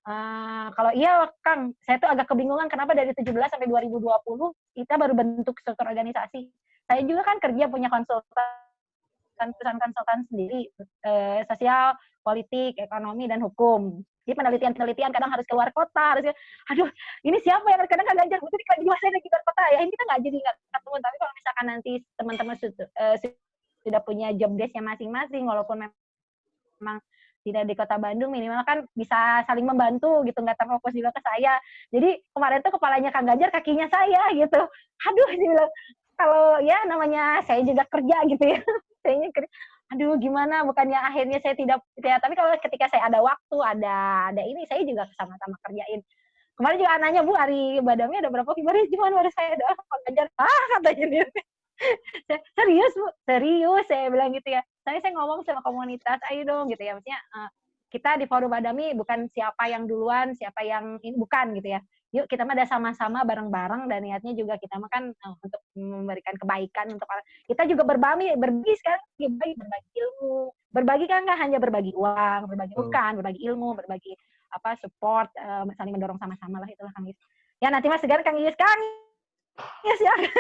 Uh, kalau iya Kang, saya tuh agak kebingungan kenapa dari 17 sampai 2020 kita baru bentuk struktur organisasi. Saya juga kan kerja punya konsultan perusahaan konsultan sendiri, uh, sosial, politik, ekonomi, dan hukum. Jadi penelitian-penelitian kadang harus keluar kota, harus aduh ini siapa yang kadang kan ganjar itu di dua saya lagi keluar kota ya ini kita nggak jadi nggak ketemu tapi kalau misalkan nanti teman-teman uh, sudah punya job desknya masing-masing walaupun memang tidak di kota Bandung minimal kan bisa saling membantu gitu nggak terfokus juga ke saya. Jadi kemarin tuh kepalanya Kang Ganjar kakinya saya gitu. Aduh sih bilang kalau ya namanya saya juga kerja gitu ya. Saya kerja. Aduh gimana? Bukannya akhirnya saya tidak ya tapi kalau ketika saya ada waktu ada ada ini saya juga sama-sama kerjain. Kemarin juga anaknya bu hari badamnya ada berapa? Kemarin cuma baru saya doang Ganjar. Ah katanya dia. Serius bu? Serius? Saya bilang gitu ya saya saya ngomong sama komunitas ayo dong gitu ya. Maksudnya uh, kita di forum badami bukan siapa yang duluan siapa yang ini bukan gitu ya. Yuk kita mah ada sama-sama bareng-bareng dan niatnya juga kita mah kan uh, untuk memberikan kebaikan untuk orang. Kita juga berbagi berbagi sekarang berbagi berbagi ilmu. Berbagi kan nggak hanya berbagi uang berbagi bukan berbagi ilmu berbagi apa support uh, saling mendorong sama-sama lah itulah kang Yus ya nanti mas segar kang Yus kang Yus ya, ya.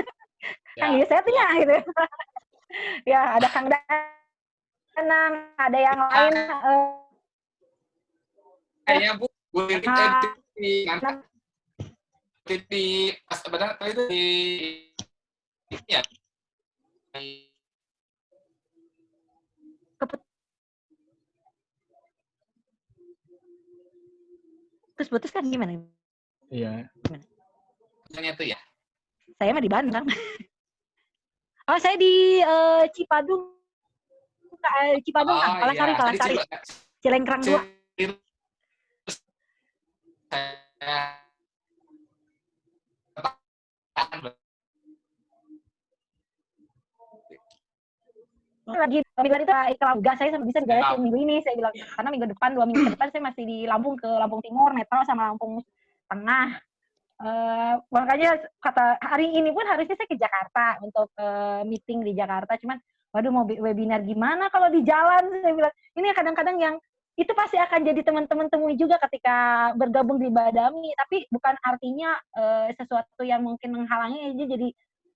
kang Yus saya punya gitu. Ya ada kang Danang ada yang lain uh, ya bu bu uh, di pas benar itu di ya terus putus kan gimana? Iya. Gimana? itu ya? Saya mah di Bandung. oh, saya di uh, Cipadung. Cipadung, oh, kan? Palasari, iya. Palasari. Cilengkrang dua. Lagi bilang itu kalau gas saya bisa digayasin minggu ini saya bilang karena minggu depan dua minggu depan saya masih di Lampung ke Lampung Timur Metro sama Lampung Tengah uh, makanya kata hari ini pun harusnya saya ke Jakarta untuk uh, meeting di Jakarta cuman waduh mau webinar gimana kalau di jalan? Saya bilang ini kadang-kadang yang itu pasti akan jadi teman-teman temui juga ketika bergabung di Badami tapi bukan artinya uh, sesuatu yang mungkin menghalangi aja jadi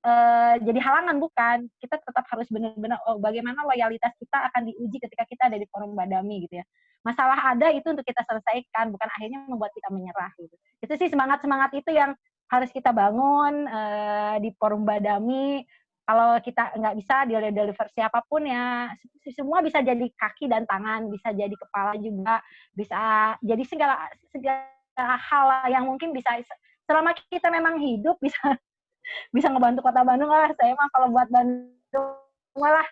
uh, jadi halangan bukan. Kita tetap harus benar-benar oh, bagaimana loyalitas kita akan diuji ketika kita ada di forum Badami gitu ya. Masalah ada itu untuk kita selesaikan bukan akhirnya membuat kita menyerah gitu. Itu sih semangat semangat itu yang harus kita bangun uh, di forum Badami kalau kita nggak bisa deliver siapa pun ya semua bisa jadi kaki dan tangan bisa jadi kepala juga bisa jadi segala segala hal yang mungkin bisa selama kita memang hidup bisa bisa ngebantu kota Bandung lah. Saya mah kalau buat Bandung malah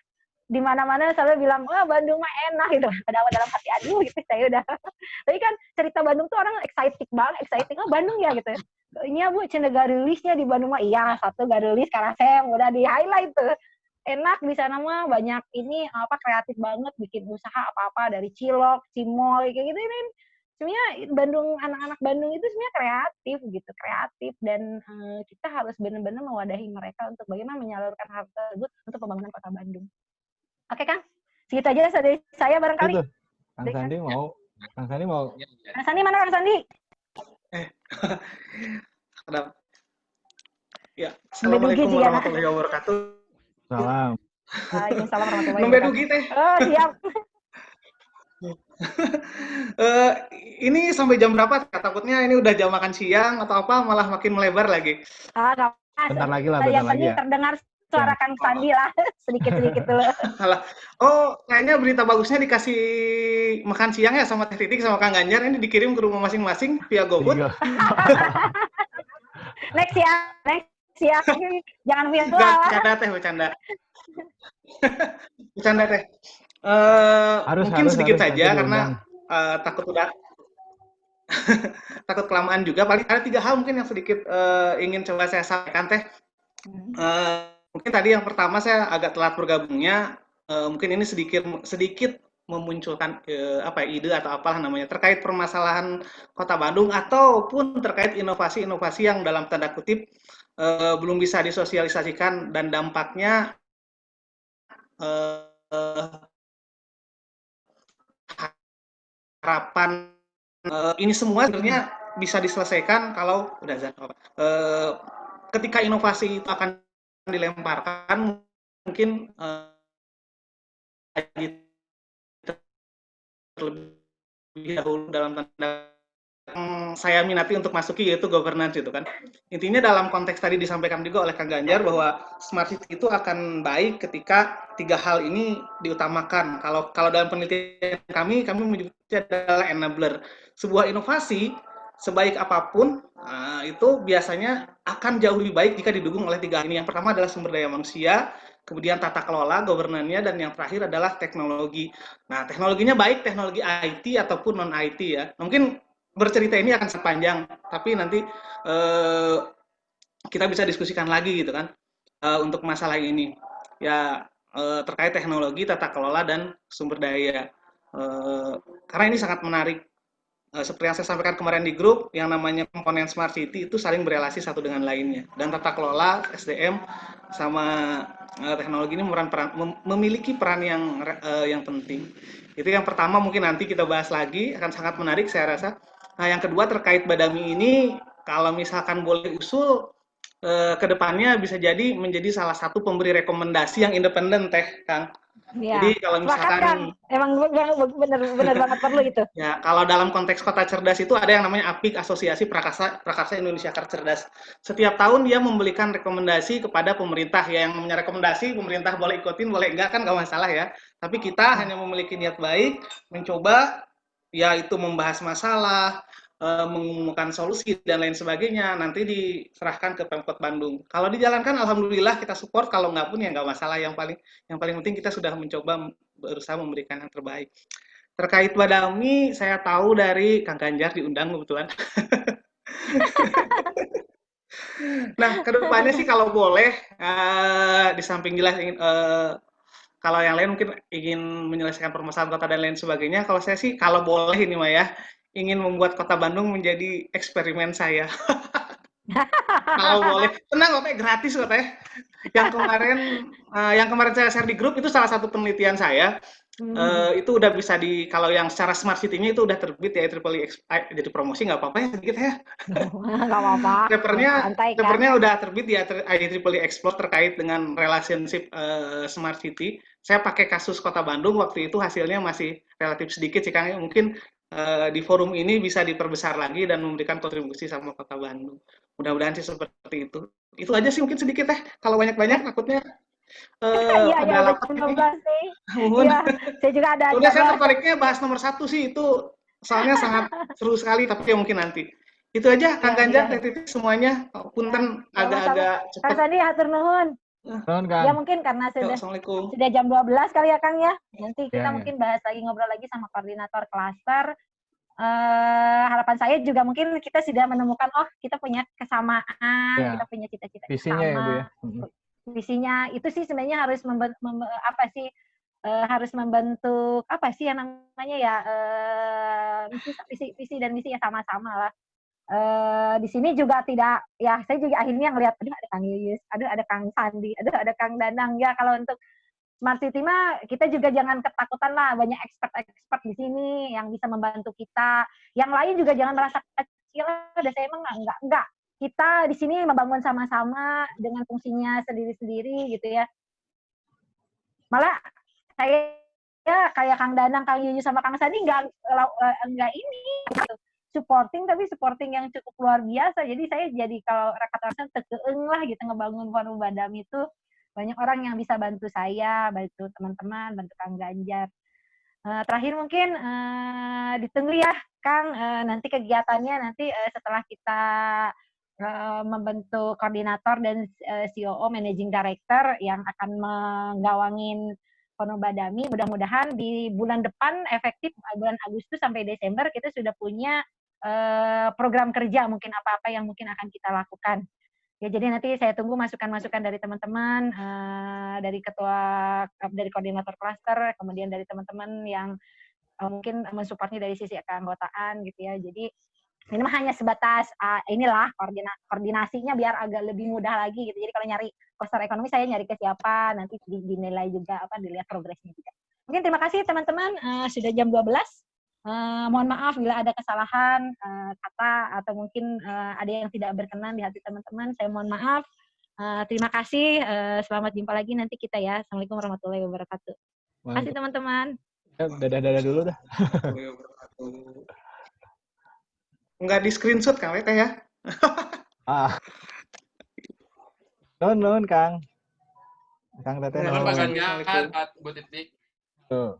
di mana-mana selalu bilang wah Bandung mah enak gitu. Padahal dalam hati aduh gitu saya udah. Tapi kan cerita Bandung tuh orang excited banget excited oh Bandung ya gitu. Ini ya bu cina garulisnya di Bandung mah. Iya satu garulis karena saya udah di highlight tuh. Enak di sana mah banyak ini apa kreatif banget bikin usaha apa-apa dari cilok, cimol kayak gitu ini sebenarnya Bandung anak-anak Bandung itu sebenarnya kreatif gitu kreatif. Dan uh, kita harus benar-benar mewadahi mereka untuk bagaimana menyalurkan hal tersebut untuk pembangunan kota Bandung. Oke Kang, segitu aja dari saya barangkali. Itu. Kang Sandi mau, Kang Sandi mau. Kang Sandi mana Kang Sandi? Eh? Ya, Assalamualaikum warahmatullahi wabarakatuh. Salam. Waalaikumsalam warahmatullahi wabarakatuh. teh. Oh, siap. uh, ini sampai jam berapa? Takutnya ini udah jam makan siang atau apa malah makin melebar lagi. Ah, gak Bentar lagi lah, bentar lagi ya. terdengar suara Kang Sandi lah, sedikit-sedikit dulu. oh, kayaknya berita bagusnya dikasih makan siang ya sama Teh Titik sama Kang Ganjar, ini dikirim ke rumah masing-masing via GoFood. Iya. next ya, next ya. Jangan virtual. Gak, bercanda Teh, bercanda. bercanda Teh. Uh, harus, mungkin harus, sedikit harus, saja karena uh, takut udah takut kelamaan juga. Paling ada tiga hal mungkin yang sedikit uh, ingin coba saya sampaikan teh. Uh, mungkin tadi yang pertama saya agak telat bergabungnya. Uh, mungkin ini sedikit sedikit memunculkan uh, apa ya, ide atau apalah namanya terkait permasalahan Kota Bandung ataupun terkait inovasi-inovasi yang dalam tanda kutip uh, belum bisa disosialisasikan dan dampaknya uh, harapan uh, ini semua sebenarnya bisa diselesaikan kalau udah uh, ketika inovasi itu akan dilemparkan mungkin uh, terlebih dahulu dalam tanda yang saya minati untuk masuki yaitu governance itu kan. Intinya dalam konteks tadi disampaikan juga oleh Kang Ganjar bahwa smart city itu akan baik ketika tiga hal ini diutamakan. Kalau kalau dalam penelitian kami kami menyebutnya adalah enabler. Sebuah inovasi sebaik apa pun uh, itu biasanya akan jauh lebih baik jika didukung oleh tiga ini. Yang pertama adalah sumber daya manusia, kemudian tata kelola, governance-nya, dan yang terakhir adalah teknologi. Nah, teknologinya baik teknologi IT ataupun non-IT ya. Mungkin bercerita ini akan sepanjang, tapi nanti uh, kita bisa diskusikan lagi gitu kan uh, untuk masalah ini. Ya uh, terkait teknologi, tata kelola dan sumber daya. Uh, karena ini sangat menarik. Uh, seperti yang saya sampaikan kemarin di grup, yang namanya komponen smart city itu saling berelasi satu dengan lainnya. Dan tata kelola, SDM, sama uh, teknologi ini peran, mem memiliki peran yang uh, yang penting. Itu yang pertama mungkin nanti kita bahas lagi akan sangat menarik saya rasa. Nah, yang kedua terkait Badami ini, kalau misalkan boleh usul, eh, ke depannya bisa jadi menjadi salah satu pemberi rekomendasi yang independen, Teh, Kang. Ya. Jadi kalau misalkan kan? emang benar benar banget perlu itu. Ya, kalau dalam konteks kota cerdas itu ada yang namanya APIK Asosiasi Prakarsa Prakarsa Indonesia Cerdas. Setiap tahun dia memberikan rekomendasi kepada pemerintah ya yang namanya rekomendasi pemerintah boleh ikutin boleh enggak kan nggak masalah ya. Tapi kita hanya memiliki niat baik mencoba ya itu membahas masalah, uh, mengumumkan solusi dan lain sebagainya nanti diserahkan ke Pemkot Bandung. Kalau dijalankan alhamdulillah kita support, kalau nggak pun ya nggak masalah. Yang paling yang paling penting kita sudah mencoba berusaha memberikan yang terbaik. Terkait Badami, saya tahu dari Kang Ganjar diundang kebetulan. nah, ke depannya sih kalau boleh, uh, di samping jelas uh, kalau yang lain mungkin ingin menyelesaikan permasalahan kota dan lain sebagainya. Kalau saya sih kalau boleh ini Maya, ingin membuat kota Bandung menjadi eksperimen saya. Kalau boleh, tenang kok, gratis kok teh. Yang kemarin, uh, yang kemarin saya share di grup itu salah satu penelitian saya. Hmm. Uh, itu udah bisa di kalau yang secara smart city-nya itu udah terbit ya triple eh, jadi promosi nggak apa-apa ya sedikit ya. Nggak apa-apa. Papernya, kan? papernya udah terbit ya IEEE Explore terkait dengan relationship uh, smart city. Saya pakai kasus Kota Bandung waktu itu hasilnya masih relatif sedikit sih Kang. Mungkin uh, di forum ini bisa diperbesar lagi dan memberikan kontribusi sama Kota Bandung. Mudah-mudahan sih seperti itu. Itu aja sih mungkin sedikit teh. Kalau banyak-banyak takutnya uh, iya, iya, sih. Iya, saya juga ada. Udah saya tertariknya bahas nomor satu sih itu soalnya sangat seru sekali tapi ya mungkin nanti. Itu aja Kang ya, Ganjar, Teh Titik semuanya. Punten agak-agak cepat. Kang Sandi atur nuhun. Ya mungkin karena sudah sudah jam 12 kali ya Kang ya. Nanti kita ya, mungkin ya. bahas lagi ngobrol lagi sama koordinator klaster. Uh, harapan saya juga mungkin kita sudah menemukan oh kita punya kesamaan, ya. kita punya cita-cita Visinya sama. Ya, Bu, ya. Visinya itu sih sebenarnya harus membentuk, mem, apa sih uh, harus membentuk apa sih yang namanya ya uh, visi, visi, visi dan misi ya sama-sama lah uh, di sini juga tidak ya saya juga akhirnya ngelihat aduh ada Kang Yuyus, aduh ada Kang Sandi, aduh ada Kang Danang ya kalau untuk Smart City mah kita juga jangan ketakutan lah banyak expert-expert di sini yang bisa membantu kita. Yang lain juga jangan merasa kecil ada saya emang enggak enggak. Kita di sini membangun sama-sama dengan fungsinya sendiri-sendiri gitu ya. Malah saya ya kayak Kang Danang, Kang Yuyus sama Kang Sandi enggak enggak ini gitu supporting tapi supporting yang cukup luar biasa. Jadi saya jadi kalau rekan-rekan tekeeng lah gitu ngebangun forum badam itu. Banyak orang yang bisa bantu saya bantu teman-teman bantu Kang Ganjar. Uh, terakhir mungkin uh, ditunggu ya Kang. Uh, nanti kegiatannya nanti uh, setelah kita uh, membentuk koordinator dan uh, COO managing director yang akan menggawangin Forum Badami mudah-mudahan di bulan depan efektif bulan Agustus sampai Desember kita sudah punya uh, program kerja mungkin apa-apa yang mungkin akan kita lakukan. Ya, jadi nanti saya tunggu masukan-masukan dari teman-teman, uh, dari ketua, dari koordinator klaster, kemudian dari teman-teman yang uh, mungkin mensupportnya dari sisi keanggotaan gitu ya. Jadi ini mah hanya sebatas uh, inilah koordina koordinasinya biar agak lebih mudah lagi gitu. Jadi kalau nyari poster ekonomi saya nyari ke siapa, nanti dinilai juga apa dilihat progresnya juga. Mungkin terima kasih teman-teman uh, sudah jam 12. Uh, mohon maaf bila ada kesalahan uh, kata atau mungkin uh, ada yang tidak berkenan di hati teman-teman. Saya mohon maaf. Uh, terima kasih. Uh, selamat jumpa lagi nanti kita ya. Assalamualaikum warahmatullahi wabarakatuh. Terima kasih teman-teman. Ya, dadah-dadah dulu dah. Enggak di screenshot Kang Weta ya? ah. Nun, nun, Kang. Kang Teteh. Nun, Pak Ganjar, Pak Bu Titik. Tuh.